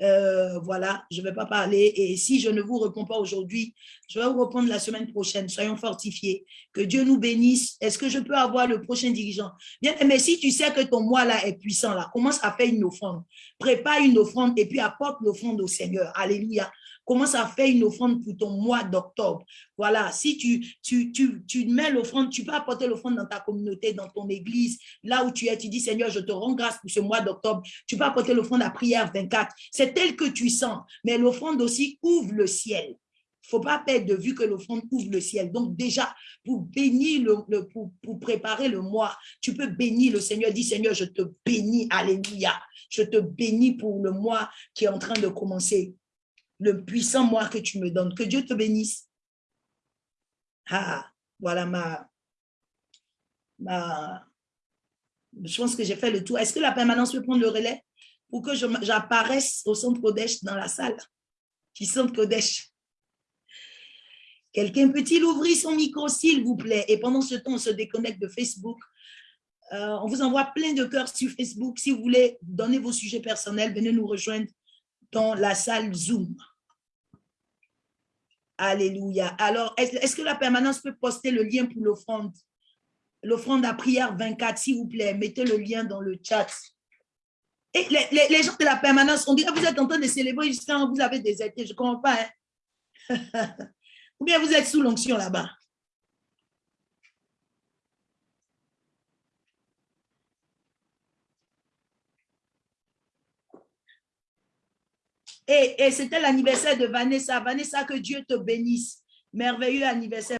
Euh, voilà, je ne vais pas parler. Et si je ne vous réponds pas aujourd'hui, je vais vous répondre la semaine prochaine. Soyons fortifiés. Que Dieu nous bénisse. Est-ce que je peux avoir le prochain dirigeant? Bien, mais si tu sais que ton mois là est puissant, là, commence à faire une offrande. Prépare une offrande et puis apporte l'offrande au Seigneur. Alléluia. Commence à faire une offrande pour ton mois d'octobre. Voilà, si tu, tu, tu, tu mets l'offrande, tu peux apporter l'offrande dans ta communauté, dans ton église, là où tu es, tu dis Seigneur, je te rends grâce pour ce mois d'octobre. Tu peux apporter l'offrande à prière 24. C'est tel que tu sens, mais l'offrande aussi ouvre le ciel faut pas perdre de vue que l'offrande ouvre le ciel. Donc déjà, pour bénir, le, le- pour, pour préparer le mois, tu peux bénir le Seigneur. Dis Seigneur, je te bénis. Alléluia. Je te bénis pour le mois qui est en train de commencer. Le puissant mois que tu me donnes. Que Dieu te bénisse. Ah, voilà ma, ma, je pense que j'ai fait le tour. Est-ce que la permanence peut prendre le relais pour que j'apparaisse au centre Kodesh dans la salle qui centre Kodesh? Quelqu'un peut-il ouvrir son micro, s'il vous plaît? Et pendant ce temps, on se déconnecte de Facebook. Euh, on vous envoie plein de cœurs sur Facebook. Si vous voulez donner vos sujets personnels, venez nous rejoindre dans la salle Zoom. Alléluia. Alors, est-ce que la permanence peut poster le lien pour l'offrande? L'offrande à prière 24, s'il vous plaît. Mettez le lien dans le chat. Les, gens de la permanence, on dirait vous êtes en train de célébrer jusqu'à vous avez déserté. Je ne comprends pas. hein. Ou bien vous êtes sous l'onction là-bas. Et, c'était l'anniversaire de Vanessa. Vanessa, que Dieu te bénisse. Merveilleux anniversaire.